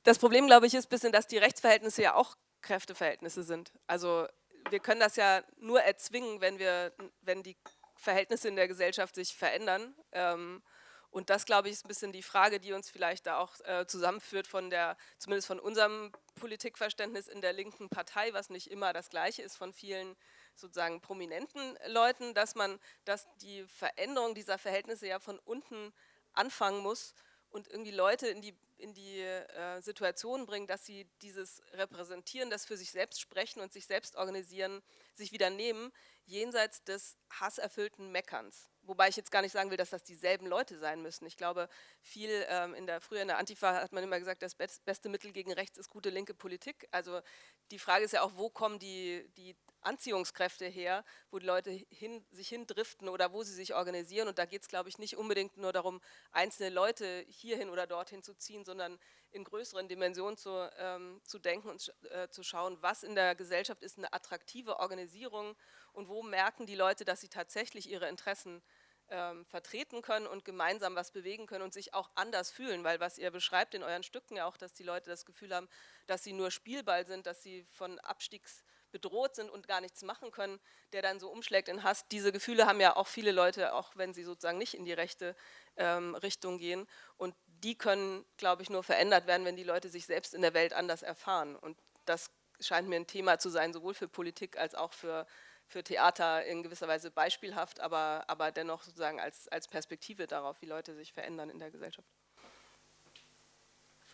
Speaker 1: das Problem, glaube ich, ist ein bisschen, dass die Rechtsverhältnisse ja auch Kräfteverhältnisse sind. Also wir können das ja nur erzwingen, wenn, wir, wenn die Verhältnisse in der Gesellschaft sich verändern. Ähm, und das, glaube ich, ist ein bisschen die Frage, die uns vielleicht da auch äh, zusammenführt von der, zumindest von unserem Politikverständnis in der linken Partei, was nicht immer das gleiche ist von vielen sozusagen prominenten Leuten, dass man, dass die Veränderung dieser Verhältnisse ja von unten anfangen muss und irgendwie Leute in die, in die äh, Situation bringen, dass sie dieses Repräsentieren, das für sich selbst sprechen und sich selbst organisieren, sich wieder nehmen, jenseits des hasserfüllten Meckerns. wobei ich jetzt gar nicht sagen will, dass das dieselben Leute sein müssen. Ich glaube, viel ähm, in der, früher in der Antifa hat man immer gesagt, das beste Mittel gegen rechts ist gute linke Politik. Also die Frage ist ja auch, wo kommen die, die Anziehungskräfte her, wo die Leute hin, sich hindriften oder wo sie sich organisieren. Und da geht es, glaube ich, nicht unbedingt nur darum, einzelne Leute hierhin oder dorthin zu ziehen, sondern in größeren Dimensionen zu, ähm, zu denken und äh, zu schauen, was in der Gesellschaft ist eine attraktive Organisierung und wo merken die Leute, dass sie tatsächlich ihre Interessen ähm, vertreten können und gemeinsam was bewegen können und sich auch anders fühlen, weil was ihr beschreibt in euren Stücken ja auch, dass die Leute das Gefühl haben, dass sie nur Spielball sind, dass sie von Abstiegs bedroht sind und gar nichts machen können, der dann so umschlägt in Hass. Diese Gefühle haben ja auch viele Leute, auch wenn sie sozusagen nicht in die rechte ähm, Richtung gehen. Und die können, glaube ich, nur verändert werden, wenn die Leute sich selbst in der Welt anders erfahren. Und das scheint mir ein Thema zu sein, sowohl für Politik als auch für, für Theater in gewisser Weise beispielhaft, aber, aber dennoch sozusagen als, als Perspektive darauf, wie Leute sich verändern in der Gesellschaft.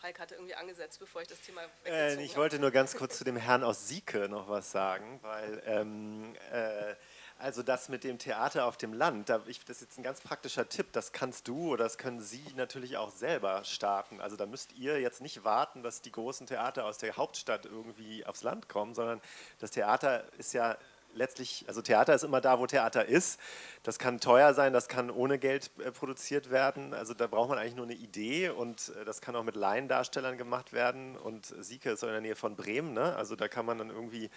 Speaker 1: Falk hatte irgendwie angesetzt, bevor ich das Thema
Speaker 4: äh, Ich wollte nur ganz kurz zu dem Herrn aus Sieke noch was sagen, weil ähm, äh, also das mit dem Theater auf dem Land, da, ich, das ist jetzt ein ganz praktischer Tipp, das kannst du oder das können Sie natürlich auch selber starten. Also da müsst ihr jetzt nicht warten, dass die großen Theater aus der Hauptstadt irgendwie aufs Land kommen, sondern das Theater ist ja letztlich, also Theater ist immer da, wo Theater ist. Das kann teuer sein, das kann ohne Geld äh, produziert werden. Also da braucht man eigentlich nur eine Idee und äh, das kann auch mit Laiendarstellern gemacht werden. Und Sieke ist in der Nähe von Bremen, ne? also da kann man dann irgendwie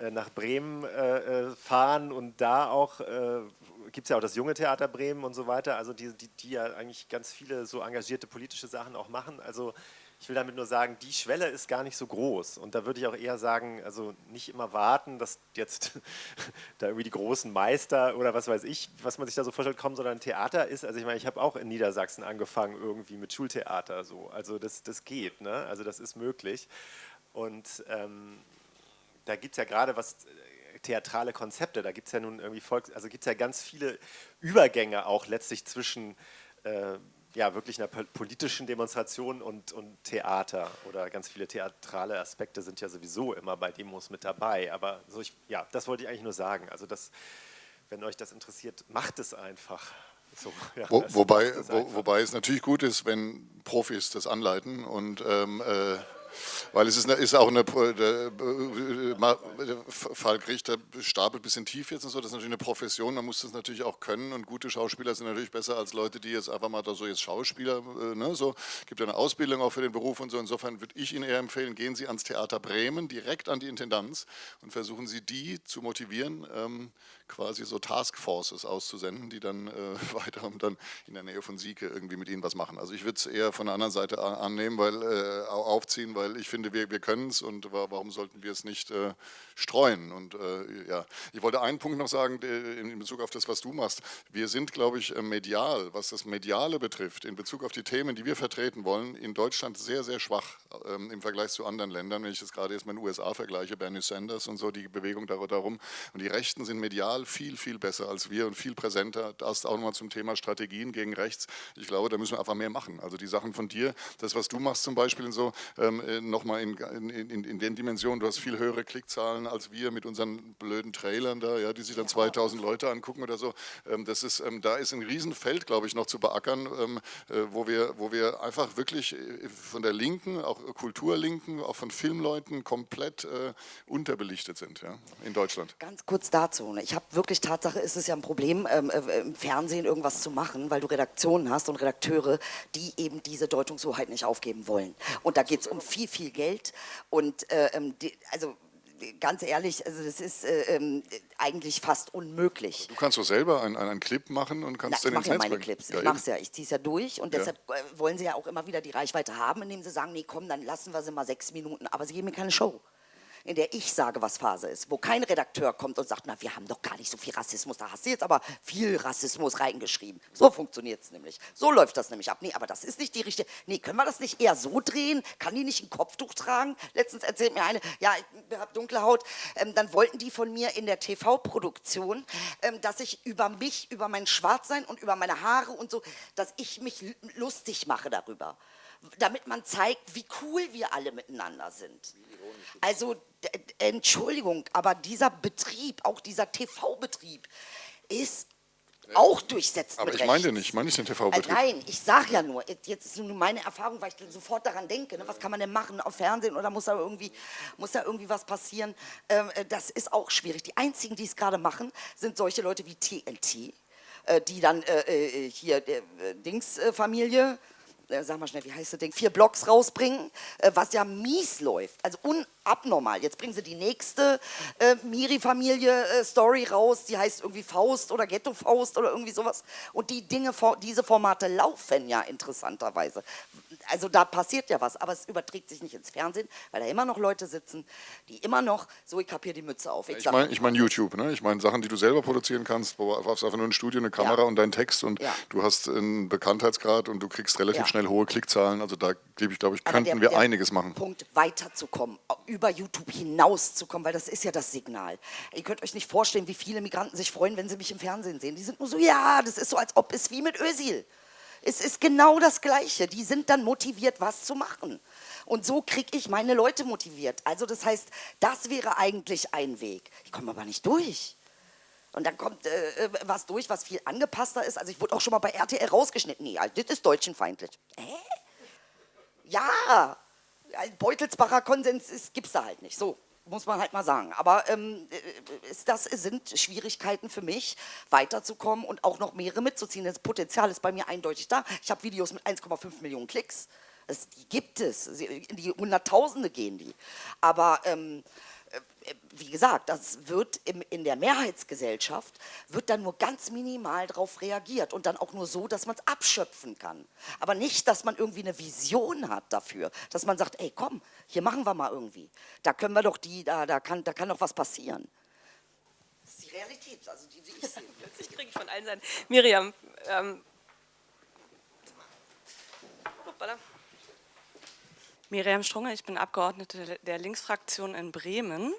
Speaker 4: äh, nach Bremen fahren und da auch gibt es ja auch das junge Theater Bremen und so weiter, also die, die, die ja eigentlich ganz viele so engagierte politische Sachen auch machen. Also ich will damit nur sagen, die Schwelle ist gar nicht so groß. Und da würde ich auch eher sagen, also nicht immer warten, dass jetzt da irgendwie die großen Meister oder was weiß ich, was man sich da so vorstellt, kommen, sondern Theater ist, also ich meine, ich habe auch in Niedersachsen angefangen irgendwie mit Schultheater so. Also das, das geht, ne? also das ist möglich. Und ähm, da gibt es ja gerade was äh, theatrale Konzepte, da gibt es ja nun irgendwie Volks, also gibt es ja ganz viele Übergänge auch letztlich zwischen äh, ja, wirklich einer politischen Demonstration und, und Theater oder ganz viele theatrale Aspekte sind ja sowieso immer bei Demos mit dabei. Aber so ich, ja, das wollte ich eigentlich nur sagen. Also das, wenn euch das interessiert, macht es einfach. So,
Speaker 3: ja, Wo, wobei, wo, wobei es natürlich gut ist, wenn Profis das anleiten und ähm, äh, weil es ist, eine, ist auch eine, der, der Falk Richter stapelt ein bisschen tief jetzt und so, das ist natürlich eine Profession, man muss das natürlich auch können und gute Schauspieler sind natürlich besser als Leute, die jetzt einfach mal da so jetzt Schauspieler, äh, ne, so, gibt ja eine Ausbildung auch für den Beruf und so, insofern würde ich Ihnen eher empfehlen, gehen Sie ans Theater Bremen, direkt an die Intendanz und versuchen Sie die zu motivieren, ähm, quasi so Taskforces auszusenden, die dann äh, weiter dann in der Nähe von Sieke irgendwie mit Ihnen was machen. Also ich würde es eher von der anderen Seite annehmen, weil äh, aufziehen, weil ich finde, wir, wir können es und warum sollten wir es nicht äh, streuen? Und äh, ja, ich wollte einen Punkt noch sagen in Bezug auf das, was du machst. Wir sind, glaube ich, äh, medial, was das Mediale betrifft, in Bezug auf die Themen, die wir vertreten wollen, in Deutschland sehr, sehr schwach ähm, im Vergleich zu anderen Ländern. Wenn ich das gerade jetzt mit den USA vergleiche, Bernie Sanders und so, die Bewegung darum. Und die Rechten sind medial medial viel, viel besser als wir und viel präsenter. Das auch nochmal zum Thema Strategien gegen rechts. Ich glaube, da müssen wir einfach mehr machen. Also die Sachen von dir, das, was du machst zum Beispiel und so, ähm, äh, nochmal in, in, in, in den Dimensionen, du hast viel höhere Klickzahlen als wir mit unseren blöden Trailern da, ja, die sich dann 2000 Leute angucken oder so. Ähm, das ist, ähm, da ist ein Riesenfeld, glaube ich, noch zu beackern, ähm, äh, wo, wir, wo wir einfach wirklich äh, von der Linken, auch Kulturlinken, auch von Filmleuten komplett äh, unterbelichtet sind ja, in Deutschland.
Speaker 2: Ganz kurz dazu. Ich habe wirklich Tatsache ist es ja ein Problem, ähm, äh, im Fernsehen irgendwas zu machen, weil du Redaktionen hast und Redakteure, die eben diese Deutungshoheit nicht aufgeben wollen. Und da geht es um viel, viel Geld und äh, ähm, die, also ganz ehrlich, also das ist äh, äh, eigentlich fast unmöglich.
Speaker 3: Du kannst doch selber einen, einen Clip machen und kannst
Speaker 2: Na,
Speaker 3: den
Speaker 2: ins Netz ja meine. Clips. Ja, ich mache es ja, ich ziehe es ja durch und ja. deshalb äh, wollen sie ja auch immer wieder die Reichweite haben, indem sie sagen, nee komm, dann lassen wir sie mal sechs Minuten, aber sie geben mir keine Show in der ich sage, was Phase ist, wo kein Redakteur kommt und sagt, na, wir haben doch gar nicht so viel Rassismus, da hast du jetzt aber viel Rassismus reingeschrieben. So funktioniert es nämlich. So läuft das nämlich ab. Nee, aber das ist nicht die richtige, nee, können wir das nicht eher so drehen? Kann die nicht ein Kopftuch tragen? Letztens erzählt mir eine, ja, ich habe dunkle Haut, ähm, dann wollten die von mir in der TV-Produktion, ähm, dass ich über mich, über mein Schwarzsein und über meine Haare und so, dass ich mich lustig mache darüber damit man zeigt, wie cool wir alle miteinander sind. Also, Entschuldigung, aber dieser Betrieb, auch dieser TV-Betrieb, ist auch durchsetzt
Speaker 3: Aber ich meine
Speaker 2: rechts.
Speaker 3: nicht, ich meine nicht den
Speaker 2: Äh,
Speaker 3: TV-Betrieb.
Speaker 2: nein, ich sage ja nur, jetzt ist nur meine Erfahrung, weil ich sofort daran denke, ne, was kann man denn machen auf Fernsehen oder muss da irgendwie, muss da irgendwie was passieren? Ähm, äh, das ist auch schwierig. Die einzigen, die es gerade machen, sind solche Leute wie TNT, äh, die dann äh, äh, hier der Dings-Familie, äh, sag mal schnell, wie heißt das Ding, vier Blocks rausbringen, äh, was ja mies läuft, also unabnormal. Jetzt bringen sie die nächste äh, Miri-Familie-Story raus, die heißt irgendwie Faust oder Ghetto-Faust oder irgendwie sowas. Und die Dinge, diese Formate laufen ja interessanterweise. Also da passiert ja was, aber es überträgt sich nicht ins Fernsehen, weil da immer noch Leute sitzen, die immer noch, so ich hab hier die Mütze auf.
Speaker 3: Ich
Speaker 2: sag-
Speaker 3: meine ich mein YouTube, ne? ich meine Sachen, die du selber produzieren kannst, wo du brauchst einfach nur ein Studio, eine Kamera
Speaker 2: Ja.
Speaker 3: und deinen Text und
Speaker 2: Ja.
Speaker 3: du hast einen Bekanntheitsgrad und du kriegst relativ
Speaker 2: Ja.
Speaker 3: schnell hohe Klickzahlen. Also da glaube ich, glaube ich, könnten
Speaker 2: der-
Speaker 3: wir
Speaker 2: der
Speaker 3: einiges machen.
Speaker 2: Punkt, weiterzukommen, über YouTube hinauszukommen, weil das ist ja das Signal. Ihr könnt euch nicht vorstellen, wie viele Migranten sich freuen, wenn sie mich im Fernsehen sehen. Die sind nur so, ja, das ist so, als ob es wie mit Özil. Es ist genau das Gleiche. Die sind dann motiviert, was zu machen. Und so kriege ich meine Leute motiviert. Also das heißt, das wäre eigentlich ein Weg. Ich komme aber nicht durch. Und dann kommt äh, äh, was durch, was viel angepasster ist. Also ich wurde auch schon mal bei RTL rausgeschnitten. Nee, das ist deutschenfeindlich. Hä? Ja, ein Beutelsbacher Konsens ist, gibt's da halt nicht. So muss man halt mal sagen. Aber ähm, äh, das sind Schwierigkeiten für mich, weiterzukommen und auch noch mehrere mitzuziehen. Das Potenzial ist bei mir eindeutig da. Ich habe Videos mit 1,5 Millionen Klicks. Das, die gibt es. In die Hunderttausende gehen die. Aber ähm, äh, wie gesagt, das wird im, in der Mehrheitsgesellschaft, wird dann nur ganz minimal darauf reagiert und dann auch nur so, dass man es abschöpfen kann. Aber nicht, dass man irgendwie eine Vision hat dafür, dass man sagt, ey komm, hier machen wir mal irgendwie. Da können wir doch die, da, da, kann, da kann doch was passieren. Das ist die Realität, also die, die ich sehe.
Speaker 1: Plötzlich kriege ich von allen Seiten. Miriam, ähm, hoppala.
Speaker 10: Miriam Strunge, ich bin Abgeordnete der Linksfraktion in Bremen.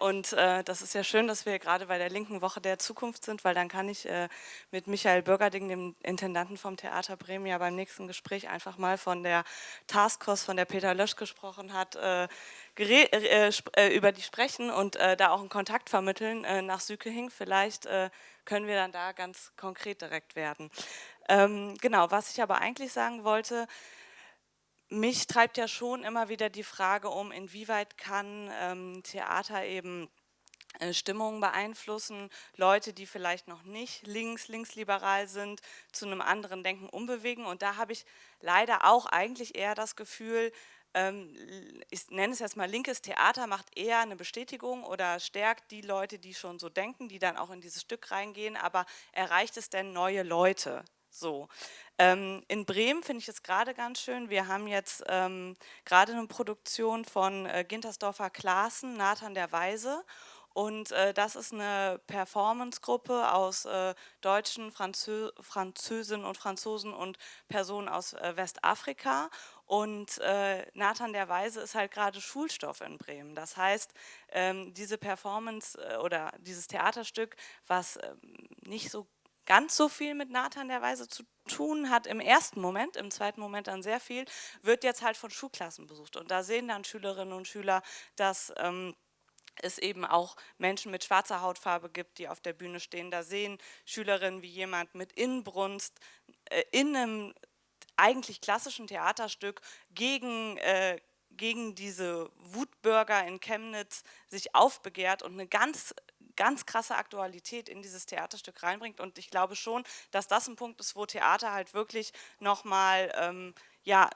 Speaker 10: Und äh, das ist ja schön, dass wir gerade bei der Linken Woche der Zukunft sind, weil dann kann ich äh, mit Michael Bürgerding, dem Intendanten vom Theater Bremen, ja beim nächsten Gespräch einfach mal von der Taskforce, von der Peter Lösch gesprochen hat, äh, äh, äh, über die sprechen und äh, da auch einen Kontakt vermitteln nach Sükehing. Vielleicht können wir dann da ganz konkret direkt werden. Ähm, genau, was ich aber eigentlich sagen wollte, mich treibt ja schon immer wieder die Frage um, inwieweit kann ähm, Theater eben äh, Stimmungen beeinflussen, Leute, die vielleicht noch nicht links, linksliberal sind, zu einem anderen Denken umbewegen. Und da habe ich leider auch eigentlich eher das Gefühl, ähm, ich nenne es jetzt mal linkes Theater, macht eher eine Bestätigung oder stärkt die Leute, die schon so denken, die dann auch in dieses Stück reingehen, aber erreicht es denn neue Leute? So. Ähm, in Bremen finde ich es gerade ganz schön. Wir haben jetzt ähm, gerade eine Produktion von äh, Gintersdorfer Klaassen, Nathan der Weise. Und äh, das ist eine Performancegruppe aus äh, Deutschen, Franzö Französinnen und Franzosen und Personen aus äh, Westafrika. Und äh, Nathan der Weise ist halt gerade Schulstoff in Bremen. Das heißt, ähm, diese Performance äh, oder dieses Theaterstück, was ähm, nicht so ganz so viel mit Nathan der Weise zu tun hat im ersten Moment, im zweiten Moment dann sehr viel, wird jetzt halt von Schulklassen besucht. Und da sehen dann Schülerinnen und Schüler, dass ähm, es eben auch Menschen mit schwarzer Hautfarbe gibt, die auf der Bühne stehen. Da sehen Schülerinnen, wie jemand mit Inbrunst äh, in einem eigentlich klassischen Theaterstück gegen, äh, gegen diese Wutbürger in Chemnitz sich aufbegehrt und eine ganz ganz krasse Aktualität in dieses Theaterstück reinbringt. Und ich glaube schon, dass das ein Punkt ist, wo Theater halt wirklich nochmal, ähm, ja,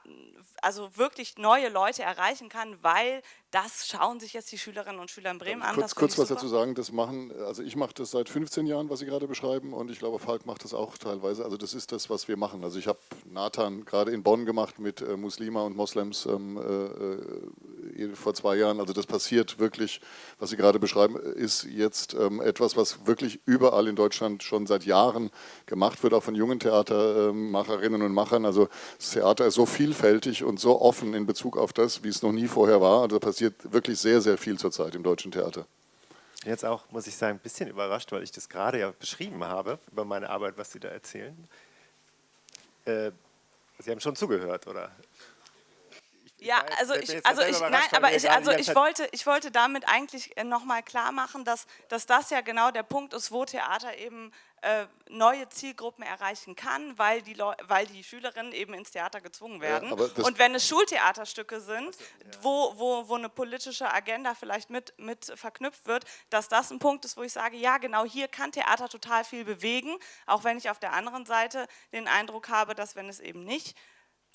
Speaker 10: also wirklich neue Leute erreichen kann, weil das schauen sich jetzt die Schülerinnen und Schüler in Bremen an.
Speaker 3: Kurz, kurz was dazu sagen, das machen, also ich mache das seit 15 Jahren, was Sie gerade beschreiben und ich glaube, Falk macht das auch teilweise. Also das ist das, was wir machen. Also ich habe Nathan gerade in Bonn gemacht mit äh, Muslima und Moslems ähm, äh, äh, vor zwei Jahren. Also das passiert wirklich, was Sie gerade beschreiben, ist jetzt ähm, etwas, was wirklich überall in Deutschland schon seit Jahren gemacht wird, auch von jungen Theatermacherinnen und Machern. Also das Theater ist so vielfältig und so offen in Bezug auf das, wie es noch nie vorher war. Also passiert wirklich sehr, sehr viel zurzeit im deutschen Theater.
Speaker 4: Jetzt auch, muss ich sagen, ein bisschen überrascht, weil ich das gerade ja beschrieben habe, über meine Arbeit, was Sie da erzählen. Äh, Sie haben schon zugehört, oder?
Speaker 10: Ja, also ich, also ich, nein, aber ich, also ich wollte, ich wollte damit eigentlich nochmal klar machen, dass, dass das ja genau der Punkt ist, wo Theater eben äh, neue Zielgruppen erreichen kann, weil die, Leu weil die Schülerinnen eben ins Theater gezwungen werden. Ja, und wenn es Schultheaterstücke sind, ja. wo, wo, wo eine politische Agenda vielleicht mit, mit verknüpft wird, dass das ein Punkt ist, wo ich sage, ja genau, hier kann Theater total viel bewegen, auch wenn ich auf der anderen Seite den Eindruck habe, dass wenn es eben nicht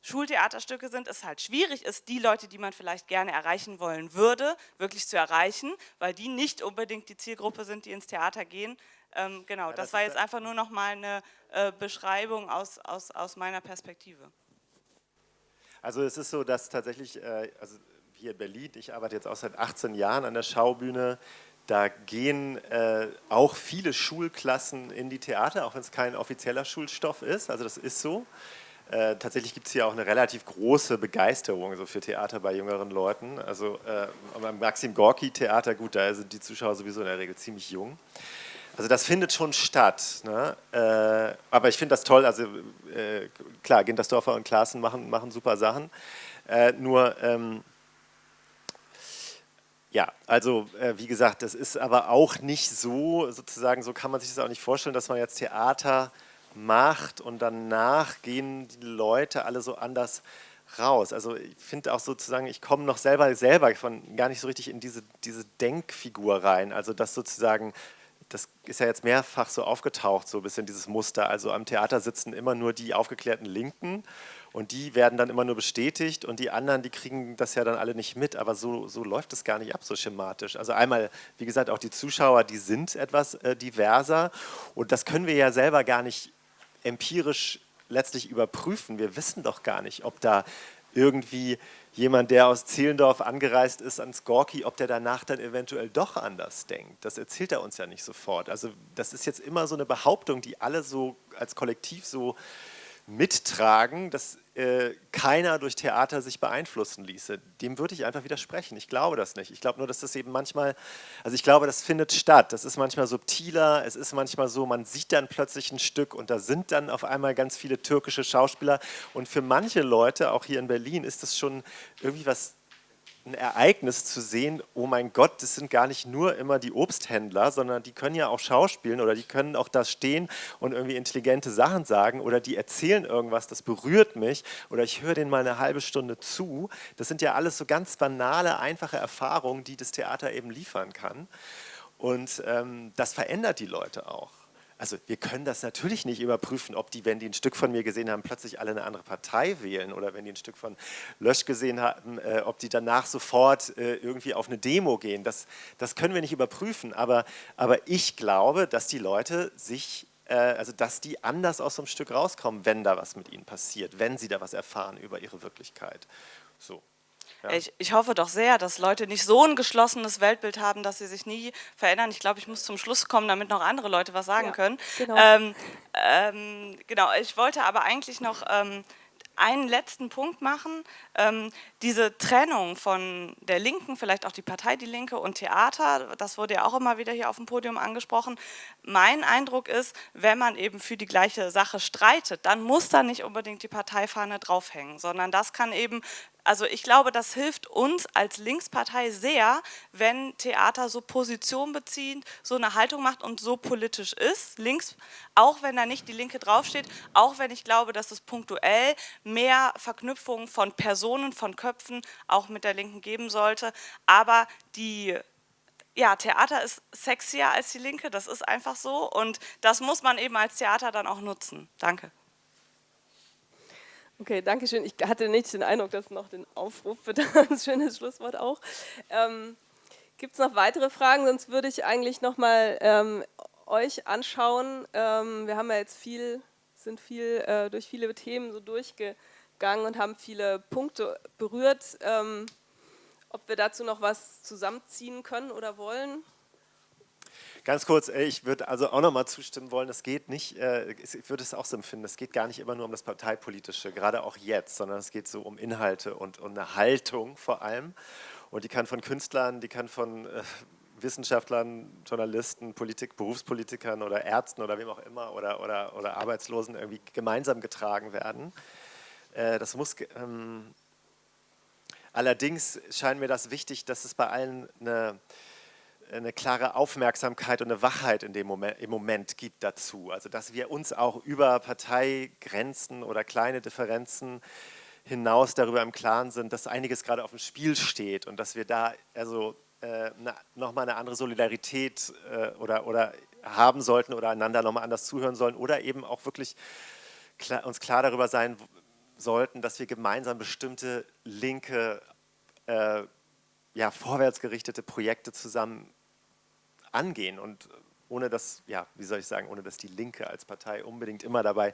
Speaker 10: Schultheaterstücke sind, es halt schwierig ist, die Leute, die man vielleicht gerne erreichen wollen würde, wirklich zu erreichen, weil die nicht unbedingt die Zielgruppe sind, die ins Theater gehen. Ähm, genau, ja, das, das war jetzt einfach nur noch mal eine äh, Beschreibung aus, aus, aus meiner Perspektive.
Speaker 4: Also es ist so, dass tatsächlich, äh, also hier in Berlin, ich arbeite jetzt auch seit 18 Jahren an der Schaubühne, da gehen äh, auch viele Schulklassen in die Theater, auch wenn es kein offizieller Schulstoff ist, also das ist so. Äh, tatsächlich gibt es hier auch eine relativ große Begeisterung so für Theater bei jüngeren Leuten. Also äh, beim Maxim Gorki Theater, gut, da sind die Zuschauer sowieso in der Regel ziemlich jung. Also das findet schon statt. Ne? Äh, aber ich finde das toll, also äh, klar, Gintersdorfer und Klaassen machen, machen super Sachen. Äh, nur, ähm, ja, also äh, wie gesagt, das ist aber auch nicht so, sozusagen, so kann man sich das auch nicht vorstellen, dass man jetzt Theater macht und danach gehen die Leute alle so anders raus. Also ich finde auch sozusagen, ich komme noch selber selber von gar nicht so richtig in diese, diese Denkfigur rein. Also dass sozusagen, das ist ja jetzt mehrfach so aufgetaucht, so ein bisschen dieses Muster. Also am Theater sitzen immer nur die aufgeklärten Linken und die werden dann immer nur bestätigt und die anderen, die kriegen das ja dann alle nicht mit, aber so, so läuft es gar nicht ab, so schematisch. Also einmal, wie gesagt, auch die Zuschauer, die sind etwas äh, diverser und das können wir ja selber gar nicht empirisch letztlich überprüfen. Wir wissen doch gar nicht, ob da irgendwie jemand, der aus Zehlendorf angereist ist ans Gorki, ob der danach dann eventuell doch anders denkt. Das erzählt er uns ja nicht sofort. Also das ist jetzt immer so eine Behauptung, die alle so als Kollektiv so mittragen, dass äh, keiner durch Theater sich beeinflussen ließe. Dem würde ich einfach widersprechen. Ich glaube das nicht. Ich glaube nur, dass das eben manchmal, also ich glaube, das findet statt. Das ist manchmal subtiler, es ist manchmal so, man sieht dann plötzlich ein Stück und da sind dann auf einmal ganz viele türkische Schauspieler und für manche Leute, auch hier in Berlin, ist das schon irgendwie was ein Ereignis zu sehen, oh mein Gott, das sind gar nicht nur immer die Obsthändler, sondern die können ja auch schauspielen oder die können auch da stehen und irgendwie intelligente Sachen sagen oder die erzählen irgendwas, das berührt mich oder ich höre denen mal eine halbe Stunde zu. Das sind ja alles so ganz banale, einfache Erfahrungen, die das Theater eben liefern kann. Und ähm, das verändert die Leute auch. Also wir können das natürlich nicht überprüfen, ob die, wenn die ein Stück von mir gesehen haben, plötzlich alle eine andere Partei wählen oder wenn die ein Stück von Lösch gesehen haben, äh, ob die danach sofort äh, irgendwie auf eine Demo gehen. Das, das können wir nicht überprüfen, aber, aber ich glaube, dass die Leute sich äh, also dass die anders aus so einem Stück rauskommen, wenn da was mit ihnen passiert, wenn sie da was erfahren über ihre Wirklichkeit. So.
Speaker 10: Ja. Ich, ich, hoffe doch sehr, dass Leute nicht so ein geschlossenes Weltbild haben, dass sie sich nie verändern. Ich glaube, ich muss zum Schluss kommen, damit noch andere Leute was sagen ja, können. Genau. Ähm, ähm, genau, ich wollte aber eigentlich noch ähm, einen letzten Punkt machen. Ähm, diese Trennung von der Linken, vielleicht auch die Partei Die Linke und Theater, das wurde ja auch immer wieder hier auf dem Podium angesprochen. Mein Eindruck ist, wenn man eben für die gleiche Sache streitet, dann muss da nicht unbedingt die Parteifahne draufhängen, sondern das kann eben also ich glaube, das hilft uns als Linkspartei sehr, wenn Theater so Position bezieht, so eine Haltung macht und so politisch ist, links, auch wenn da nicht die Linke draufsteht, auch wenn ich glaube, dass es punktuell mehr Verknüpfungen von Personen, von Köpfen auch mit der Linken geben sollte, aber die ja, Theater ist sexier als die Linke, das ist einfach so und das muss man eben als Theater dann auch nutzen. Danke.
Speaker 1: Okay, danke schön. Ich hatte nicht den Eindruck, dass noch den Aufruf für ein schönes Schlusswort auch. Ähm, Gibt es noch weitere Fragen? Sonst würde ich eigentlich nochmal ähm, euch anschauen. Ähm, wir haben ja jetzt viel, sind viel äh, durch viele Themen so durchgegangen und haben viele Punkte berührt. Ähm, ob wir dazu noch was zusammenziehen können oder wollen?
Speaker 4: Ganz kurz, ich würde also auch nochmal zustimmen wollen, es geht nicht, äh, ich würde es auch so empfinden, es geht gar nicht immer nur um das Parteipolitische, gerade auch jetzt, sondern es geht so um Inhalte und um eine Haltung vor allem. Und die kann von Künstlern, die kann von äh, Wissenschaftlern, Journalisten, Politik, Berufspolitikern oder Ärzten oder wem auch immer oder, oder, oder Arbeitslosen irgendwie gemeinsam getragen werden. Äh, das muss, ähm, allerdings scheint mir das wichtig, dass es bei allen eine eine klare Aufmerksamkeit und eine Wachheit in dem Moment, im Moment gibt dazu. Also dass wir uns auch über Parteigrenzen oder kleine Differenzen hinaus darüber im Klaren sind, dass einiges gerade auf dem Spiel steht und dass wir da also äh, nochmal eine andere Solidarität äh, oder, oder haben sollten oder einander nochmal anders zuhören sollen oder eben auch wirklich klar, uns klar darüber sein sollten, dass wir gemeinsam bestimmte linke, äh, ja, vorwärtsgerichtete Projekte zusammen angehen und ohne dass, ja, wie soll ich sagen, ohne dass die Linke als Partei unbedingt immer dabei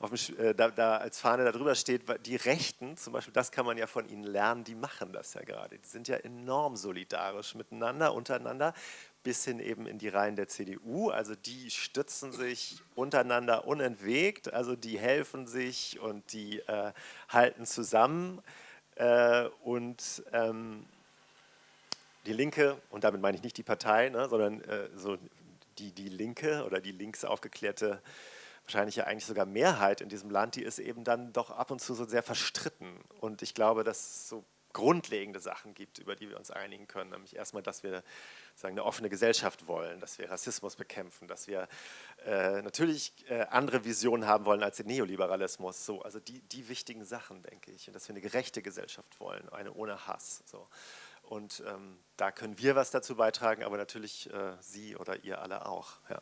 Speaker 4: dem, äh, da, da, als Fahne darüber steht. Die Rechten, zum Beispiel, das kann man ja von ihnen lernen, die machen das ja gerade. Die sind ja enorm solidarisch miteinander, untereinander, bis hin eben in die Reihen der CDU. Also die stützen sich untereinander unentwegt, also die helfen sich und die äh, halten zusammen. Äh, und ähm, die Linke, und damit meine ich nicht die Partei, ne, sondern äh, so die, die Linke oder die links aufgeklärte, wahrscheinlich ja eigentlich sogar Mehrheit in diesem Land, die ist eben dann doch ab und zu so sehr verstritten. Und ich glaube, dass es so grundlegende Sachen gibt, über die wir uns einigen können. Nämlich erstmal, dass wir sagen, eine offene Gesellschaft wollen, dass wir Rassismus bekämpfen, dass wir äh, natürlich äh, andere Visionen haben wollen als den Neoliberalismus. So, also die, die wichtigen Sachen, denke ich. Und dass wir eine gerechte Gesellschaft wollen, eine ohne Hass. So. Und ähm, da können wir was dazu beitragen, aber natürlich äh, Sie oder ihr alle auch. Ja.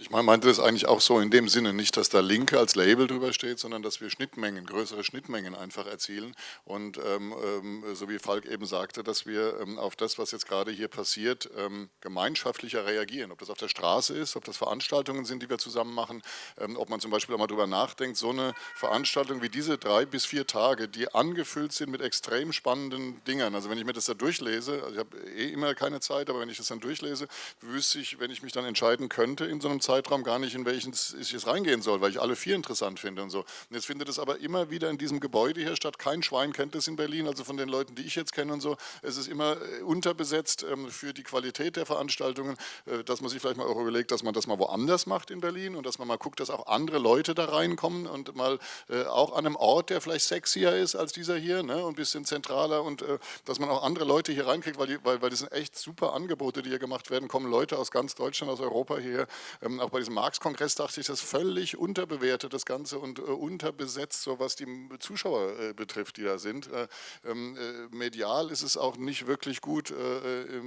Speaker 3: Ich meinte das eigentlich auch so in dem Sinne, nicht, dass da Linke als Label drüber steht, sondern dass wir Schnittmengen, größere Schnittmengen einfach erzielen. Und ähm, ähm, so wie Falk eben sagte, dass wir ähm, auf das, was jetzt gerade hier passiert, ähm, gemeinschaftlicher reagieren. Ob das auf der Straße ist, ob das Veranstaltungen sind, die wir zusammen machen, ähm, ob man zum Beispiel auch mal drüber nachdenkt, so eine Veranstaltung wie diese drei bis vier Tage, die angefüllt sind mit extrem spannenden Dingern. Also wenn ich mir das da durchlese, also ich habe eh immer keine Zeit, aber wenn ich das dann durchlese, wüsste ich, wenn ich mich dann entscheiden könnte in so einem Zeitraum gar nicht, in welchen ich jetzt reingehen soll, weil ich alle vier interessant finde und so. Und jetzt findet es aber immer wieder in diesem Gebäude hier statt. Kein Schwein kennt es in Berlin, also von den Leuten, die ich jetzt kenne und so. Es ist immer äh, unterbesetzt ähm, für die Qualität der Veranstaltungen, äh, dass man sich vielleicht mal auch überlegt, dass man das mal woanders macht in Berlin und dass man mal guckt, dass auch andere Leute da reinkommen und mal äh, auch an einem Ort, der vielleicht sexier ist als dieser hier ne, und ein bisschen zentraler und dass man auch andere Leute hier reinkriegt, weil, die, weil, weil das sind echt super Angebote, die hier gemacht werden, kommen Leute aus ganz Deutschland, aus Europa hier, ähm, auch bei diesem Marx-Kongress dachte ich, das ist völlig unterbewertet, das Ganze, und äh, unterbesetzt, so was die Zuschauer äh, betrifft, die da sind. Äh, ähm, äh medial ist es auch nicht wirklich gut äh,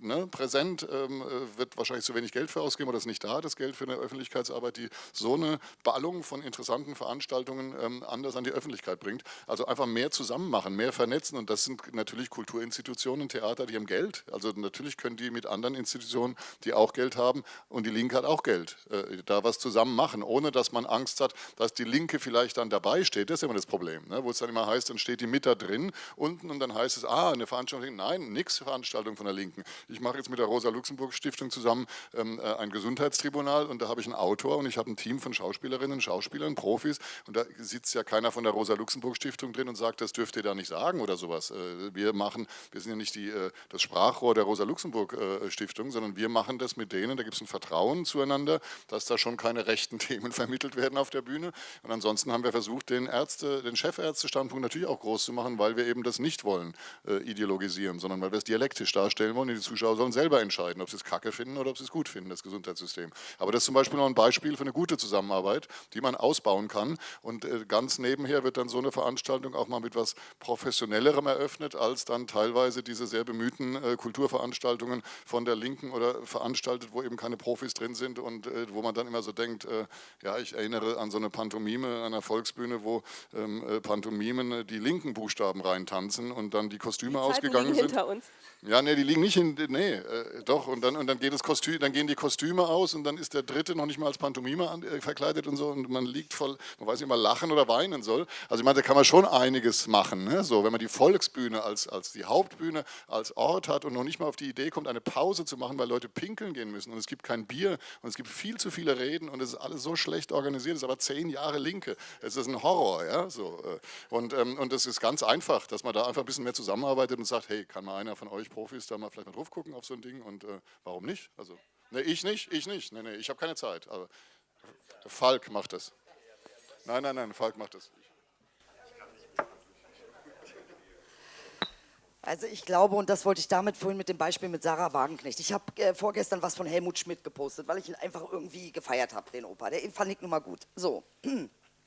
Speaker 3: ne? präsent, ähm, wird wahrscheinlich zu wenig Geld für ausgeben oder ist nicht da, das Geld für eine Öffentlichkeitsarbeit, die so eine Ballung von interessanten Veranstaltungen anders an die Öffentlichkeit bringt. Also einfach mehr zusammen machen, mehr vernetzen und das sind natürlich Kulturinstitutionen, Theater, die haben Geld. Also natürlich können die mit anderen Institutionen, die auch Geld haben und die Linke hat auch Geld Geld, äh, da was zusammen machen, ohne dass man Angst hat, dass die Linke vielleicht dann dabei steht. Das ist immer das Problem, ne? wo es dann immer heißt, dann steht die mit da drin unten und dann heißt es, ah, eine Veranstaltung, nein, nix Veranstaltung von der Linken. Ich mache jetzt mit der Rosa-Luxemburg-Stiftung zusammen ähm, äh, ein Gesundheitstribunal und da habe ich einen Autor und ich habe ein Team von Schauspielerinnen, Schauspielern, Profis und da sitzt ja keiner von der Rosa-Luxemburg-Stiftung drin und sagt, das dürft ihr da nicht sagen oder sowas. Äh, wir machen, wir sind ja nicht die, äh, das Sprachrohr der Rosa-Luxemburg-Stiftung, sondern wir machen das mit denen, da gibt es ein Vertrauen zueinander miteinander, dass da schon keine rechten Themen vermittelt werden auf der Bühne. Und ansonsten haben wir versucht, den, Ärzte, den Chefärztestandpunkt natürlich auch groß zu machen, weil wir eben das nicht wollen, äh, ideologisieren, sondern weil wir es dialektisch darstellen wollen. Die Zuschauer sollen selber entscheiden, ob sie es kacke finden oder ob sie es gut finden, das Gesundheitssystem. Aber das ist zum Beispiel noch ein Beispiel für eine gute Zusammenarbeit, die man ausbauen kann. Und äh, ganz nebenher wird dann so eine Veranstaltung auch mal mit etwas Professionellerem eröffnet, als dann teilweise diese sehr bemühten äh, Kulturveranstaltungen von der Linken oder veranstaltet, wo eben keine Profis drin sind und äh, wo man dann immer so denkt, äh, ja, ich erinnere an so eine Pantomime an einer Volksbühne, wo ähm, äh, Pantomimen äh, die linken Buchstaben reintanzen und dann die Kostüme die ausgegangen sind. hinter uns. Ja, nee, die liegen nicht in, nee, äh, doch, und dann, und dann, geht das Kostüm, dann gehen die Kostüme aus und dann ist der Dritte noch nicht mal als Pantomime an, äh, verkleidet und so und man liegt voll, man weiß nicht mal lachen oder weinen soll. Also ich meine, da kann man schon einiges machen, ne? so, wenn man die Volksbühne als, als die Hauptbühne, als Ort hat und noch nicht mal auf die Idee kommt, eine Pause zu machen, weil Leute pinkeln gehen müssen und es gibt kein Bier und es gibt viel zu viele Reden und es ist alles so schlecht organisiert, es ist aber zehn Jahre Linke, es ist ein Horror, ja, so. Äh. Und, ähm, und das ist ganz einfach, dass man da einfach ein bisschen mehr zusammenarbeitet und sagt, hey, kann mal einer von euch Profis da mal vielleicht mal drauf gucken auf so ein Ding und äh, warum nicht? Also, ne, ich nicht, ich nicht, ne, ne, ich habe keine Zeit, aber Falk macht das. Nein, nein, nein, Falk macht das.
Speaker 2: Also ich glaube, und das wollte ich damit vorhin mit dem Beispiel mit Sarah Wagenknecht. Ich habe äh, vorgestern was von Helmut Schmidt gepostet, weil ich ihn einfach irgendwie gefeiert habe, den Opa. Der fand ich nun mal gut. So.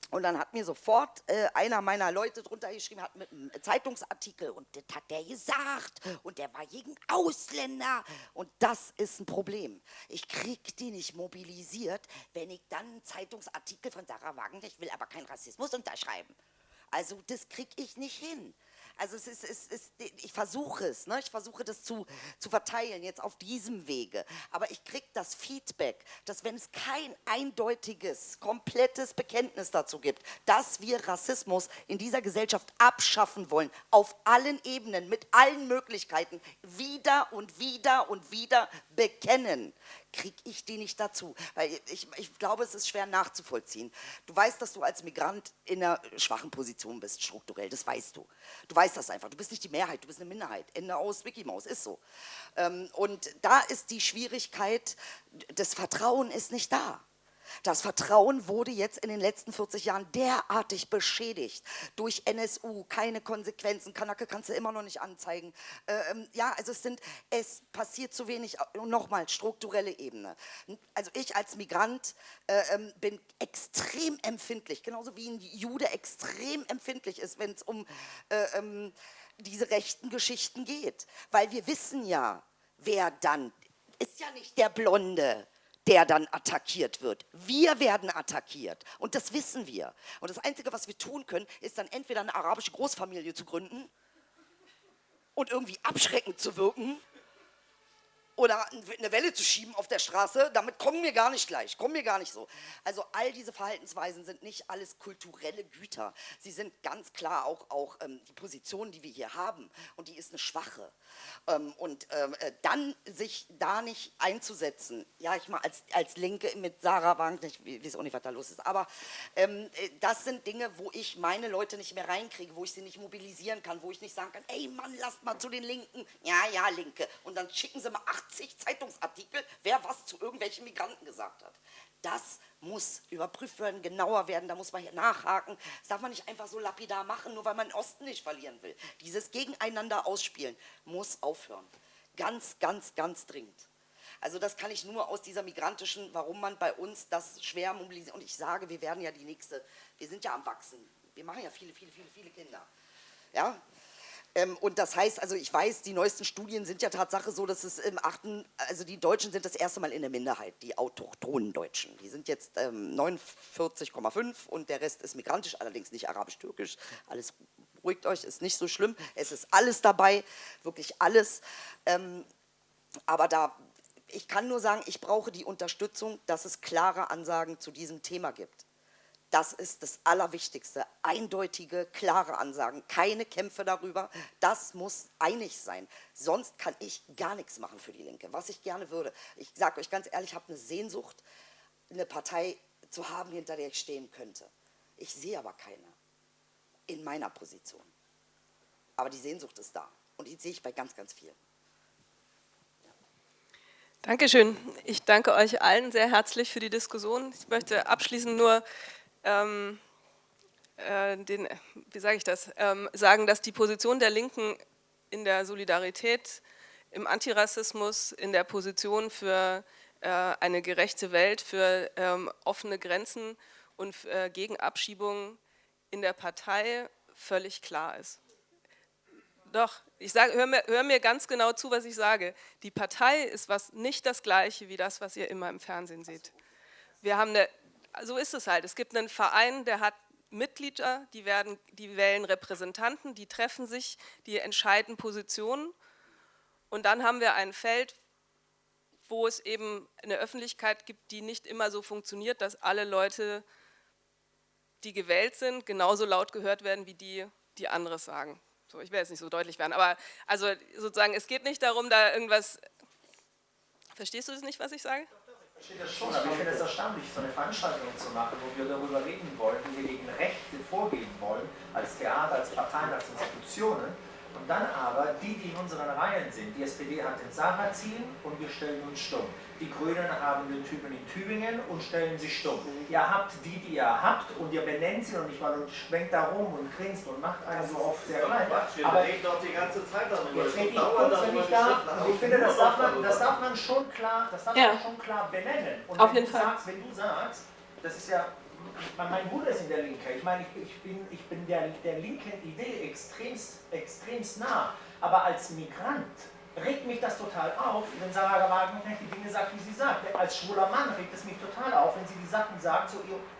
Speaker 2: Und dann hat mir sofort äh, einer meiner Leute drunter geschrieben, hat mit einem Zeitungsartikel und das hat der gesagt und der war gegen Ausländer und das ist ein Problem. Ich krieg die nicht mobilisiert, wenn ich dann einen Zeitungsartikel von Sarah Wagenknecht will, aber keinen Rassismus unterschreiben. Also das krieg ich nicht hin. Also es ist, es ist, ich versuche es, ne? ich versuche das zu, zu verteilen jetzt auf diesem Wege. Aber ich kriege das Feedback, dass wenn es kein eindeutiges, komplettes Bekenntnis dazu gibt, dass wir Rassismus in dieser Gesellschaft abschaffen wollen, auf allen Ebenen, mit allen Möglichkeiten, wieder und wieder und wieder bekennen, kriege ich die nicht dazu. Weil ich, ich glaube, es ist schwer nachzuvollziehen. Du weißt, dass du als Migrant in einer schwachen Position bist, strukturell, das weißt du. Du weißt das einfach, du bist nicht die Mehrheit, du bist eine Minderheit. Ende aus, Mickey Mouse, ist so. Ähm, und da ist die Schwierigkeit, das Vertrauen ist nicht da. Das Vertrauen wurde jetzt in den letzten 40 Jahren derartig beschädigt durch NSU, keine Konsequenzen, Kanake kannst du immer noch nicht anzeigen. Ähm, ja, also es sind, es passiert zu wenig, nochmal, strukturelle Ebene. Also ich als Migrant äh, ähm, bin extrem empfindlich, genauso wie ein Jude extrem empfindlich ist, wenn es um äh, ähm, diese rechten Geschichten geht. Weil wir wissen ja, wer dann, ist ja nicht der Blonde, der dann attackiert wird. Wir werden attackiert und das wissen wir. Und das Einzige, was wir tun können, ist dann entweder eine arabische Großfamilie zu gründen und irgendwie abschreckend zu wirken oder eine Welle zu schieben auf der Straße, damit kommen wir gar nicht gleich, kommen wir gar nicht so. Also all diese Verhaltensweisen sind nicht alles kulturelle Güter. Sie sind ganz klar auch, auch ähm, die Position, die wir hier haben und die ist eine schwache. Ähm, und ähm, äh, dann sich da nicht einzusetzen, ja ich mal als, als Linke mit Sarah Wank, ich weiß auch nicht, was da los ist, aber ähm, äh, das sind Dinge, wo ich meine Leute nicht mehr reinkriege, wo ich sie nicht mobilisieren kann, wo ich nicht sagen kann, ey Mann, lasst mal zu den Linken, ja, ja, Linke und dann schicken sie mal acht zig Zeitungsartikel, wer was zu irgendwelchen Migranten gesagt hat. Das muss überprüft werden, genauer werden, da muss man hier nachhaken. Das darf man nicht einfach so lapidar machen, nur weil man den Osten nicht verlieren will. Dieses Gegeneinander ausspielen muss aufhören. Ganz, ganz, ganz dringend. Also das kann ich nur aus dieser migrantischen, warum man bei uns das schwer mobilisiert. Und ich sage, wir werden ja die nächste, wir sind ja am Wachsen. Wir machen ja viele, viele, viele, viele Kinder. Ja, ähm, und das heißt, also ich weiß, die neuesten Studien sind ja Tatsache so, dass es im achten, also die Deutschen sind das erste Mal in der Minderheit, die autochthonen Deutschen. Die sind jetzt ähm, 49,5 und der Rest ist migrantisch, allerdings nicht arabisch-türkisch. Alles beruhigt euch, ist nicht so schlimm. Es ist alles dabei, wirklich alles. Ähm, aber da, ich kann nur sagen, ich brauche die Unterstützung, dass es klare Ansagen zu diesem Thema gibt. Das ist das Allerwichtigste. Eindeutige, klare Ansagen, keine Kämpfe darüber. Das muss einig sein. Sonst kann ich gar nichts machen für die Linke. Was ich gerne würde, ich sage euch ganz ehrlich, ich habe eine Sehnsucht, eine Partei zu haben, hinter der ich stehen könnte. Ich sehe aber keine in meiner Position. Aber die Sehnsucht ist da und die sehe ich bei ganz, ganz vielen.
Speaker 1: Dankeschön. Ich danke euch allen sehr herzlich für die Diskussion. Ich möchte abschließend nur ähm, äh, den, wie sage ich das, ähm, sagen, dass die Position der Linken in der Solidarität, im Antirassismus, in der Position für äh, eine gerechte Welt, für ähm, offene Grenzen und äh, gegen Abschiebungen in der Partei völlig klar ist. Doch, ich sage, hör mir, hör mir ganz genau zu, was ich sage. Die Partei ist was nicht das Gleiche wie das, was ihr immer im Fernsehen seht. Wir haben eine so ist es halt. Es gibt einen Verein, der hat Mitglieder, die, werden, die wählen Repräsentanten, die treffen sich, die entscheiden Positionen. Und dann haben wir ein Feld, wo es eben eine Öffentlichkeit gibt, die nicht immer so funktioniert, dass alle Leute, die gewählt sind, genauso laut gehört werden, wie die, die anderes sagen. So, ich will jetzt nicht so deutlich werden, aber also sozusagen, es geht nicht darum, da irgendwas, verstehst du das nicht, was ich sage?
Speaker 11: Verstehe das schon, aber ich finde es erstaunlich, so eine Veranstaltung zu machen, wo wir darüber reden wollen, wie wir gegen Rechte vorgehen wollen, als Theater, als Parteien, als Institutionen, Und dann aber die, die in unseren Reihen sind, die SPD hat den Sarrazin und wir stellen uns stumm. Die Grünen haben den Typen in Tübingen und stellen sie stumm. Ihr habt die, die ihr habt und ihr benennt sie noch nicht mal und schwenkt da rum und grinst und macht einen so oft sehr klein.
Speaker 12: Aber reden doch die ganze Zeit darüber.
Speaker 11: Jetzt rede ich kurz, wenn ich darf. Und ich finde, das darf man, das darf man schon klar, das darf
Speaker 1: Ja.
Speaker 11: man schon klar benennen. Und
Speaker 1: Auf
Speaker 11: wenn
Speaker 1: jeden
Speaker 11: du
Speaker 1: Fall.
Speaker 11: Sagst, wenn du sagst, das ist ja, mein Bruder ist in der Linke. Ich meine, ich, ich bin, ich bin der, der linken Idee extremst, extremst nah. Aber als Migrant regt mich das total auf, wenn Sarah Wagenknecht die Dinge sagt, wie sie sagt. Als schwuler Mann regt es mich total auf, wenn sie die Sachen sagt, so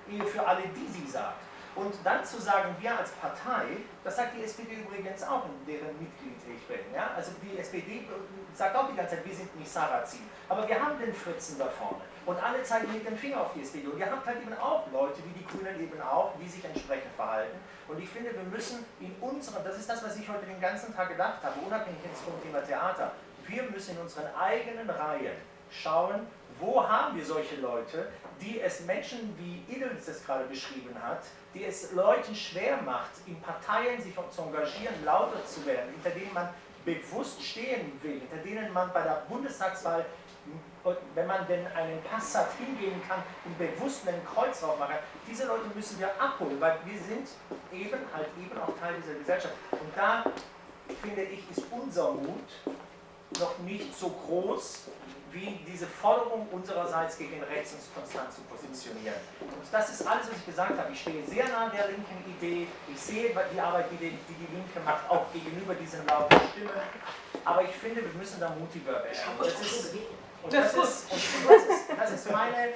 Speaker 11: Ehe für alle, die sie sagt. Und dann zu sagen, wir als Partei, das sagt die SPD übrigens auch, in deren Mitglied ich bin. Ja? Also die SPD sagt auch die ganze Zeit, wir sind nicht Sarrazin. Aber wir haben den Fritzen da vorne. Und alle zeigen mit dem Finger auf die SPD. Und ihr habt halt eben auch Leute, wie die Grünen eben auch, die sich entsprechend verhalten. Und ich finde, wir müssen in unserem, das ist das, was ich heute den ganzen Tag gedacht habe, unabhängig jetzt vom Thema Theater, wir müssen in unseren eigenen Reihen schauen, wo haben wir solche Leute, die es Menschen, wie Idels das gerade beschrieben hat, die es Leuten schwer macht, in Parteien sich zu engagieren, lauter zu werden, hinter denen man bewusst stehen will, hinter denen man bei der Bundestagswahl, wenn man denn einen Pass hat, hingehen kann und bewusst einen Kreuz drauf machen. Diese Leute müssen wir abholen, weil wir sind eben halt eben auch Teil dieser Gesellschaft. Und da, finde ich, ist unser Mut noch nicht so groß, wie diese Forderung unsererseits gegen rechts uns konstant zu positionieren. Und das ist alles, was ich gesagt habe. Ich stehe sehr nah der linken Idee. Ich sehe die Arbeit, die die, die, Linke macht, auch gegenüber diesen lauten Stimmen. Aber ich finde, wir müssen da mutiger werden. Und das ist, und das ist, und das ist, das ist, meine,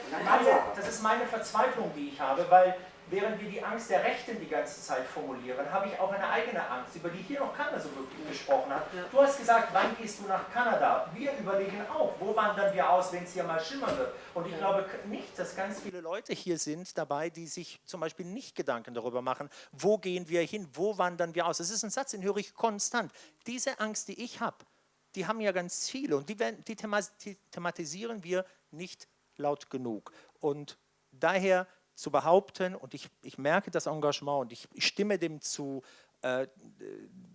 Speaker 11: das ist meine Verzweiflung, die ich habe, weil während wir die Angst der Rechten die ganze Zeit formulieren, habe ich auch eine eigene Angst, über die hier noch keiner so wirklich gesprochen hat. Du hast gesagt, wann gehst du nach Kanada? Wir überlegen auch, wo wandern wir aus, wenn es hier mal schimmern wird? Und ich glaube nicht, dass ganz viele
Speaker 13: viele Leute hier sind dabei, die sich zum Beispiel nicht Gedanken darüber machen, wo gehen wir hin, wo wandern wir aus. Das ist ein Satz, den höre ich konstant. Diese Angst, die ich habe, die haben ja ganz viele und die, werden, die, thema die thematisieren wir nicht laut genug. Und daher zu behaupten, und ich, ich merke das Engagement und ich, ich stimme dem zu, äh,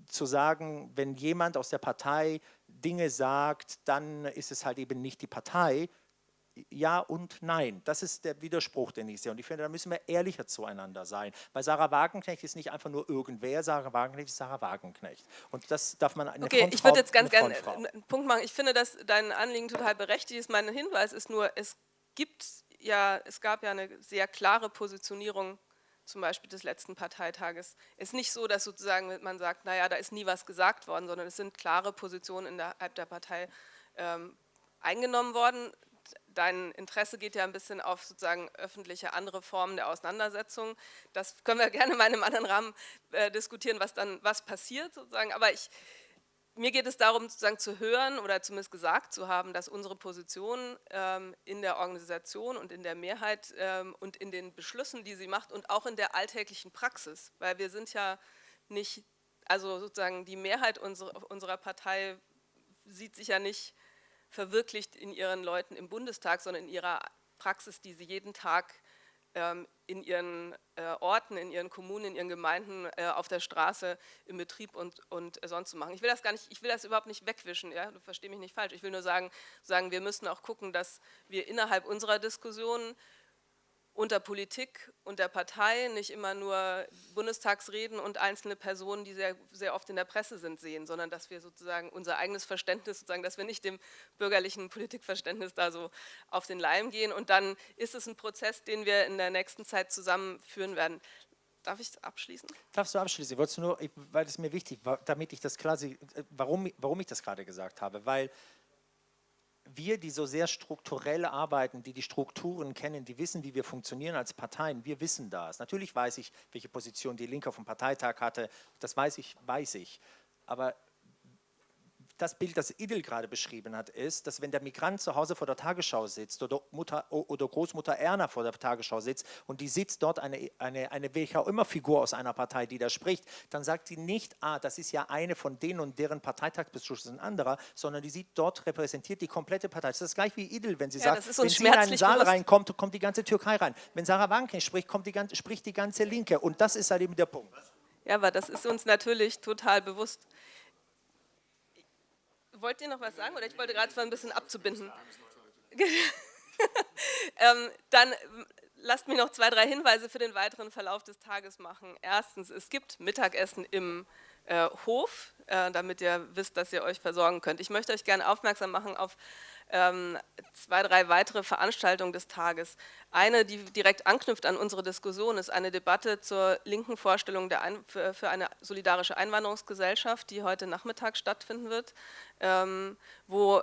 Speaker 13: zu sagen, wenn jemand aus der Partei Dinge sagt, dann ist es halt eben nicht die Partei, ja und nein. Das ist der Widerspruch, den ich sehe. Und ich finde, da müssen wir ehrlicher zueinander sein. Weil Sarah Wagenknecht ist nicht einfach nur irgendwer, Sarah Wagenknecht ist Sarah Wagenknecht. Und das darf man eine
Speaker 1: Okay,
Speaker 13: Frontfrau-
Speaker 1: ich würde jetzt ganz gerne einen Punkt machen. Ich finde, dass dein Anliegen total berechtigt ist. Mein Hinweis ist nur, es gibt ja, es gab ja eine sehr klare Positionierung zum Beispiel des letzten Parteitages. Es ist nicht so, dass sozusagen man sagt, naja, da ist nie was gesagt worden, sondern es sind klare Positionen innerhalb der Partei ähm, eingenommen worden. Dein Interesse geht ja ein bisschen auf sozusagen öffentliche andere Formen der Auseinandersetzung. Das können wir gerne mal in einem anderen Rahmen äh, diskutieren, was dann was passiert sozusagen. Aber ich, mir geht es darum, sozusagen zu hören oder zumindest gesagt zu haben, dass unsere Position ähm, in der Organisation und in der Mehrheit ähm, und in den Beschlüssen, die sie macht und auch in der alltäglichen Praxis, weil wir sind ja nicht, also sozusagen die Mehrheit unserer, unserer Partei sieht sich ja nicht verwirklicht in ihren Leuten im Bundestag, sondern in ihrer Praxis, die sie jeden Tag ähm, in ihren äh, Orten, in ihren Kommunen, in ihren Gemeinden, äh, auf der Straße, im Betrieb und, und sonst so machen. Ich will das gar nicht, ich will das überhaupt nicht wegwischen, ja? du versteh mich nicht falsch. Ich will nur sagen, sagen, wir müssen auch gucken, dass wir innerhalb unserer Diskussion unter Politik und der Partei nicht immer nur Bundestagsreden und einzelne Personen, die sehr, sehr oft in der Presse sind, sehen, sondern dass wir sozusagen unser eigenes Verständnis, sozusagen, dass wir nicht dem bürgerlichen Politikverständnis da so auf den Leim gehen. Und dann ist es ein Prozess, den wir in der nächsten Zeit zusammenführen werden. Darf ich abschließen?
Speaker 13: Darfst du abschließen? Ich wollte nur, weil es mir wichtig war, damit ich das klar äh, warum, warum ich das gerade gesagt habe, weil wir, die so sehr strukturell arbeiten, die die Strukturen kennen, die wissen, wie wir funktionieren als Parteien, wir wissen das. Natürlich weiß ich, welche Position die Linke auf dem Parteitag hatte, das weiß ich, weiß ich. Aber das Bild, das Idil gerade beschrieben hat, ist, dass wenn der Migrant zu Hause vor der Tagesschau sitzt oder, Mutter, oder Großmutter Erna vor der Tagesschau sitzt und die sitzt dort eine, eine, eine welche auch immer Figur aus einer Partei, die da spricht, dann sagt sie nicht, ah, das ist ja eine von denen und deren Parteitagsbeschluss ist ein anderer, sondern die sieht dort repräsentiert die komplette Partei. Das ist gleich wie Idil, wenn sie
Speaker 1: Ja,
Speaker 13: sagt, wenn sie in einen Saal
Speaker 1: bewusst.
Speaker 13: reinkommt, kommt die ganze Türkei rein. Wenn Sarah Wagenknecht spricht, kommt die ganze, spricht die ganze Linke und das ist halt eben der Punkt.
Speaker 1: Ja, aber das ist uns natürlich total bewusst. Wollt ihr noch was sagen oder ich wollte gerade ein bisschen abzubinden. ähm, dann lasst mich noch zwei, drei Hinweise für den weiteren Verlauf des Tages machen. Erstens, es gibt Mittagessen im äh, Hof, äh, damit ihr wisst, dass ihr euch versorgen könnt. Ich möchte euch gerne aufmerksam machen auf ähm, zwei, drei weitere Veranstaltungen des Tages. Eine, die direkt anknüpft an unsere Diskussion, ist eine Debatte zur linken Vorstellung Ein für, eine solidarische Einwanderungsgesellschaft, die heute Nachmittag stattfinden wird, ähm, wo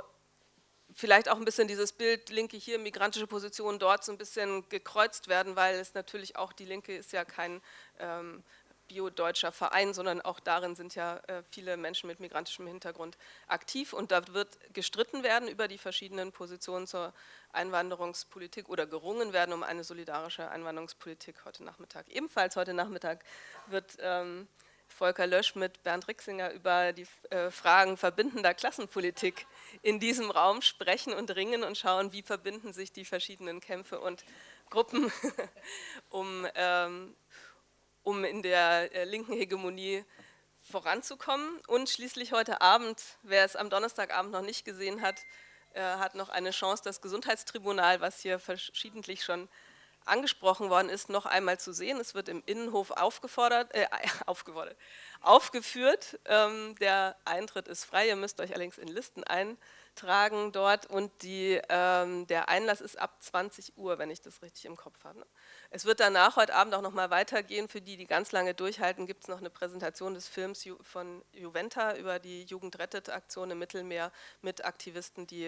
Speaker 1: vielleicht auch ein bisschen dieses Bild Linke hier, migrantische Position dort so ein bisschen gekreuzt werden, weil es natürlich auch, die Linke ist ja kein ähm, bio-deutscher Verein, sondern auch darin sind ja äh, viele Menschen mit migrantischem Hintergrund aktiv und da wird gestritten werden über die verschiedenen Positionen zur Einwanderungspolitik oder gerungen werden um eine solidarische Einwanderungspolitik heute Nachmittag. Ebenfalls heute Nachmittag wird ähm, Volker Lösch mit Bernd Rixinger über die äh, Fragen verbindender Klassenpolitik in diesem Raum sprechen und ringen und schauen, wie verbinden sich die verschiedenen Kämpfe und Gruppen, um, ähm, um in der äh, linken Hegemonie voranzukommen. Und schließlich heute Abend, wer es am Donnerstagabend noch nicht gesehen hat, äh, hat noch eine Chance, das Gesundheitstribunal, was hier verschiedentlich schon angesprochen worden ist, noch einmal zu sehen. Es wird im Innenhof aufgefordert, äh, aufgefordert aufgeführt. Ähm, der Eintritt ist frei, ihr müsst euch allerdings in Listen eintragen dort und die, ähm, der Einlass ist ab 20 Uhr, wenn ich das richtig im Kopf habe. Ne? Es wird danach heute Abend auch noch mal weitergehen. Für die, die ganz lange durchhalten, gibt es noch eine Präsentation des Films Ju von Juventa über die Jugendrettet-Aktion im Mittelmeer mit Aktivisten, die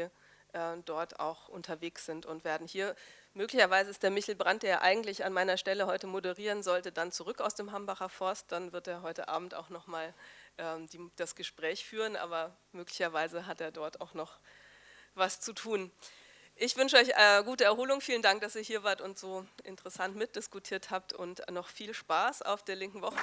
Speaker 1: äh, dort auch unterwegs sind und werden hier Möglicherweise ist der Michel Brandt, der eigentlich an meiner Stelle heute moderieren sollte, dann zurück aus dem Hambacher Forst. Dann wird er heute Abend auch nochmal ähm, das Gespräch führen, aber möglicherweise hat er dort auch noch was zu tun. Ich wünsche euch äh, gute Erholung. Vielen Dank, dass ihr hier wart und so interessant mitdiskutiert habt und noch viel Spaß auf der linken Woche.